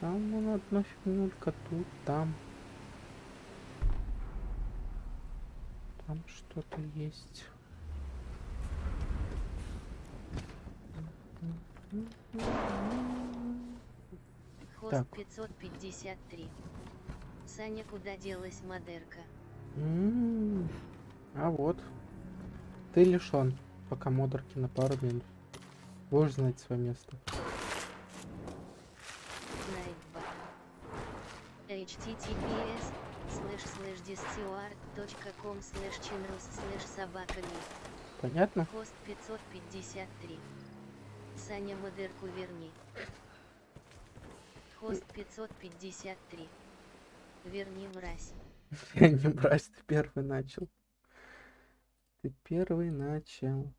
Там вон одна фигнулька, тут, там. Там что-то есть. Так. 553. Саня, куда делась модерка? М, А вот. Ты лишен, пока модерки на пару минут. Будешь знать свое место. Https слэш слэш discord.com слэш channels слэш собаками. Понятно? Хост 553. Саня модерку верни. Хост 553. Верни, мразь. Я не брать, ты первый начал. Ты первый начал.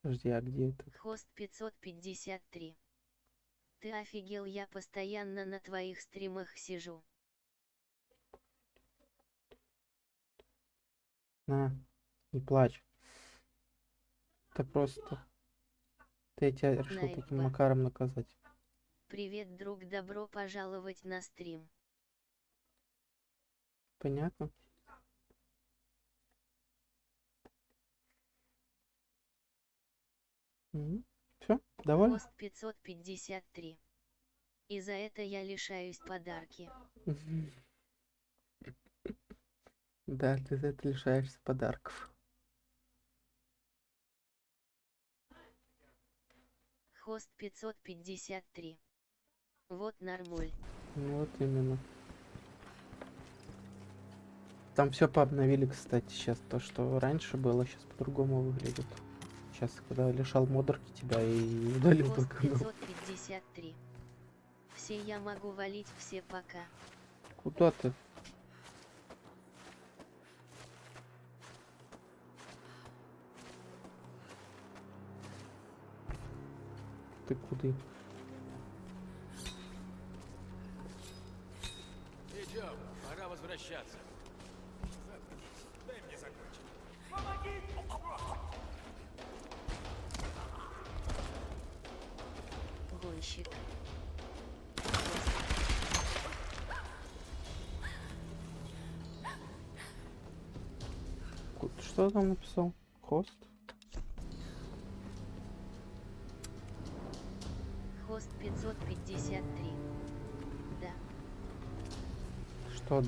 Подожди, а где это? Хост 553. Ты офигел, я постоянно на твоих стримах сижу. На, не плачь. Это просто Ты я тебя решил таким Найдба. макаром наказать. Привет, друг, добро пожаловать на стрим. Понятно? Все, довольно? Пост 553. И за это я лишаюсь подарки. Да, ты за это лишаешься подарков. Хост 553. Вот нормуль. Вот именно. Там все пообновили, кстати, сейчас. То, что раньше было, сейчас по-другому выглядит. Сейчас, когда лишал модерки тебя и удалил только ну, 553. Все я могу валить, все пока. Куда ты? Ты куда? Идем, пора возвращаться. Дай мне закончить. Гонщик. Ку- Что там написал? Хост Что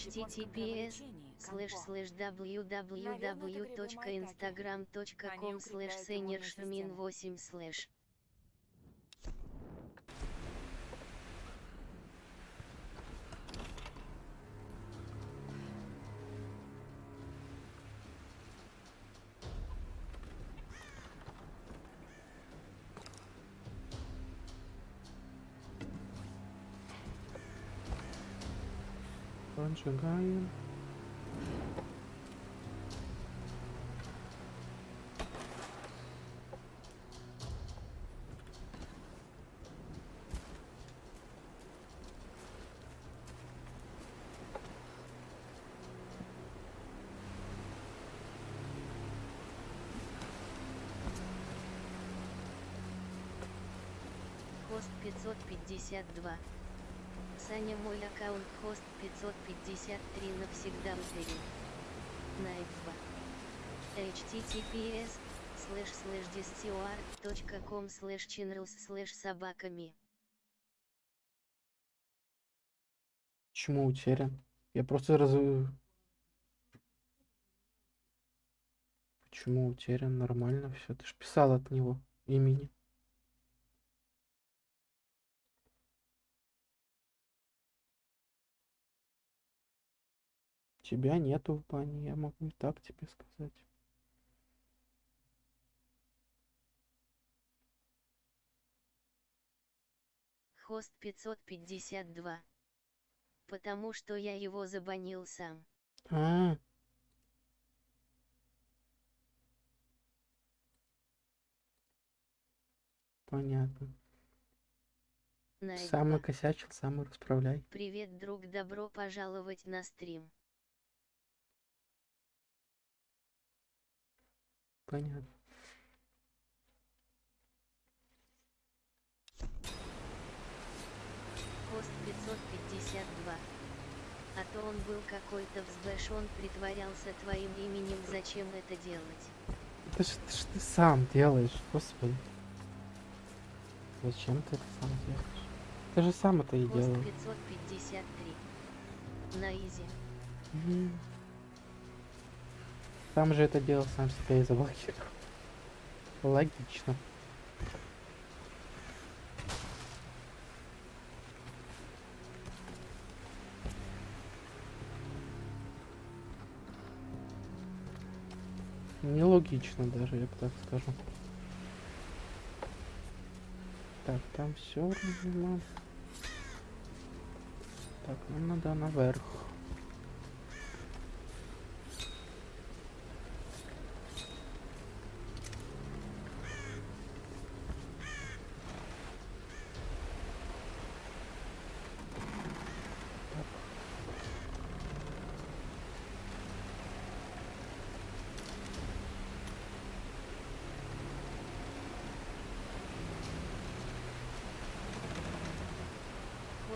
https слэш слэш www.instagram.com слэш сенершмин 8 слэш Поджигаем. хост 552 Саня мой аккаунт хост 553 навсегда удалил Найтба https слэш слэш distort.com слэш чинрус слэш собаками Почему утерян? Я просто раз... Почему утерян? Нормально все. Ты ж писал от него имени. Тебя нету в бане, я могу и так тебе сказать. хост 552 Потому что я его забанил сам. А, понятно. Найтба. Сам накосячил, сам и расправляй. Привет, друг, добро пожаловать на стрим. Понятно. Хост 552. А то он был какой-то взбешен, притворялся твоим именем, зачем это делать? Это ж, это ж ты сам делаешь, господи. Зачем ты это сам делаешь? Ты же сам это и делал. 553. На изи. Мгм. Сам же это делал, сам себя и заблокировал. Логично. Нелогично даже, я бы так скажу. Так, там все Так, нам надо наверх.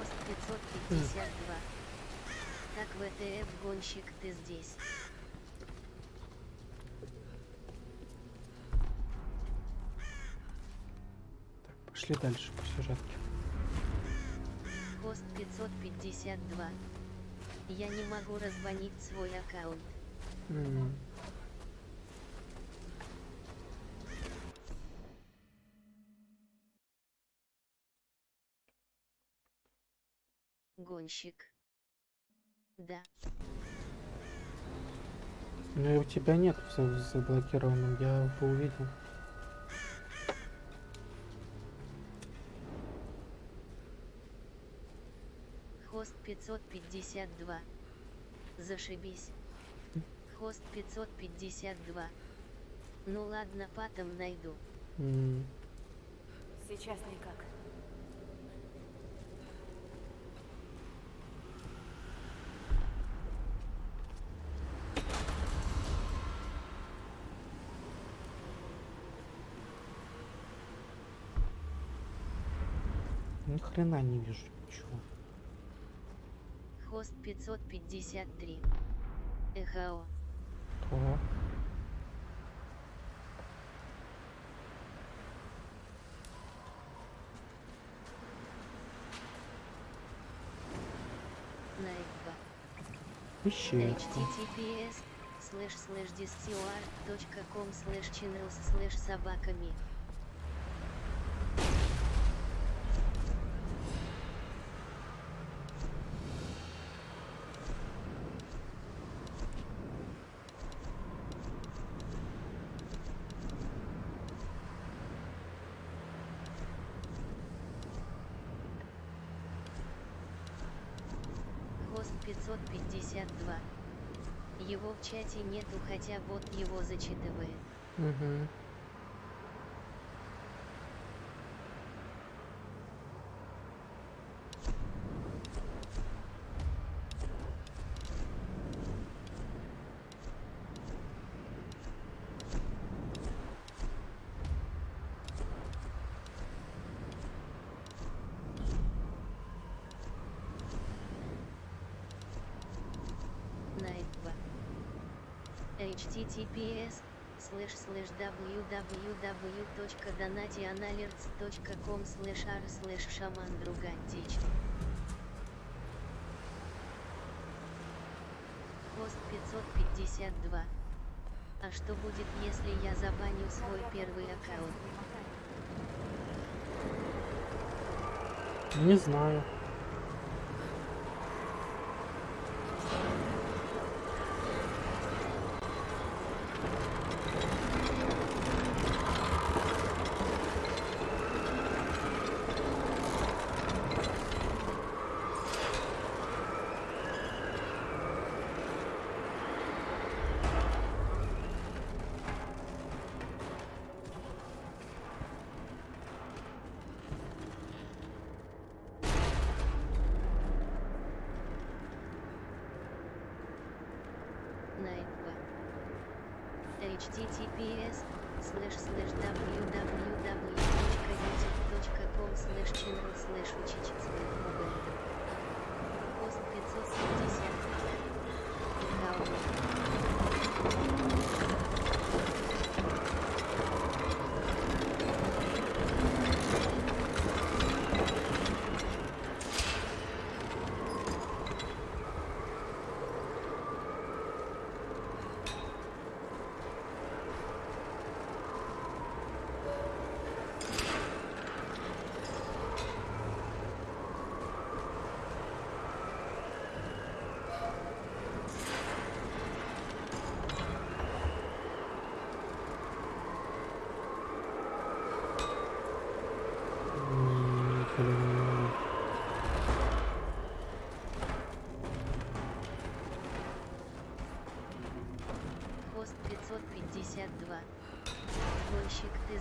Пост 552. Так ВТФ гонщик ты здесь. Пошли дальше по сюжетке. Пост 552. Я не могу раззвонить свой аккаунт. М, Гонщик. Да. Ну и у тебя нет в за- заблокированном, я бы увидел. Хост 552. Зашибись. Хост 552. Ну ладно, потом найду. Сейчас никак. Ни хрена не вижу ничего. Хост 553. ЭХО. О, Найдва. ищейка. https слэш слэш discord.com слэш channels слэш собаками. Хост 552. Его в чате нету, хотя бот его зачитывает. Мгм. Найдва. Https слэш слэш www.donationalerts.com слэш r слэш шаман другантич. Хост 552. А что будет, если я забаню свой первый аккаунт? Не знаю. Https слэш слэш www.youtube.com слэш channel слэш учить Пост 550. Аккаунт.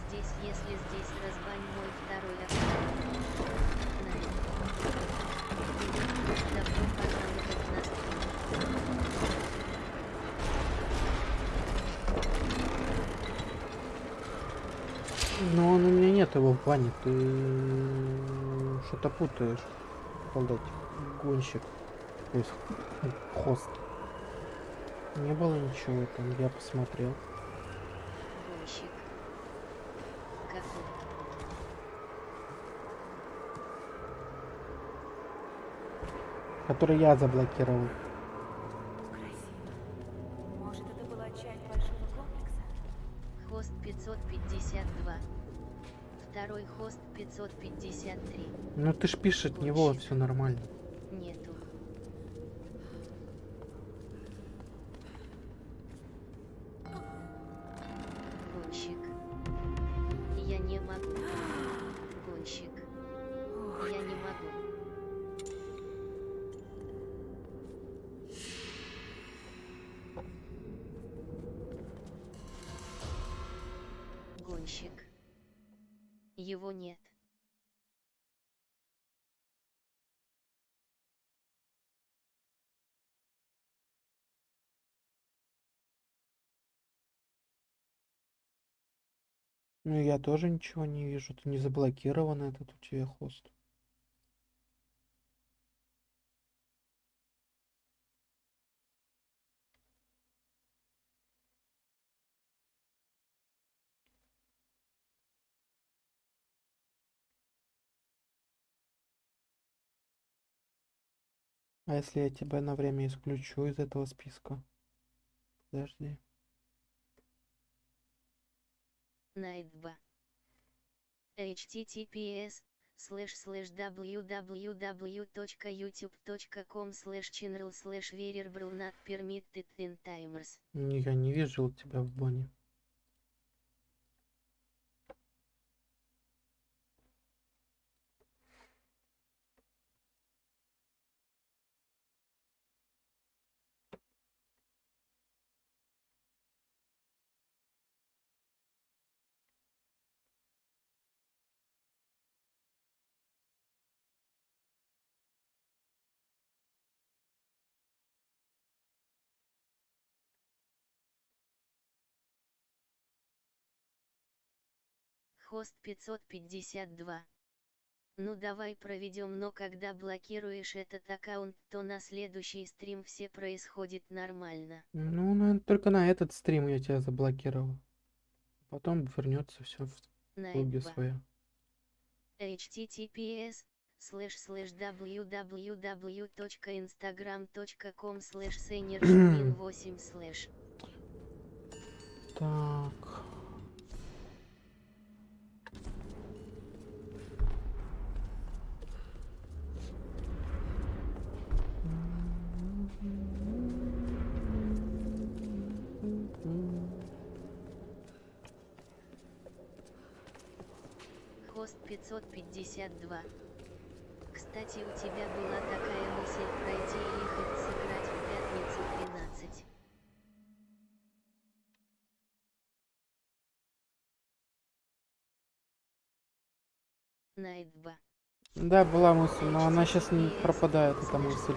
Здесь, если здесь разбань мой второй. Но он у меня нет его в плане, ты что-то путаешь. Солдатик, гонщик, то есть хост. Не было ничего там, я посмотрел. Гонщик. Какой? Который я заблокировал. Может, это была часть большого комплекса? Хост 552. Второй хост 553. Ну ты ж пишешь от него, все нормально. Его нет. Ну я тоже ничего не вижу, ты не заблокирован этот у тебя хост. А если я тебя на время исключу из этого списка? Подожди. Найт 2. https slash slash www.youtube.com slash channel variable not permitted in timers. Я не вижу тебя в бане. Хост 552. Ну давай проведем, но когда блокируешь этот аккаунт, то на следующий стрим все происходит нормально. Ну, наверное, только на этот стрим я тебя заблокировал. Потом вернется все в клубе 2. свое. https slash slash www.instagram.com senior 8 slash Так. Хост 552. Кстати, у тебя была такая мысль пройти и хоть сыграть в пятницу 13. Найт 2. Да, была мысль, но она сейчас не пропадает, эта мысль.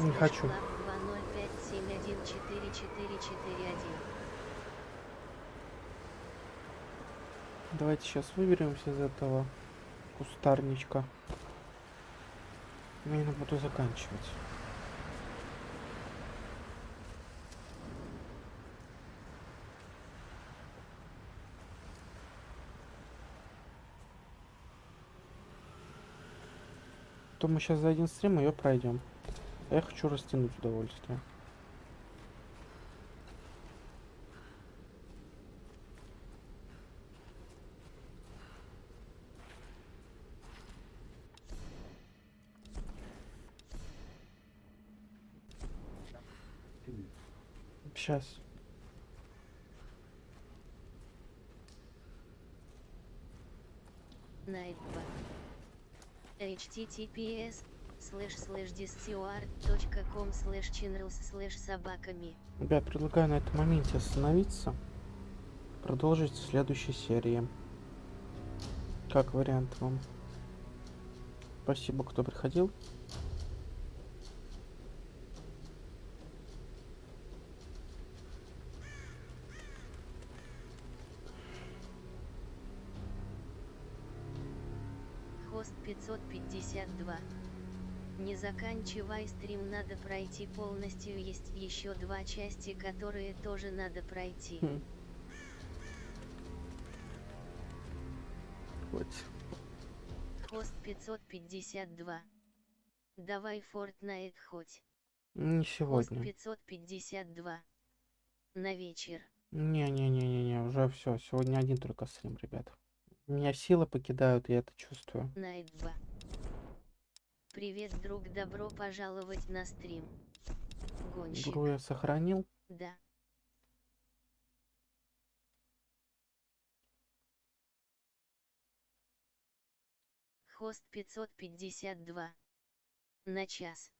Не хочу. Давайте сейчас выберемся из этого кустарничка. Я буду заканчивать. То мы сейчас за один стрим ее пройдем. А я хочу растянуть удовольствие. Сейчас. Найт 2. https слэш слэш discord.com слэш channels слэш собаками. Ребят, предлагаю на этом моменте остановиться. Продолжить в следующей серии. Как вариант вам. Спасибо, кто приходил. 552. Не заканчивай стрим, надо пройти полностью. Есть еще два части, которые тоже надо пройти. Хм. Вот. Хост 552. Давай Fortnite хоть. Не Хост сегодня. 552. На вечер. Не-не-не-не-не, уже все. Сегодня один только стрим, ребят. Меня силы покидают, я это чувствую. Найт 2. Привет, друг, добро пожаловать на стрим. Гонщик. Игру я сохранил. Да. Хост 552. На час.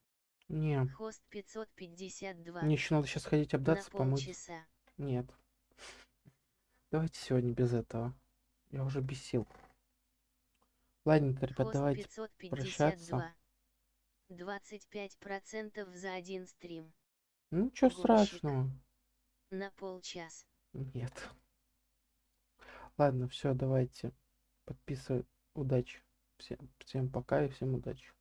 Не. Хост 552. Мне еще надо сейчас ходить обдаться, На помыть. полчаса. Нет. Давайте сегодня без этого. Я уже бесил. Ладненько, ребят, Хост давайте 552. прощаться. 25% за один стрим. Ну, ничего Гонщик. страшного. На полчас. Нет. Ладно, все, давайте. Подписывай. Удачи. Всем, всем пока и всем удачи.